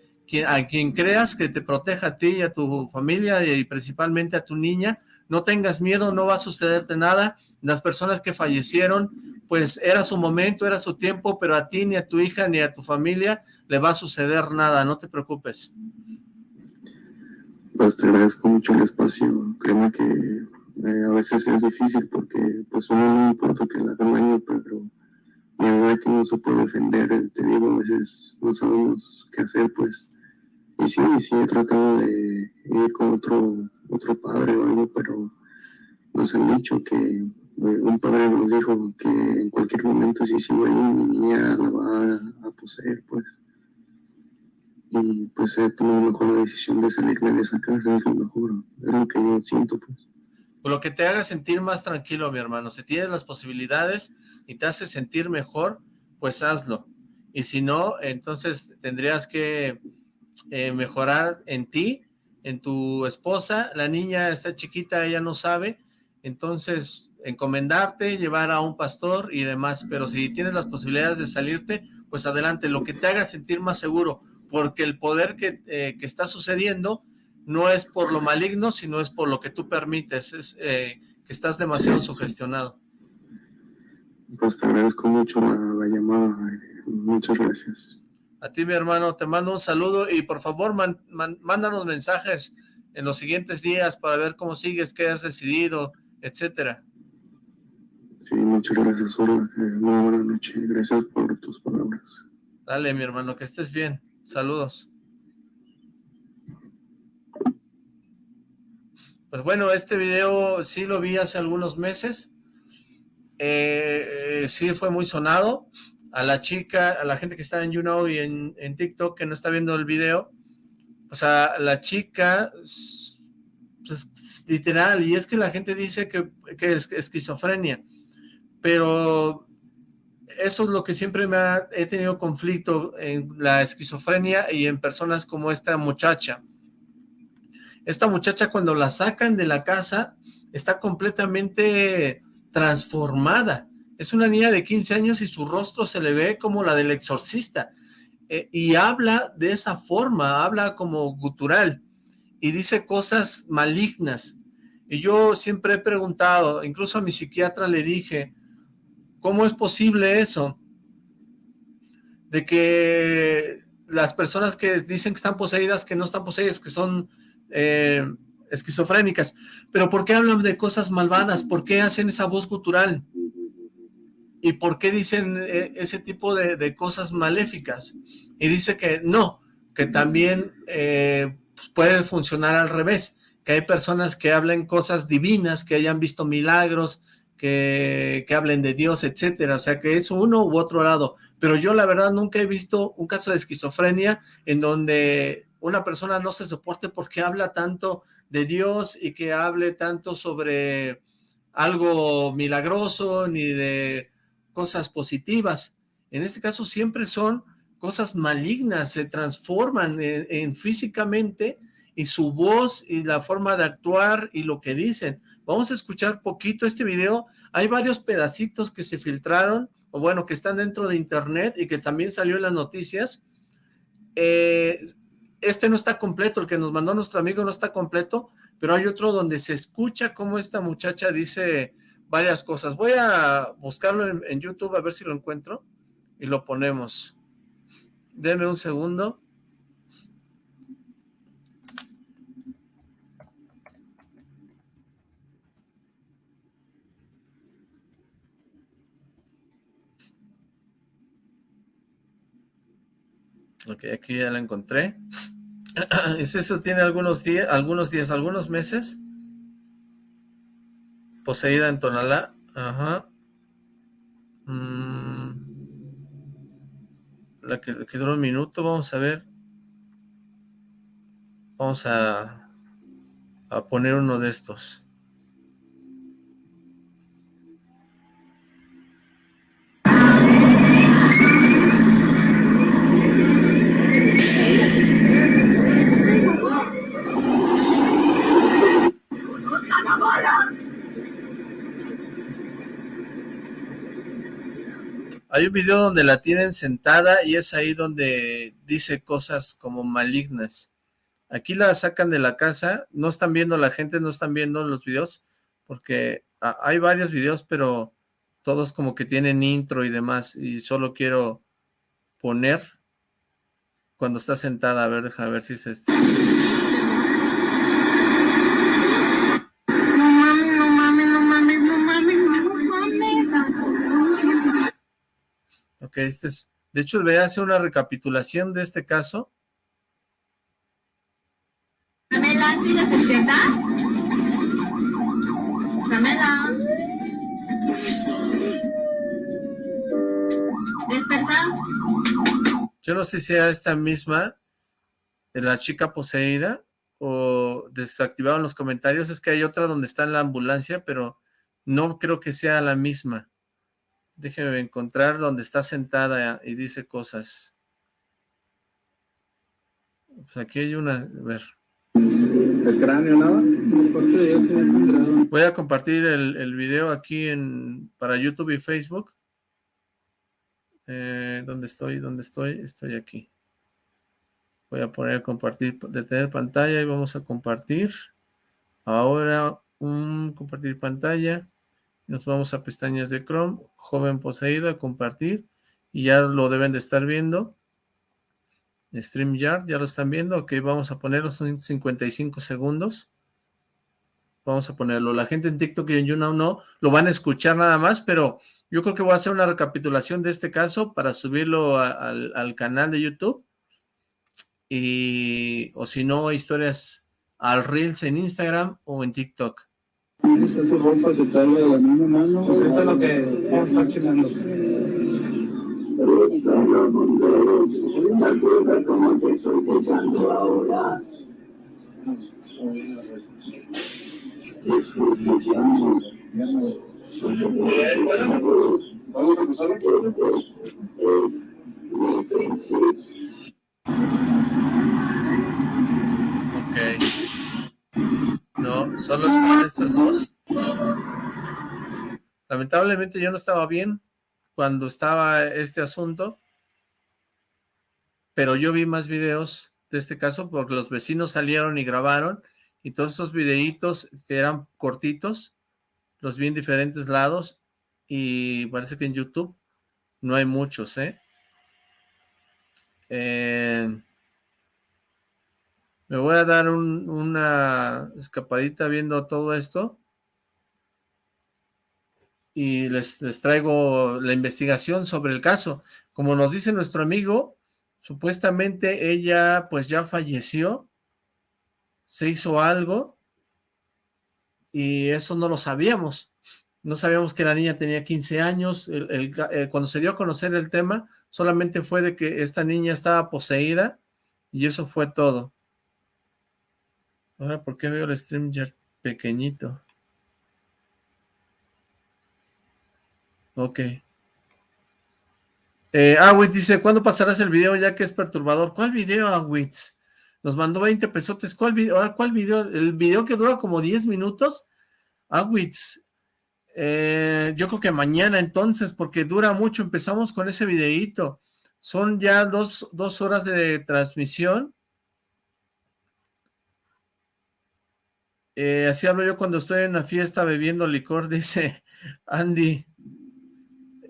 a quien creas que te proteja a ti y a tu familia y principalmente a tu niña, no tengas miedo, no va a sucederte nada, las personas que fallecieron, pues era su momento, era su tiempo, pero a ti, ni a tu hija, ni a tu familia le va a suceder nada, no te preocupes. Pues te agradezco mucho el espacio, créeme que Eh, a veces es difícil porque pues uno no importa que hagan daño, pero la verdad que no se puede defender, te digo, a veces no sabemos qué hacer, pues. Y sí, sí he tratado de ir con otro, otro padre o algo, pero nos han dicho que un padre nos dijo que en cualquier momento si sigo ahí mi niña la va a, poseer, pues. Y pues he tomado mejor la decisión de salirme de esa casa, es lo mejor, es lo que yo siento, pues lo que te haga sentir más tranquilo, mi hermano. Si tienes las posibilidades y te hace sentir mejor, pues hazlo. Y si no, entonces tendrías que eh, mejorar en ti, en tu esposa. La niña está chiquita, ella no sabe. Entonces, encomendarte, llevar a un pastor y demás. Pero si tienes las posibilidades de salirte, pues adelante. Lo que te haga sentir más seguro. Porque el poder que, eh, que está sucediendo no es por lo maligno, sino es por lo que tú permites, es eh, que estás demasiado sugestionado. Pues te agradezco mucho la, llamada, muchas gracias. A ti, mi hermano, te mando un saludo y por favor, mándanos mensajes en los siguientes días para ver cómo sigues, qué has decidido, etcétera. Sí, muchas gracias, Hola. Eh, muy buena noche. Gracias por tus palabras. Dale, mi hermano, que estés bien. Saludos. Pues bueno, este video sí lo vi hace algunos meses. Eh, eh, sí fue muy sonado. A la chica, a la gente que está en YouNow y en, TikTok que no está viendo el video, o sea, la chica, pues, literal, y es que la gente dice que, es esquizofrenia, pero eso es lo que siempre me ha he tenido conflicto en la esquizofrenia y en personas como esta muchacha. Esta muchacha cuando la sacan de la casa está completamente transformada. Es una niña de 15 años y su rostro se le ve como la del exorcista. Eh, y habla de esa forma, habla como gutural y dice cosas malignas. Y yo siempre he preguntado, incluso a mi psiquiatra le dije, ¿cómo es posible eso? De que las personas que dicen que están poseídas, que no están poseídas, que son eh, esquizofrénicas, pero ¿por qué hablan de cosas malvadas? ¿Por qué hacen esa voz gutural? ¿Y por qué dicen eh, ese tipo de, cosas maléficas? Y dice que no, que también eh, puede funcionar al revés, que hay personas que hablen cosas divinas, que hayan visto milagros, que, que, hablen de Dios, etcétera, o sea que es uno u otro lado, pero yo la verdad nunca he visto un caso de esquizofrenia en donde una persona no se soporte porque habla tanto de Dios y que hable tanto sobre algo milagroso ni de cosas positivas. En este caso siempre son cosas malignas, se transforman en, físicamente y su voz y la forma de actuar y lo que dicen. Vamos a escuchar poquito este video. Hay varios pedacitos que se filtraron, o bueno, que están dentro de internet y que también salió en las noticias. Eh, este no está completo, el que nos mandó nuestro amigo no está completo, pero hay otro donde se escucha cómo esta muchacha dice varias cosas. Voy a buscarlo en, YouTube a ver si lo encuentro y lo ponemos. Denme un segundo. Ok, aquí ya la encontré. ¿Es eso tiene algunos días, algunos días, algunos meses? Poseída en Tonalá. Ajá. Mm. La que, que duró un minuto, vamos a ver. Vamos a, a poner uno de estos. Hay un video donde la tienen sentada y es ahí donde dice cosas como malignas. Aquí la sacan de la casa, no están viendo la gente, no están viendo los videos, porque hay varios videos, pero todos como que tienen intro y demás, y solo quiero poner cuando está sentada, a ver, déjame ver si es este. Este es... De hecho, debería hacer una recapitulación de este caso. Camela, ¿sí despierta? Camela. ¿Desperta? Yo no sé si sea esta misma, de la chica poseída, o desactivaron los comentarios. Es que hay otra donde está en la ambulancia, pero no creo que sea la misma. Déjeme encontrar donde está sentada y dice cosas. Pues aquí hay una, a ver. El cráneo, nada. Voy a compartir el, el video aquí en para YouTube y Facebook. Eh, ¿Dónde estoy? ¿Dónde estoy? Estoy aquí. Voy a poner compartir, detener pantalla y vamos a compartir. Ahora, un compartir pantalla. Nos vamos a pestañas de Chrome, joven poseído, compartir, y ya lo deben de estar viendo. StreamYard, ya lo están viendo, ok, vamos a ponerlo, son 55 segundos. Vamos a ponerlo. La gente en TikTok y en YouNow no, lo van a escuchar nada más, pero yo creo que voy a hacer una recapitulación de este caso para subirlo al, al canal de YouTube. Y, o si no, historias al Reels en Instagram o en TikTok. Esta su ropa de la misma mano. Pues lo que vamos a estar checando. como te estoy cesando ahora. Vamos a empezar. Es mi principio. Ok. No, solo están estos dos. Lamentablemente yo no estaba bien cuando estaba este asunto, pero yo vi más videos de este caso porque los vecinos salieron y grabaron y todos esos videitos que eran cortitos, los vi en diferentes lados y parece que en YouTube no hay muchos, ¿eh? eh me voy a dar una escapadita viendo todo esto. Y les, les, traigo la investigación sobre el caso. Como nos dice nuestro amigo, supuestamente ella pues ya falleció, se hizo algo, y eso no lo sabíamos. No sabíamos que la niña tenía 15 años. Eh, cuando se dio a conocer el tema, solamente fue de que esta niña estaba poseída, y eso fue todo. Ahora, ¿por qué veo el stream ya pequeñito? Ok. Eh, Awitz dice, ¿cuándo pasarás el video ya que es perturbador? ¿Cuál video, Awitz? Nos mandó 20 pesotes. ¿Cuál video? ¿cuál video? El video que dura como 10 minutos. Awitz, eh, yo creo que mañana entonces, porque dura mucho. Empezamos con ese videíto. Son ya dos, dos horas de transmisión. Eh, así hablo yo cuando estoy en una fiesta bebiendo licor, dice Andy.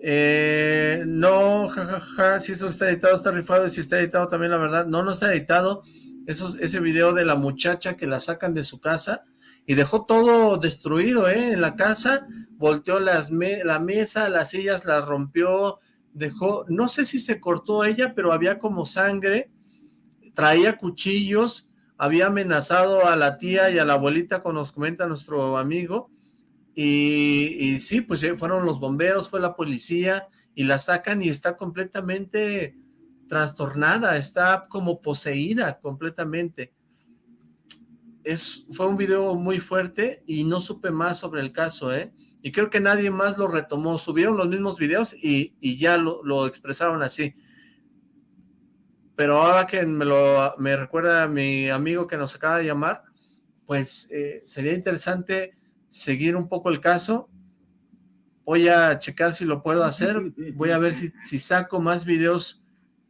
Eh, no, jajaja, ja, ja, si eso está editado, está rifado, y si está editado también, la verdad, no, no está editado. Eso, ese video de la muchacha que la sacan de su casa y dejó todo destruido, ¿eh? En la casa, volteó las la mesa, las sillas las rompió, dejó, no sé si se cortó ella, pero había como sangre, traía cuchillos, había amenazado a la tía y a la abuelita, como nos comenta nuestro amigo, y, sí, pues fueron los bomberos, fue la policía, y la sacan y está completamente trastornada, está como poseída completamente. Es, fue un video muy fuerte y no supe más sobre el caso, ¿eh? Y creo que nadie más lo retomó, subieron los mismos videos y, ya lo expresaron así pero ahora que me lo me recuerda mi amigo que nos acaba de llamar, pues eh, sería interesante seguir un poco el caso. Voy a checar si lo puedo hacer, voy a ver si, si saco más videos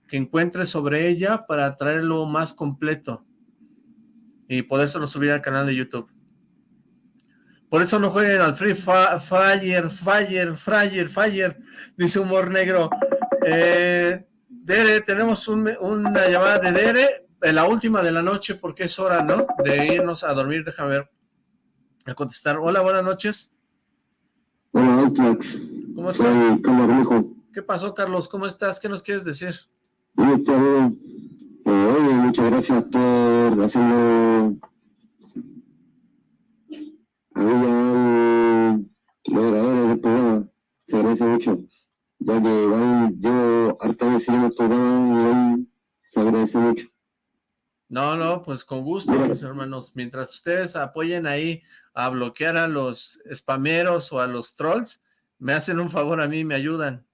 que encuentre sobre ella para traerlo más completo y podérselo subir al canal de YouTube. Por eso no jueguen al Free Fire, Fire, Fire, Fire, dice Humor Negro. Eh, Dere, tenemos una llamada de Dere, la última de la noche, porque es hora, ¿no? De irnos a dormir, déjame ver, a contestar. Hola, buenas noches. Hola. ¿Cómo estás? Soy Carlos Rijo. ¿Qué pasó, Carlos? ¿Cómo estás? ¿Qué nos quieres decir? Bien, eh, oye, muchas gracias por hacerlo había moderadores del programa, se agradece mucho, ya que van, yo harta de seguir el programa y se agradece mucho. No, no, pues con gusto, mis hermanos. Mientras ustedes apoyen ahí a bloquear a los spameros o a los trolls, me hacen un favor a mí y me ayudan.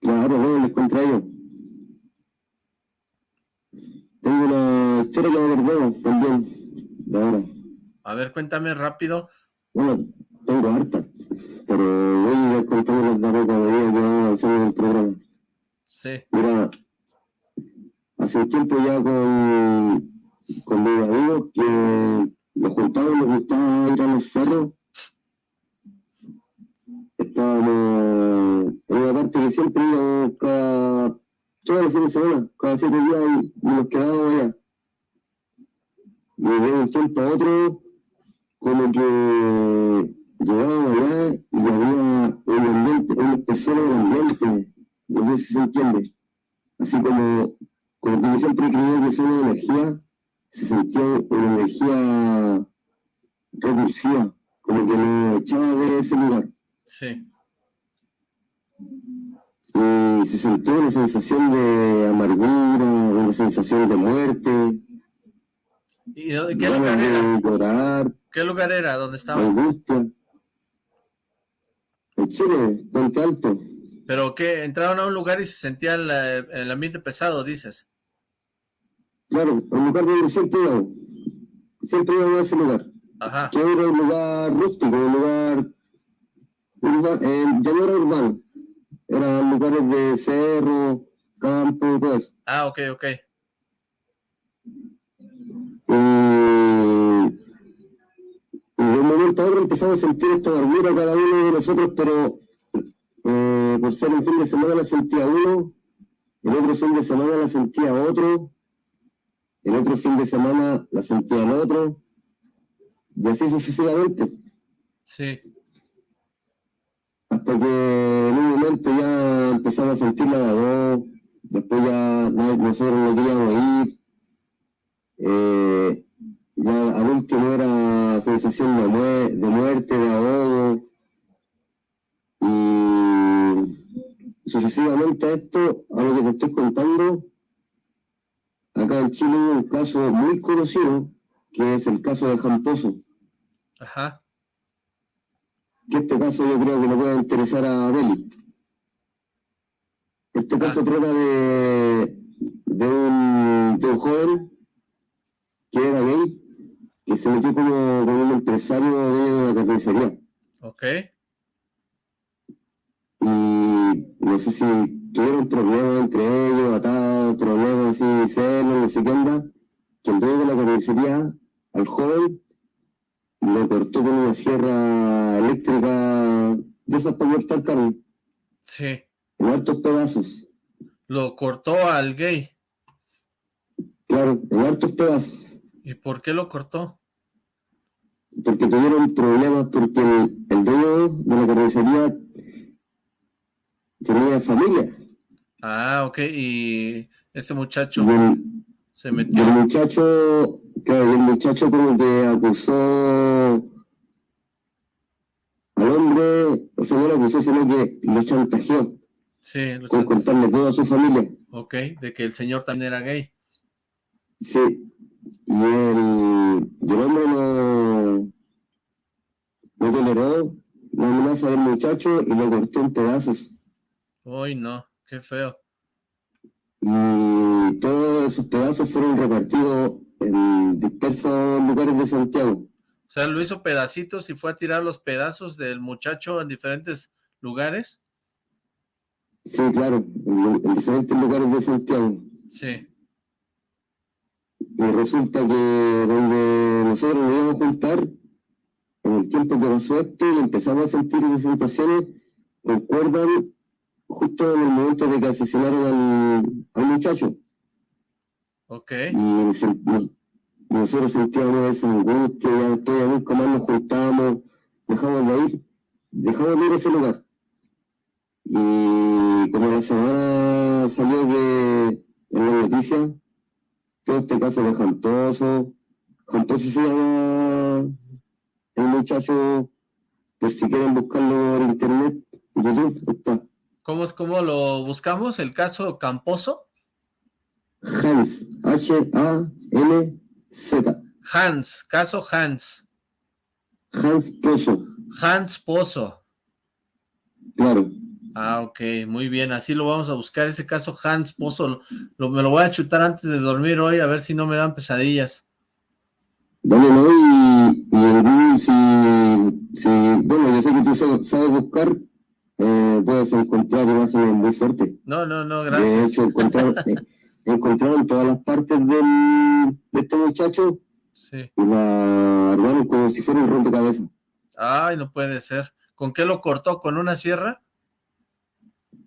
Claro, no, les contrario. Tengo una historia que me acordé también, de ahora. A ver, cuéntame rápido. Bueno, tengo harta, pero voy a contarles la boca de día que vamos avanzando en el programa. Sí. Mira, hace un tiempo ya con, con mis amigos que nos juntábamos, nos gustaba ir a los cerros. Estábamos en una parte que siempre íbamos cada, todos los fines de semana, cada siete días y, nos quedábamos allá. Y de un tiempo a otro, como que llegábamos allá y había un ambiente, una especie de ambiente, no sé si se entiende. Así como como que yo siempre creía que esa energía se sentía una energía repulsiva, como que me echaba de ese lugar. Sí. Y se sentía una sensación de amargura, una sensación de muerte. ¿Y qué lugar era? Llorar, ¿Qué lugar era? ¿Dónde estaba? Angustia. Chile, Puente Alto. ¿Pero qué? ¿Entraron a un lugar y se sentía el, el ambiente pesado, dices? Claro, el lugar donde siempre íbamos. Siempre íbamos a ese lugar. Ajá. Que era un lugar rústico, un lugar... eh, ya no era urbano. Eran lugares de cerro, campo, todo eso. Ah, ok, ok. Y, y de un momento a otro empezamos a sentir esta amargura cada uno de nosotros, pero eh, por ser un fin de semana la sentía uno, el otro fin de semana la sentía otro, el otro fin de semana la sentía el otro, y así sucesivamente. Sí. Hasta que en un momento ya empezaba a sentirla de a dos, después ya nadie- nosotros no queríamos ir, eh, ya al último era sensación de, mue- de muerte, de ahogo, y sucesivamente a esto, a lo que te estoy contando, acá en Chile hay un caso muy conocido, que es el caso de Jamposo. Ajá. que este caso yo creo que le puede interesar a Beli. Este caso trata de, de, un, de un joven que era gay, se metió como, como un empresario de la carnicería. Ok. Y no sé si tuvieron problemas entre ellos, atados, problemas así, celos, no sé qué onda, que el dueño de la carnicería, al joven, lo cortó con una sierra eléctrica de esas para cortar carne, Sí. en hartos pedazos, Lo cortó al gay. claro, en hartos pedazos, ¿Y por qué lo cortó? Porque tuvieron problemas porque el, el dueño de la carnicería tenía familia, Ah, ok. Y este muchacho y el, se metió. el muchacho, claro, el muchacho como que acusó al hombre, o sea, no lo acusó, sino que lo chantajeó Sí, lo con chan- contarle todo a su familia. ok. De que el señor también era gay. Sí, y el, y el hombre no, no toleró la amenaza del muchacho y lo cortó en pedazos. Uy, no. Qué feo. Y todos esos pedazos fueron repartidos en dispersos lugares de Santiago. O sea, lo hizo pedacitos y fue a tirar los pedazos del muchacho en diferentes lugares. Sí, claro, en, en diferentes lugares de Santiago. Sí. Y resulta que donde nosotros nos íbamos a juntar, en el tiempo que pasó esto y empezamos a sentir esas sensaciones, concuerdan justo en el momento de que asesinaron al, al muchacho. Ok. Y nos- nosotros sentíamos esa angustia, ya después nunca más nos juntábamos, dejamos de ir, dejamos de ir a ese lugar. Y como la semana salió que en la noticia, todo este caso de Jantoso, Jantoso se llama el muchacho, por si quieren buscarlo por internet, YouTube, está. ¿Cómo, es, ¿Cómo lo buscamos? ¿El caso Camposo? Hans, H-A-N-Z. Hans, caso Hans. Hans Pozo. Hans Pozo. Claro. Ah, ok, muy bien, así lo vamos a buscar, ese caso Hans Pozo, lo, me lo voy a chutar antes de dormir hoy, a ver si no me dan pesadillas. Dale, no, y, y el Google, si, si, bueno, yo sé que tú sabes buscar, eh, puedes encontrar imágenes muy fuertes. No, no, no, gracias. De hecho, encontrar, eh, encontraron todas las partes del, de este muchacho sí. y la armaron como si fuera un rompecabezas. Ay, no puede ser. ¿Con qué lo cortó? ¿Con una sierra?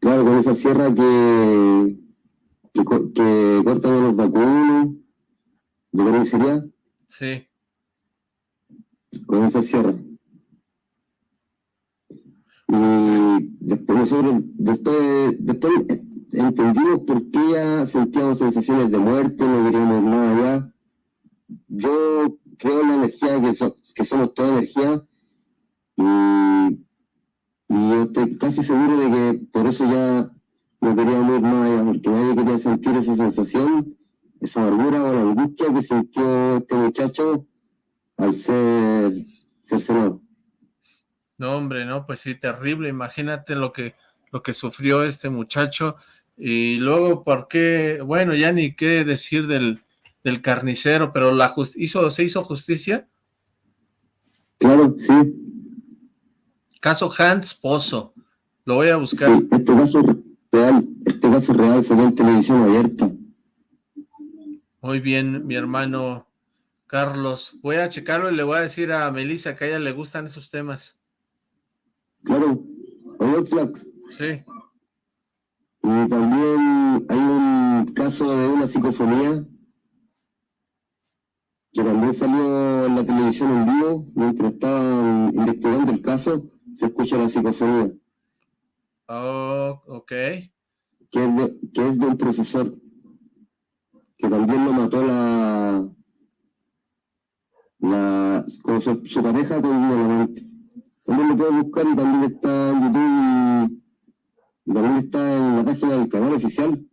Claro, con esa sierra que, que, que los vacunos, de carnicería. Sí. Con esa sierra. Y después nosotros, después, después entendimos por qué ya sentíamos sensaciones de muerte, no queríamos nada allá. Yo creo en la energía, que, so, que somos toda energía, y, y yo estoy casi seguro de que por eso ya no queríamos ir más allá, porque nadie quería sentir esa sensación, esa amargura o la angustia que sintió este muchacho al ser cercenado. No, hombre, no, pues sí, terrible. Imagínate lo que, lo que sufrió este muchacho. Y luego, ¿por qué? Bueno, ya ni qué decir del, del carnicero, pero la hizo, ¿se hizo justicia? Claro, sí. Caso Hans Pozo. Lo voy a buscar. Sí, este caso real, este caso real se ve en televisión abierta. Muy bien, mi hermano Carlos. Voy a checarlo y le voy a decir a Melissa que a ella le gustan esos temas. Claro, Oye, Flax. Sí. Y también hay un caso de una psicofonía que también salió en la televisión en vivo, mientras estaban investigando el caso, se escucha la psicofonía. Oh, ok. Que es de, que es de un profesor, que también lo mató la, la con su, su pareja con un elemento. También lo puedes buscar y también está en YouTube y, y, también está en la página del canal oficial.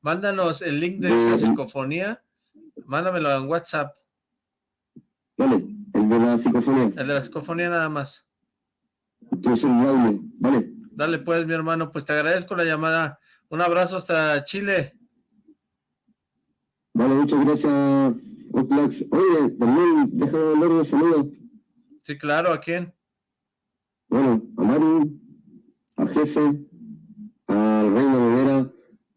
Mándanos el link de esa psicofonía, mándamelo en WhatsApp. Vale, el de la psicofonía. El de la psicofonía nada más. Vale. Dale pues, mi hermano, pues te agradezco la llamada. Un abrazo hasta Chile. Vale, muchas gracias, Oplax. Oye, también déjame mandar un saludo. Sí, claro, ¿a quién? Bueno, a Maru, a Jesse, a Reina Rivera,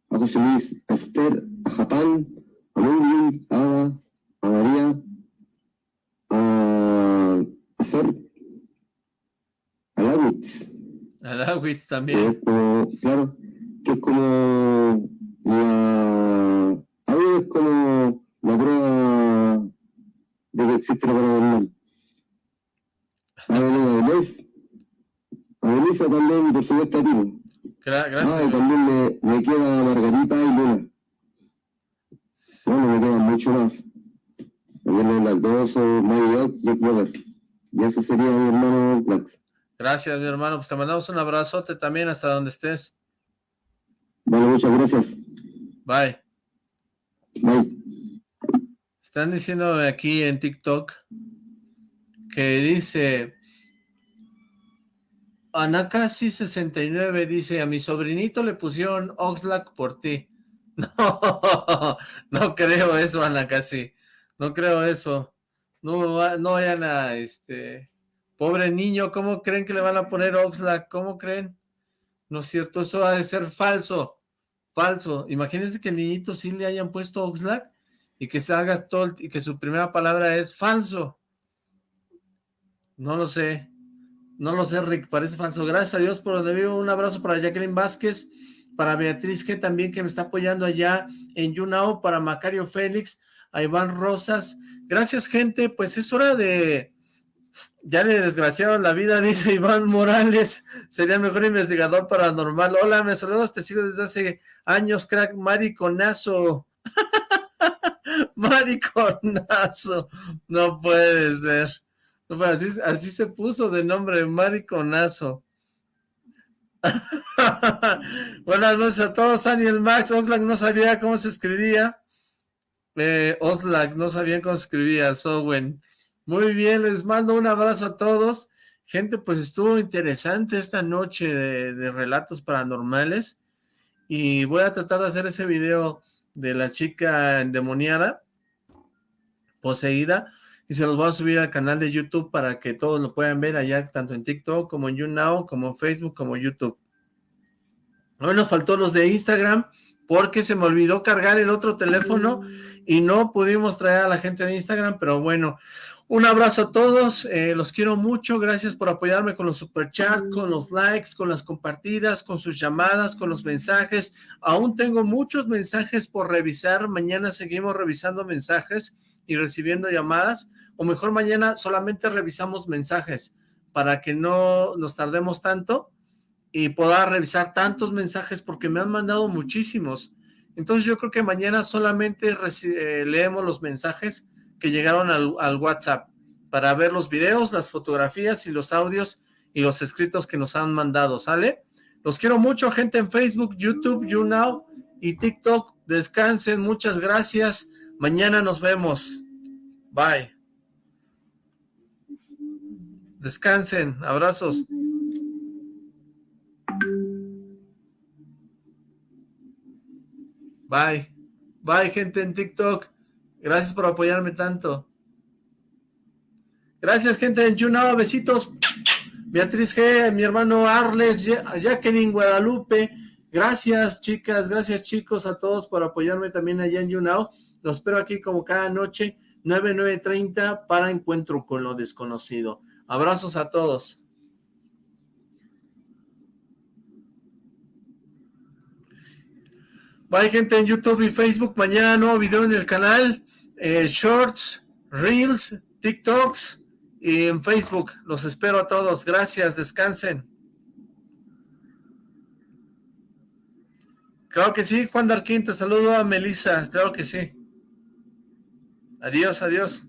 a José Luis, a Esther, a Japán, a Mungli, a Ada, a María, a, a Fer, a Lawitz. A Lawitz también. Que es como, claro, que es como la... A mí es como la prueba de que existe la paranormal. A Belén Avilés, a Melissa también, por supuesto, a ti. Gracias. Ah, y también me, me queda Margarita y Luna. Bueno, me quedan mucho más. También el lactoso, Mario y Clover. Y eso sería mi hermano Clax. Gracias, mi hermano. Pues te mandamos un abrazote también hasta donde estés. Vale, muchas gracias. Bye. Bye. Están diciendo aquí en TikTok que dice Anacasi69 dice, a mi sobrinito le pusieron Oxlack por ti. No, no creo eso, Anacasi. No creo eso. No, no vayan a, este, pobre niño, ¿cómo creen que le van a poner Oxlack? ¿Cómo creen? No es cierto, eso ha de ser falso. Falso. Imagínense que el niñito sí le hayan puesto Oxlack y que se haga todo, y que su primera palabra es falso. No lo sé. No lo sé, Rick, parece falso. Gracias a Dios por donde vivo. Un abrazo para Jacqueline Vázquez, para Beatriz G también, que me está apoyando allá en YouNow, para Macario Félix, a Iván Rosas. Gracias, gente. Pues es hora de Ya le desgraciaron la vida, dice Iván Morales. Sería mejor investigador paranormal. Hola, me saludas, te sigo desde hace años, crack. Mariconazo. Mariconazo. No puede ser. así, así se puso de nombre, Mariconazo. Buenas noches a todos, Daniel Max. Oxlack no sabía cómo se escribía. Eh, no sabía cómo se escribía. Sowen. Muy bien, les mando un abrazo a todos. Gente, pues estuvo interesante esta noche de, relatos paranormales. Y voy a tratar de hacer ese video de la chica endemoniada, poseída, y se los voy a subir al canal de YouTube para que todos lo puedan ver allá, tanto en TikTok como en YouNow, como en Facebook, como YouTube. Hoy nos faltó los de Instagram, porque se me olvidó cargar el otro teléfono y no pudimos traer a la gente de Instagram, pero bueno, un abrazo a todos, eh, los quiero mucho, gracias por apoyarme con los superchats, con los likes, con las compartidas, con sus llamadas, con los mensajes. Aún tengo muchos mensajes por revisar, mañana seguimos revisando mensajes y recibiendo llamadas, o mejor mañana solamente revisamos mensajes para que no nos tardemos tanto y pueda revisar tantos mensajes porque me han mandado muchísimos. Entonces yo creo que mañana solamente eh, leemos los mensajes que llegaron al, WhatsApp para ver los videos, las fotografías y los audios y los escritos que nos han mandado, ¿sale? Los quiero mucho, gente en Facebook, YouTube, YouNow y TikTok. Descansen, muchas gracias. Mañana nos vemos. Bye. Descansen, abrazos. Bye. Bye, gente en TikTok. Gracias por apoyarme tanto. Gracias, gente de YouNow. Besitos. Beatriz G, mi hermano Arles, Jacqueline Guadalupe. Gracias, chicas. Gracias, chicos, a todos por apoyarme también allá en YouNow. Los espero aquí como cada noche, 9930 para Encuentro con lo Desconocido. Abrazos a todos. Bye, gente en YouTube y Facebook. Mañana nuevo video en el canal. Eh, shorts, Reels, TikToks y en Facebook. Los espero a todos. Gracias. Descansen. Claro que sí, Juan Darquín. Te saludo a Melissa. Claro que sí. Adiós, adiós.